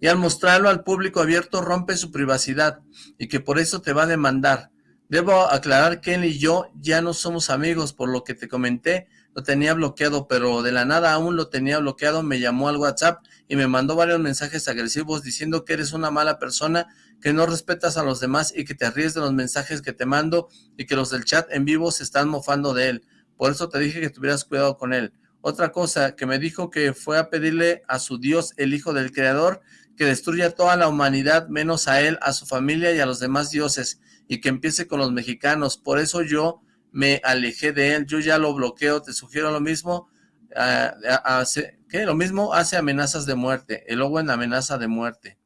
Y al mostrarlo al público abierto rompe su privacidad y que por eso te va a demandar. Debo aclarar que él y yo ya no somos amigos, por lo que te comenté, lo tenía bloqueado, pero de la nada aún lo tenía bloqueado, me llamó al WhatsApp y me mandó varios mensajes agresivos diciendo que eres una mala persona, que no respetas a los demás y que te ríes de los mensajes que te mando y que los del chat en vivo se están mofando de él. Por eso te dije que tuvieras cuidado con él. Otra cosa, que me dijo que fue a pedirle a su Dios, el Hijo del Creador, que destruya toda la humanidad, menos a él, a su familia y a los demás dioses y que empiece con los mexicanos. Por eso yo me alejé de él, yo ya lo bloqueo, te sugiero lo mismo, hace, ¿qué? Lo mismo hace amenazas de muerte, el Owen amenaza de muerte.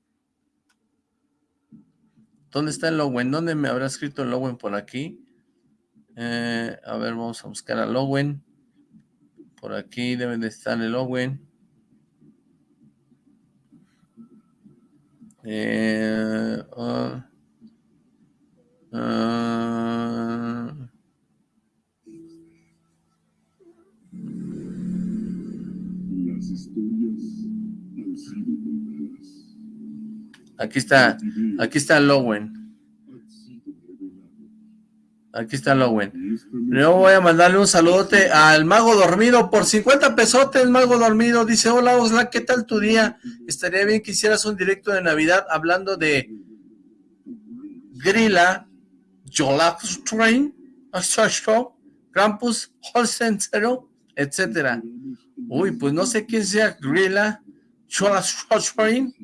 ¿Dónde está el Owen? ¿Dónde me habrá escrito el Owen por aquí? Eh, a ver, vamos a buscar al Owen. Por aquí debe de estar el Owen. Eh, ah. Ah. Aquí está, aquí está Lowen. Aquí está Lowen. Yo voy a mandarle un saludote al Mago Dormido por 50 pesotes, Mago Dormido. Dice, hola Osla, ¿qué tal tu día? Estaría bien que hicieras un directo de Navidad hablando de Grilla, Train, Krampus, Holzentero, etcétera. Uy, pues no sé quién sea Grilla, Train,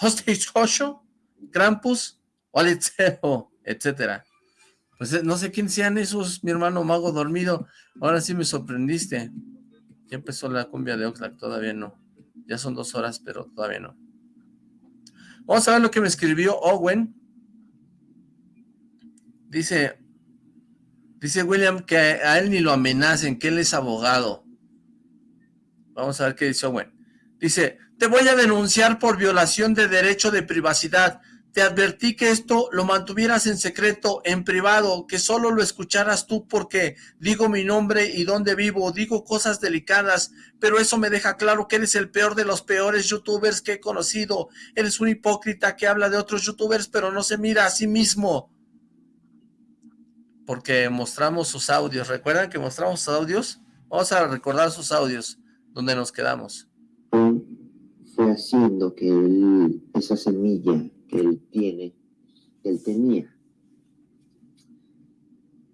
Hostechosho, Krampus, Holzentero, etcétera. Pues eh, no sé quién sean esos, mi hermano mago dormido. Ahora sí me sorprendiste. Ya empezó la cumbia de Oxlack, todavía no. Ya son dos horas, pero todavía no. Vamos a ver lo que me escribió Owen. Dice, dice William que a él ni lo amenacen, que él es abogado. Vamos a ver qué dice Owen. Dice, te voy a denunciar por violación de derecho de privacidad. Te advertí que esto lo mantuvieras en secreto, en privado, que solo lo escucharas tú porque digo mi nombre y dónde vivo, digo cosas delicadas, pero eso me deja claro que eres el peor de los peores youtubers que he conocido. Eres un hipócrita que habla de otros youtubers, pero no se mira a sí mismo porque mostramos sus audios. ¿Recuerdan que mostramos sus audios? Vamos a recordar sus audios, donde nos quedamos. Fue haciendo que él, esa semilla que él tiene, que él tenía,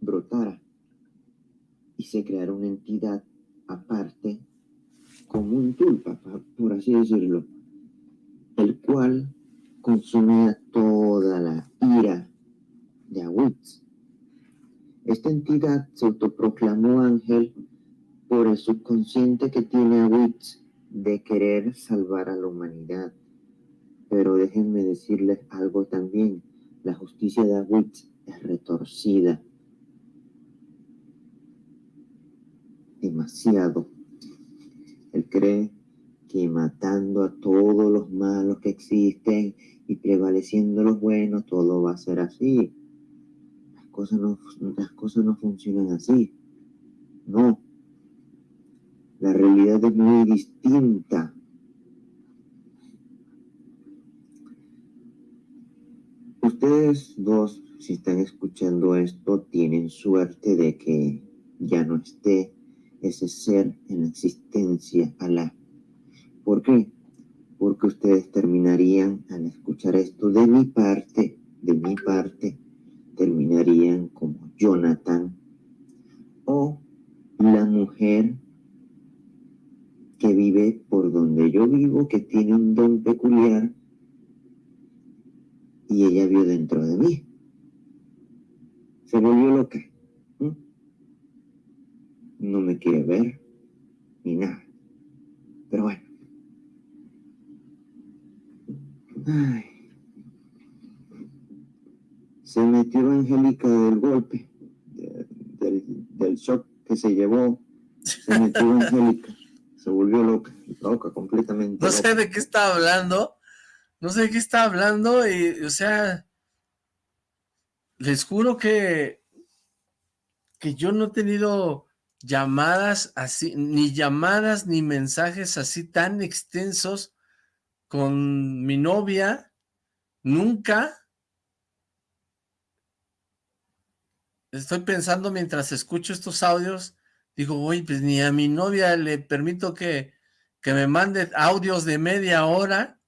brotara y se creara una entidad aparte, como un tulpa, por así decirlo, el cual consumía toda la ira de Awitz. Esta entidad se autoproclamó ángel por el subconsciente que tiene a Witz de querer salvar a la humanidad. Pero déjenme decirles algo también. La justicia de Witz es retorcida. Demasiado. Él cree que matando a todos los malos que existen y prevaleciendo los buenos, todo va a ser así cosas no, las cosas no funcionan así. No. La realidad es muy distinta. Ustedes dos, si están escuchando esto, tienen suerte de que ya no esté ese ser en la existencia, Alá. ¿Por qué? Porque ustedes terminarían al escuchar esto de mi parte, de mi parte, terminarían como Jonathan o la mujer que vive por donde yo vivo, que tiene un don peculiar y ella vio dentro de mí. Se volvió loca. No me quiere ver ni nada. Pero bueno. Ay se metió Angélica del golpe, del, shock que se llevó, se metió Angélica, se volvió loca, loca, completamente No sé de qué está hablando, no sé de qué está hablando, y, o sea, les juro que, que yo no he tenido llamadas así, ni llamadas ni mensajes así tan extensos con mi novia, nunca. Estoy pensando mientras escucho estos audios, digo, oye, pues ni a mi novia le permito que, que me mande audios de media hora,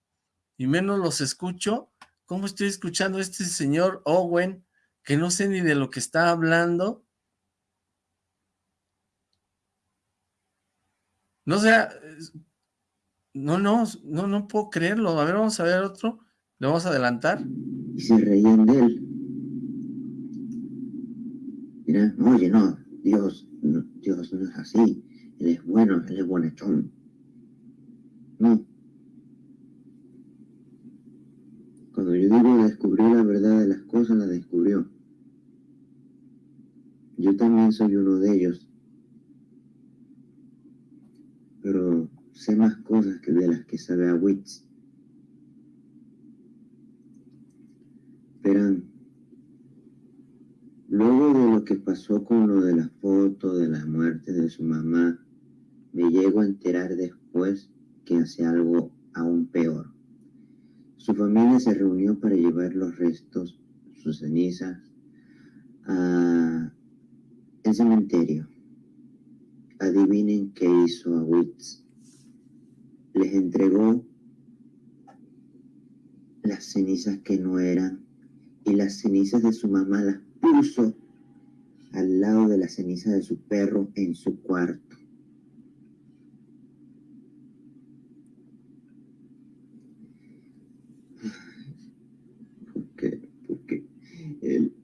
y menos los escucho. ¿Cómo estoy escuchando a este señor Owen, que no sé ni de lo que está hablando? No sé, no, no, no, no puedo creerlo. A ver, vamos a ver otro. Le vamos a adelantar. Se reían de él. Mira, oye, no, Dios, Dios no es así. Él es bueno, él es bonachón. No. Cuando yo digo descubrió la verdad de las cosas, la descubrió. Yo también soy uno de ellos. Pero sé más cosas que de las que sabe a Witz. Luego de lo que pasó con lo de la foto de la muerte de su mamá, me llego a enterar después que hace algo aún peor. Su familia se reunió para llevar los restos, sus cenizas, al cementerio. Adivinen qué hizo a Witz les entregó las cenizas que no eran y las cenizas de su mamá las puso al lado de las cenizas de su perro en su cuarto. ¿Por qué? Porque él,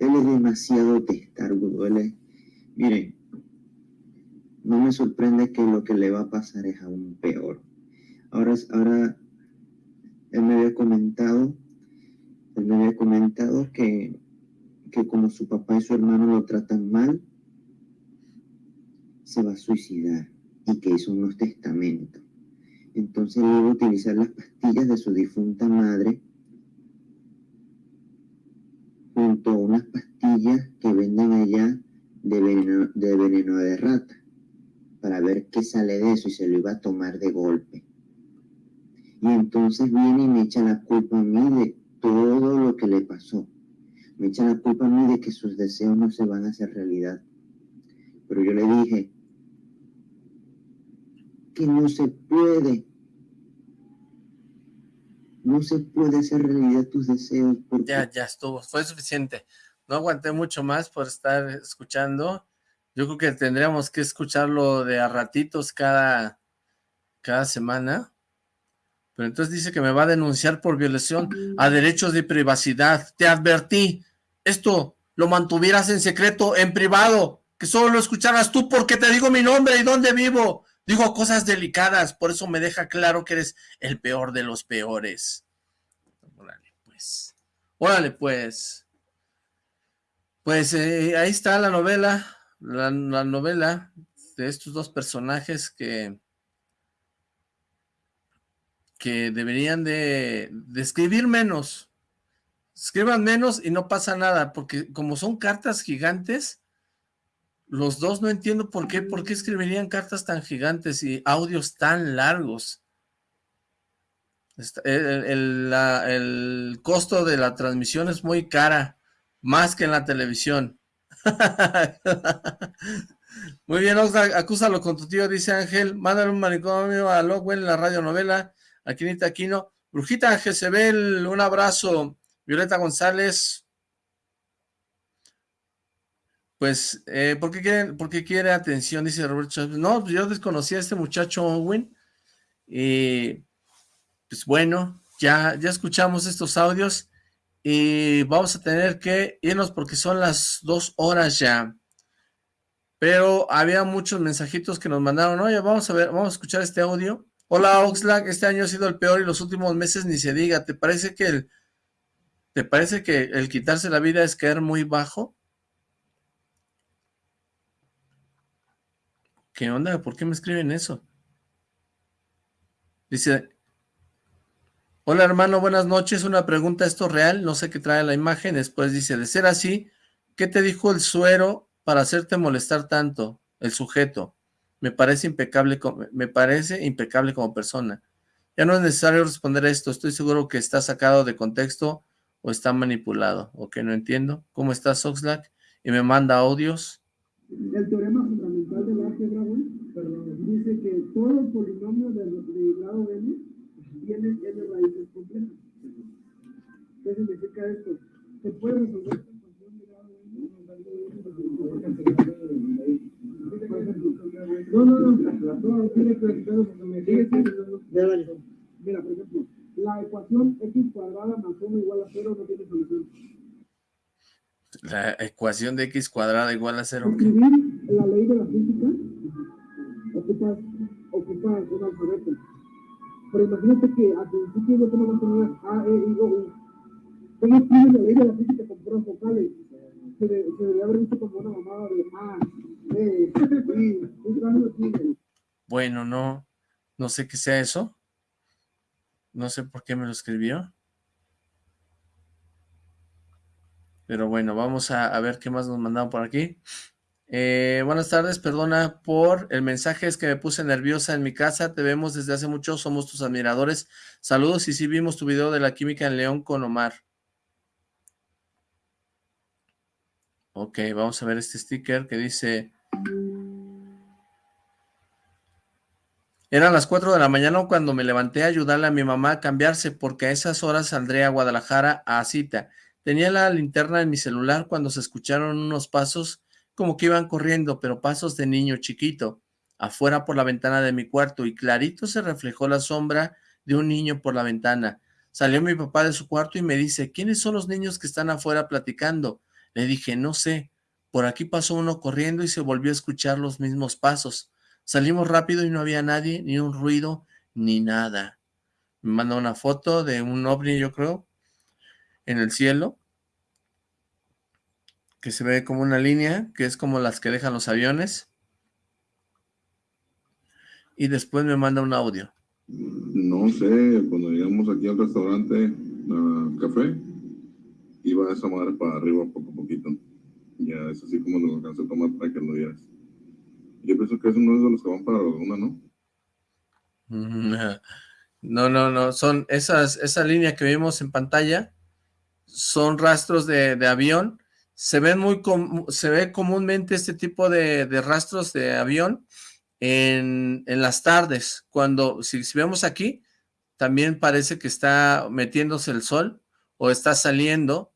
es demasiado testarudo, él miren, no me sorprende que lo que le va a pasar es aún peor. Ahora, ahora él me había comentado, él me había comentado que, que como su papá y su hermano lo tratan mal, se va a suicidar y que hizo unos testamentos. Entonces él iba a utilizar las pastillas de su difunta madre junto a unas pastillas que venden allá de veneno de, veneno de rata para ver qué sale de eso y se lo iba a tomar de golpe. Y entonces viene y me echa la culpa a mí de todo lo que le pasó. Me echa la culpa a mí de que sus deseos no se van a hacer realidad. Pero yo le dije que no se puede. No se puede hacer realidad tus deseos. Ya, ya estuvo. Fue suficiente. No aguanté mucho más por estar escuchando yo creo que tendríamos que escucharlo de a ratitos cada, cada semana. Pero entonces dice que me va a denunciar por violación a derechos de privacidad. Te advertí, esto lo mantuvieras en secreto, en privado, que solo lo escucharas tú porque te digo mi nombre y dónde vivo. Digo cosas delicadas, por eso me deja claro que eres el peor de los peores. Órale, pues. Órale, pues. Pues eh, ahí está la novela la, novela de estos dos personajes que que deberían de, escribir menos. Escriban menos y no pasa nada, porque como son cartas gigantes, los dos no entiendo por qué, por qué escribirían cartas tan gigantes y audios tan largos. El, costo de la transmisión es muy cara, más que en la televisión. Muy bien, acúsalo con tu tío, dice Ángel. Mándale un manicomio a Lockwell en la radionovela. Aquinita Aquino. Brujita Jezebel, un abrazo. Violeta González. Pues, eh, ¿por, qué quiere, ¿por quiere atención? Dice Roberto. No, pues yo desconocía a este muchacho Owen. Y, pues bueno, ya, ya escuchamos estos audios y vamos a tener que irnos porque son las dos horas ya. Pero había muchos mensajitos que nos mandaron, oye, vamos a ver, vamos a escuchar este audio. Hola Oxlack, este año ha sido el peor y los últimos meses ni se diga. ¿Te parece que el, te parece que el quitarse la vida es caer muy bajo? ¿Qué onda? ¿Por qué me escriben eso? Dice, Hola hermano, buenas noches. Una pregunta, ¿esto es real? No sé qué trae la imagen. Después dice, de ser así, ¿qué te dijo el suero para hacerte molestar tanto? El sujeto. Me parece impecable, me parece impecable como persona. Ya no es necesario responder esto. Estoy seguro que está sacado de contexto o está manipulado. Ok, no entiendo. ¿Cómo estás, Oxlack? Y me manda audios. El teorema fundamental del álgebra, perdón, dice que todo el polinomio del, grado n tiene n raíces complejas. ¿Qué significa esto? Se puede resolver esta ecuación de grado n. No, no, no, no, tiene clarificado porque me sigue Mira, por ejemplo, la ecuación x cuadrada más 1 igual a 0 no tiene solución. La ecuación de x cuadrada igual a 0. Escribir la ley de la física ocupa, ocupa un alfabeto. Pero imagínate que al principio no tenemos que poner A, E, I, O, U. ¿Cómo escribes la ley de la física con puras vocales? Se, de, se debería haber visto como una mamada de A, Bueno, no, no sé qué sea eso. No sé por qué me lo escribió. Pero bueno, vamos a, ver qué más nos mandaron por aquí. Eh, buenas tardes, perdona por el mensaje, es que me puse nerviosa en mi casa, te vemos desde hace mucho, somos tus admiradores. Saludos y sí vimos tu video de la química en León con Omar. Ok, vamos a ver este sticker que dice... Eran las 4 de la mañana cuando me levanté a ayudarle a mi mamá a cambiarse porque a esas horas saldré a Guadalajara a cita. Tenía la linterna en mi celular cuando se escucharon unos pasos como que iban corriendo, pero pasos de niño chiquito, afuera por la ventana de mi cuarto y clarito se reflejó la sombra de un niño por la ventana. Salió mi papá de su cuarto y me dice, ¿quiénes son los niños que están afuera platicando? Le dije, no sé. Por aquí pasó uno corriendo y se volvió a escuchar los mismos pasos. Salimos rápido y no había nadie, ni un ruido, ni nada. Me manda una foto de un ovni, yo creo, en el cielo, que se ve como una línea, que es como las que dejan los aviones. Y después me manda un audio. No sé, cuando llegamos aquí al restaurante, a café, iba esa madre para arriba poco a poquito. Ya es así como lo alcancé a tomar para que lo vieras. Yo pienso que es uno de los que van para la luna, ¿no? No, no, no, son esas, esa línea que vimos en pantalla, son rastros de, avión. Se, ven muy se ve comúnmente este tipo de, rastros de avión en, las tardes. Cuando, si, vemos aquí, también parece que está metiéndose el sol o está saliendo,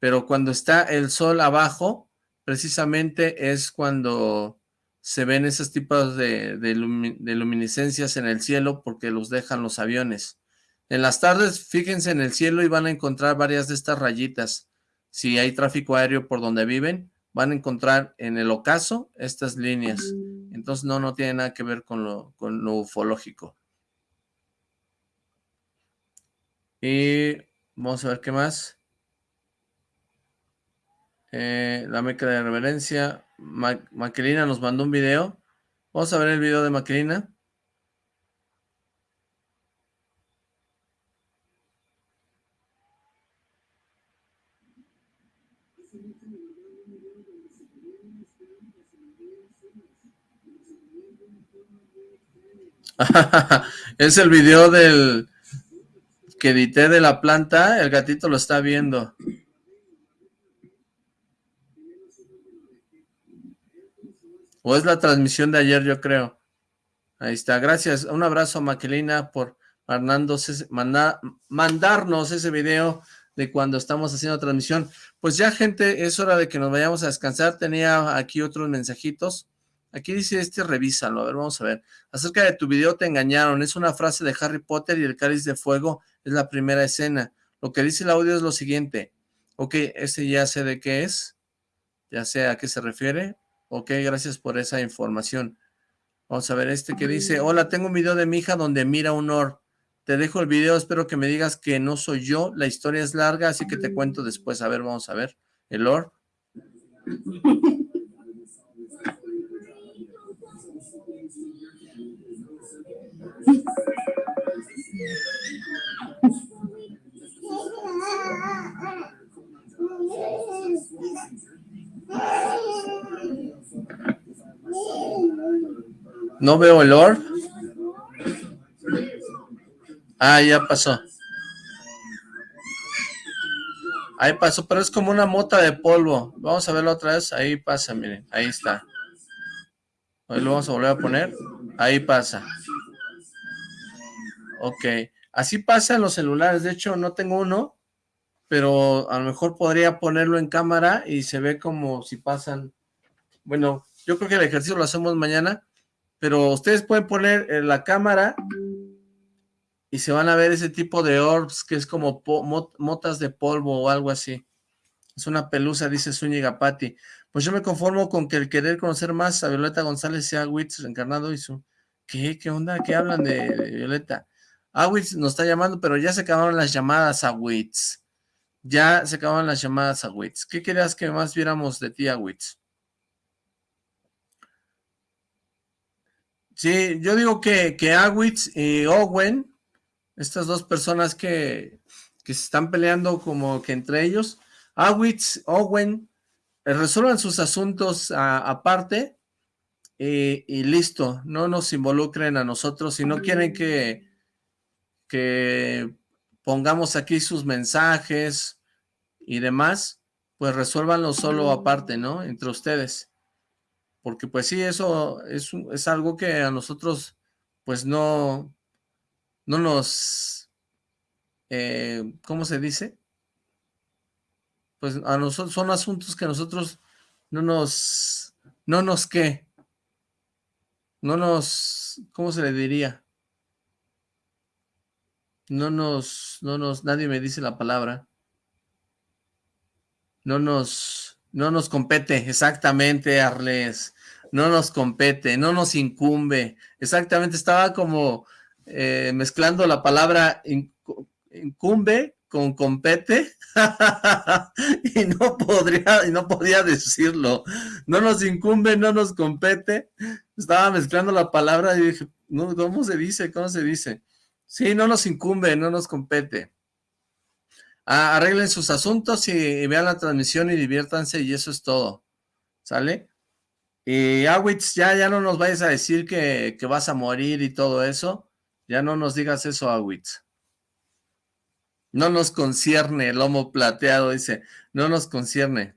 pero cuando está el sol abajo, precisamente es cuando se ven esos tipos de, de luminiscencias en el cielo porque los dejan los aviones. En las tardes, fíjense en el cielo y van a encontrar varias de estas rayitas. Si hay tráfico aéreo por donde viven, van a encontrar en el ocaso estas líneas. Entonces no, no tiene nada que ver con lo, con ufológico. Y vamos a ver qué más. Eh, la meca de reverencia. Maquelina nos mandó un video. Vamos a ver el video de Maquelina. es el video del que edité de la planta, el gatito lo está viendo. O es la transmisión de ayer, yo creo. Ahí está, gracias. Un abrazo Maquelina por mandarnos ese video de cuando estamos haciendo transmisión. Pues ya, gente, es hora de que nos vayamos a descansar. Tenía aquí otros mensajitos. Aquí dice este, revísalo. A ver, vamos a ver. Acerca de tu video te engañaron. Es una frase de Harry Potter y el cáliz de fuego es la primera escena. Lo que dice el audio es lo siguiente. Ok, ese ya sé de qué es. Ya sé a qué se refiere. Ok, gracias por esa información. Vamos a ver este que dice, hola, tengo un video de mi hija donde mira un or. Te dejo el video, espero que me digas que no soy yo. La historia es larga, así que te cuento después. A ver, vamos a ver. El or. No veo el orb. Ah, ya pasó. Ahí pasó, pero es como una mota de polvo. Vamos a verlo otra vez. Ahí pasa, miren. Ahí está. Ahí lo vamos a volver a poner. Ahí pasa. Ok. Así pasa en los celulares. De hecho, no tengo uno, pero a lo mejor podría ponerlo en cámara y se ve como si pasan. Bueno, yo creo que el ejercicio lo hacemos mañana, pero ustedes pueden poner en la cámara y se van a ver ese tipo de orbs que es como motas de polvo o algo así. Es una pelusa, dice Zúñiga Patti. Pues yo me conformo con que el querer conocer más a Violeta González sea Witz reencarnado y su... ¿Qué? ¿Qué onda? ¿Qué hablan de, Violeta? Awitz nos está llamando, pero ya se acabaron las llamadas a Witz. Ya se acabaron las llamadas a Witz. ¿Qué querías que más viéramos de ti, Awitz? Sí, yo digo que, que y Owen estas dos personas que, se están peleando como que entre ellos, Awitz, Owen, eh, resuelvan sus asuntos aparte y, listo, no nos involucren a nosotros, si no quieren que, que pongamos aquí sus mensajes y demás, pues resuélvanlo solo aparte, ¿no? Entre ustedes. Porque pues sí, eso es, es algo que a nosotros pues no, no nos, eh, ¿cómo se dice? Pues a nosotros son asuntos que nosotros no nos, no nos qué, no nos, ¿cómo se le diría? No nos, no nos, nadie me dice la palabra. No nos, no nos compete, exactamente, Arles. No nos compete, no nos incumbe. Exactamente, estaba como, eh, mezclando la palabra incumbe con compete y no podría y no podía decirlo no nos incumbe no nos compete estaba mezclando la palabra y dije no cómo se dice cómo se dice sí no nos incumbe no nos compete ah, arreglen sus asuntos y, vean la transmisión y diviértanse y eso es todo sale y Awitz ya ya no nos vayas a decir que, que vas a morir y todo eso ya no nos digas eso, Awitz. No nos concierne, el lomo plateado, dice. No nos concierne.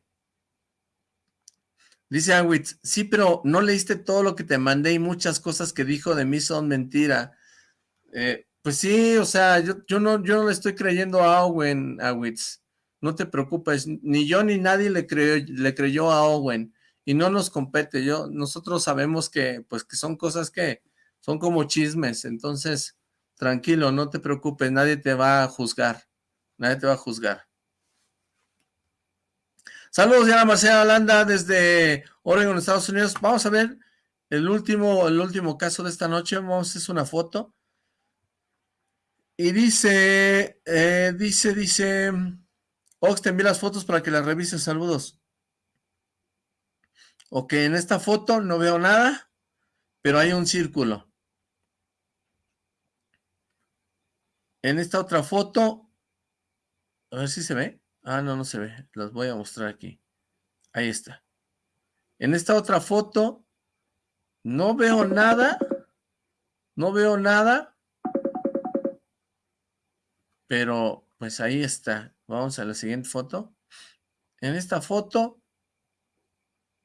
Dice Awitz, sí, pero no leíste todo lo que te mandé y muchas cosas que dijo de mí son mentira. Eh, pues sí, o sea, yo, no, yo no le estoy creyendo a Owen, Awitz. No te preocupes, ni yo ni nadie le, creyó, le creyó a Owen. Y no nos compete, yo, nosotros sabemos que, pues, que son cosas que, son como chismes, entonces tranquilo, no te preocupes, nadie te va a juzgar, nadie te va a juzgar. Saludos, Diana Marcela Holanda desde Oregon, Estados Unidos. Vamos a ver el último, el último caso de esta noche. Vamos a hacer una foto. Y dice, eh, dice, dice, Ox, te envié las fotos para que las revises. Saludos. Ok, en esta foto no veo nada, pero hay un círculo. En esta otra foto, a ver si se ve. Ah, no, no se ve. Las voy a mostrar aquí. Ahí está. En esta otra foto, no veo nada. No veo nada. Pero, pues ahí está. Vamos a la siguiente foto. En esta foto,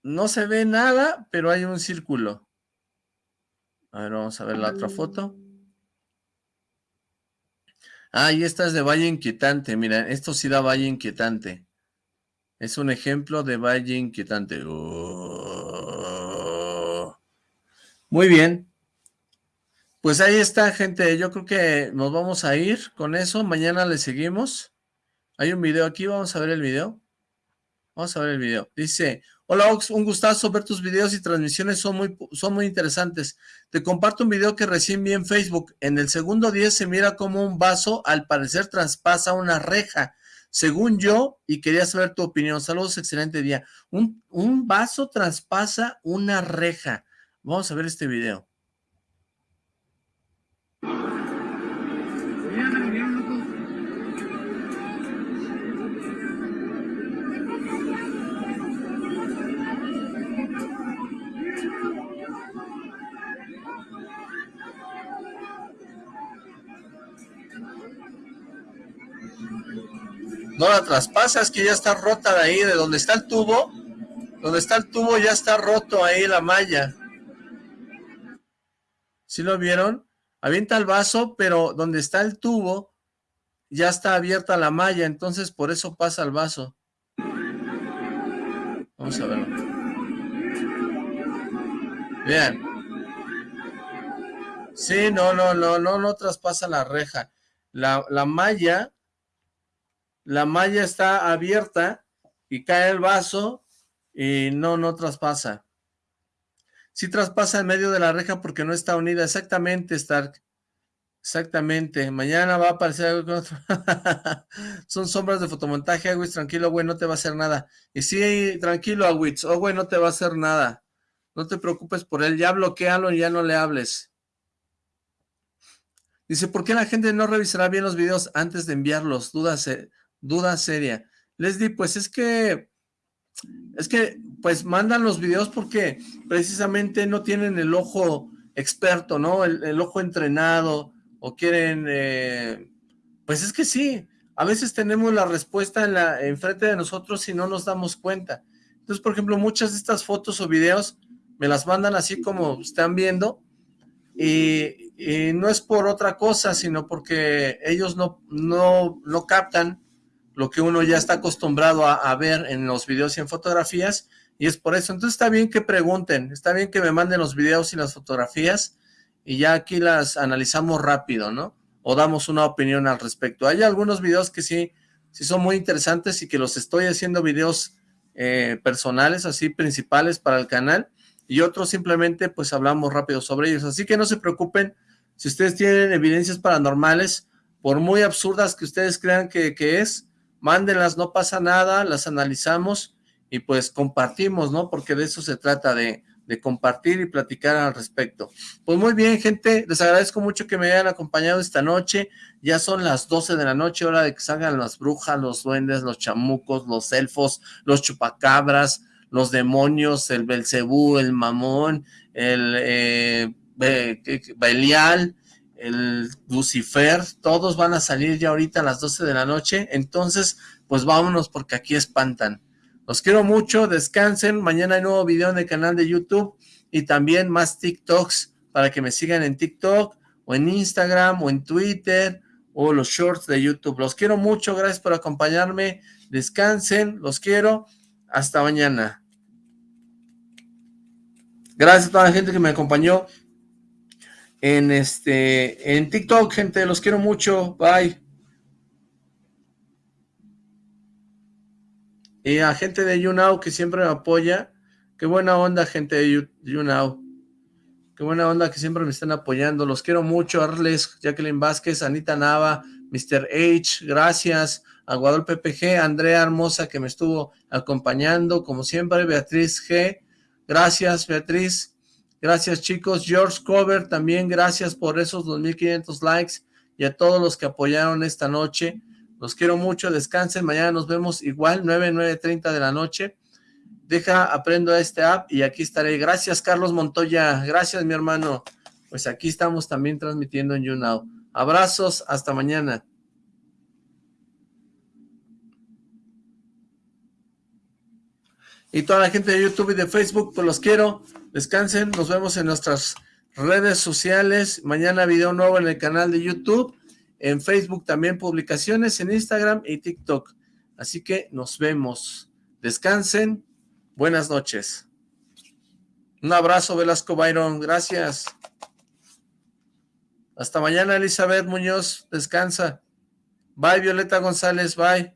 no se ve nada, pero hay un círculo. A ver, vamos a ver la otra foto. Ah, y esta es de Valle Inquietante. Mira, esto sí da Valle Inquietante. Es un ejemplo de Valle Inquietante. Oh. Muy bien. Pues ahí está, gente. Yo creo que nos vamos a ir con eso. Mañana le seguimos. Hay un video aquí. Vamos a ver el video. Vamos a ver el video. Dice, Hola Ox, un gustazo ver tus videos y transmisiones, son muy, son muy interesantes. Te comparto un video que recién vi en Facebook. En el segundo 10 se mira como un vaso, al parecer traspasa una reja, según yo, y quería saber tu opinión. Saludos, excelente día. Un, un vaso traspasa una reja. Vamos a ver este video. No la traspasa, es que ya está rota de ahí, de donde está el tubo. Donde está el tubo ya está roto ahí la malla. ¿Sí lo vieron? Avienta el vaso, pero donde está el tubo ya está abierta la malla, entonces por eso pasa el vaso. Vamos a verlo. Bien. Sí, no, no, no, no, no traspasa la reja. La, la malla, la malla está abierta y cae el vaso y no, no traspasa. Sí traspasa en medio de la reja porque no está unida. Exactamente, Stark. Exactamente. Mañana va a aparecer algo con otro. Son sombras de fotomontaje, Agüiz. Tranquilo, güey, no te va a hacer nada. Y sí, tranquilo, Agüiz. Oh, güey, no te va a hacer nada. No te preocupes por él. Ya bloquealo y ya no le hables. Dice, ¿por qué la gente no revisará bien los videos antes de enviarlos? Duda, duda seria. Leslie, pues es que, es que, pues mandan los videos porque precisamente no tienen el ojo experto, ¿no? El, ojo entrenado, o quieren, eh, pues es que sí, a veces tenemos la respuesta en la enfrente de nosotros y no nos damos cuenta. Entonces, por ejemplo, muchas de estas fotos o videos me las mandan así como están viendo, y, no es por otra cosa, sino porque ellos no, no, no captan lo que uno ya está acostumbrado a, ver en los videos y en fotografías, y es por eso. Entonces está bien que pregunten, está bien que me manden los videos y las fotografías, y ya aquí las analizamos rápido, ¿no? O damos una opinión al respecto. Hay algunos videos que sí, sí son muy interesantes y que los estoy haciendo videos eh, personales, así principales para el canal, y otros simplemente pues hablamos rápido sobre ellos. Así que no se preocupen si ustedes tienen evidencias paranormales, por muy absurdas que ustedes crean que, es, mándenlas, no pasa nada, las analizamos y pues compartimos, ¿no? Porque de eso se trata, de, de compartir y platicar al respecto. Pues muy bien, gente, les agradezco mucho que me hayan acompañado esta noche. Ya son las 12 de la noche, hora de que salgan las brujas, los duendes, los chamucos, los elfos, los chupacabras, los demonios, el Belcebú, el Mamón, el eh, Belial, el Lucifer, todos van a salir ya ahorita a las 12 de la noche, entonces pues vámonos porque aquí espantan. Los quiero mucho, descansen, mañana hay nuevo video en el canal de YouTube y también más TikToks para que me sigan en TikTok o en Instagram o en Twitter o los shorts de YouTube. Los quiero mucho, gracias por acompañarme, descansen, los quiero, hasta mañana. Gracias a toda la gente que me acompañó en este en TikTok, gente, los quiero mucho, bye. Y a gente de YouNow que siempre me apoya, qué buena onda gente de YouNow, qué buena onda que siempre me están apoyando, los quiero mucho, Arles, Jacqueline Vázquez, Anita Nava, Mr. H, gracias, a Guadalupe PG, Andrea Hermosa que me estuvo acompañando, como siempre, Beatriz G, Gracias, Beatriz. Gracias, chicos. George Cover, también gracias por esos 2.500 likes y a todos los que apoyaron esta noche. Los quiero mucho, descansen. Mañana nos vemos igual, 9, 9.30 de la noche. Deja, aprendo a este app y aquí estaré. Gracias, Carlos Montoya. Gracias, mi hermano. Pues aquí estamos también transmitiendo en YouNow. Abrazos, hasta mañana. Y toda la gente de YouTube y de Facebook, pues los quiero. Descansen, nos vemos en nuestras redes sociales. Mañana video nuevo en el canal de YouTube. En Facebook también publicaciones, en Instagram y TikTok. Así que nos vemos. Descansen. Buenas noches. Un abrazo, Velasco Byron. Gracias. Hasta mañana, Elizabeth Muñoz. Descansa. Bye, Violeta González. Bye.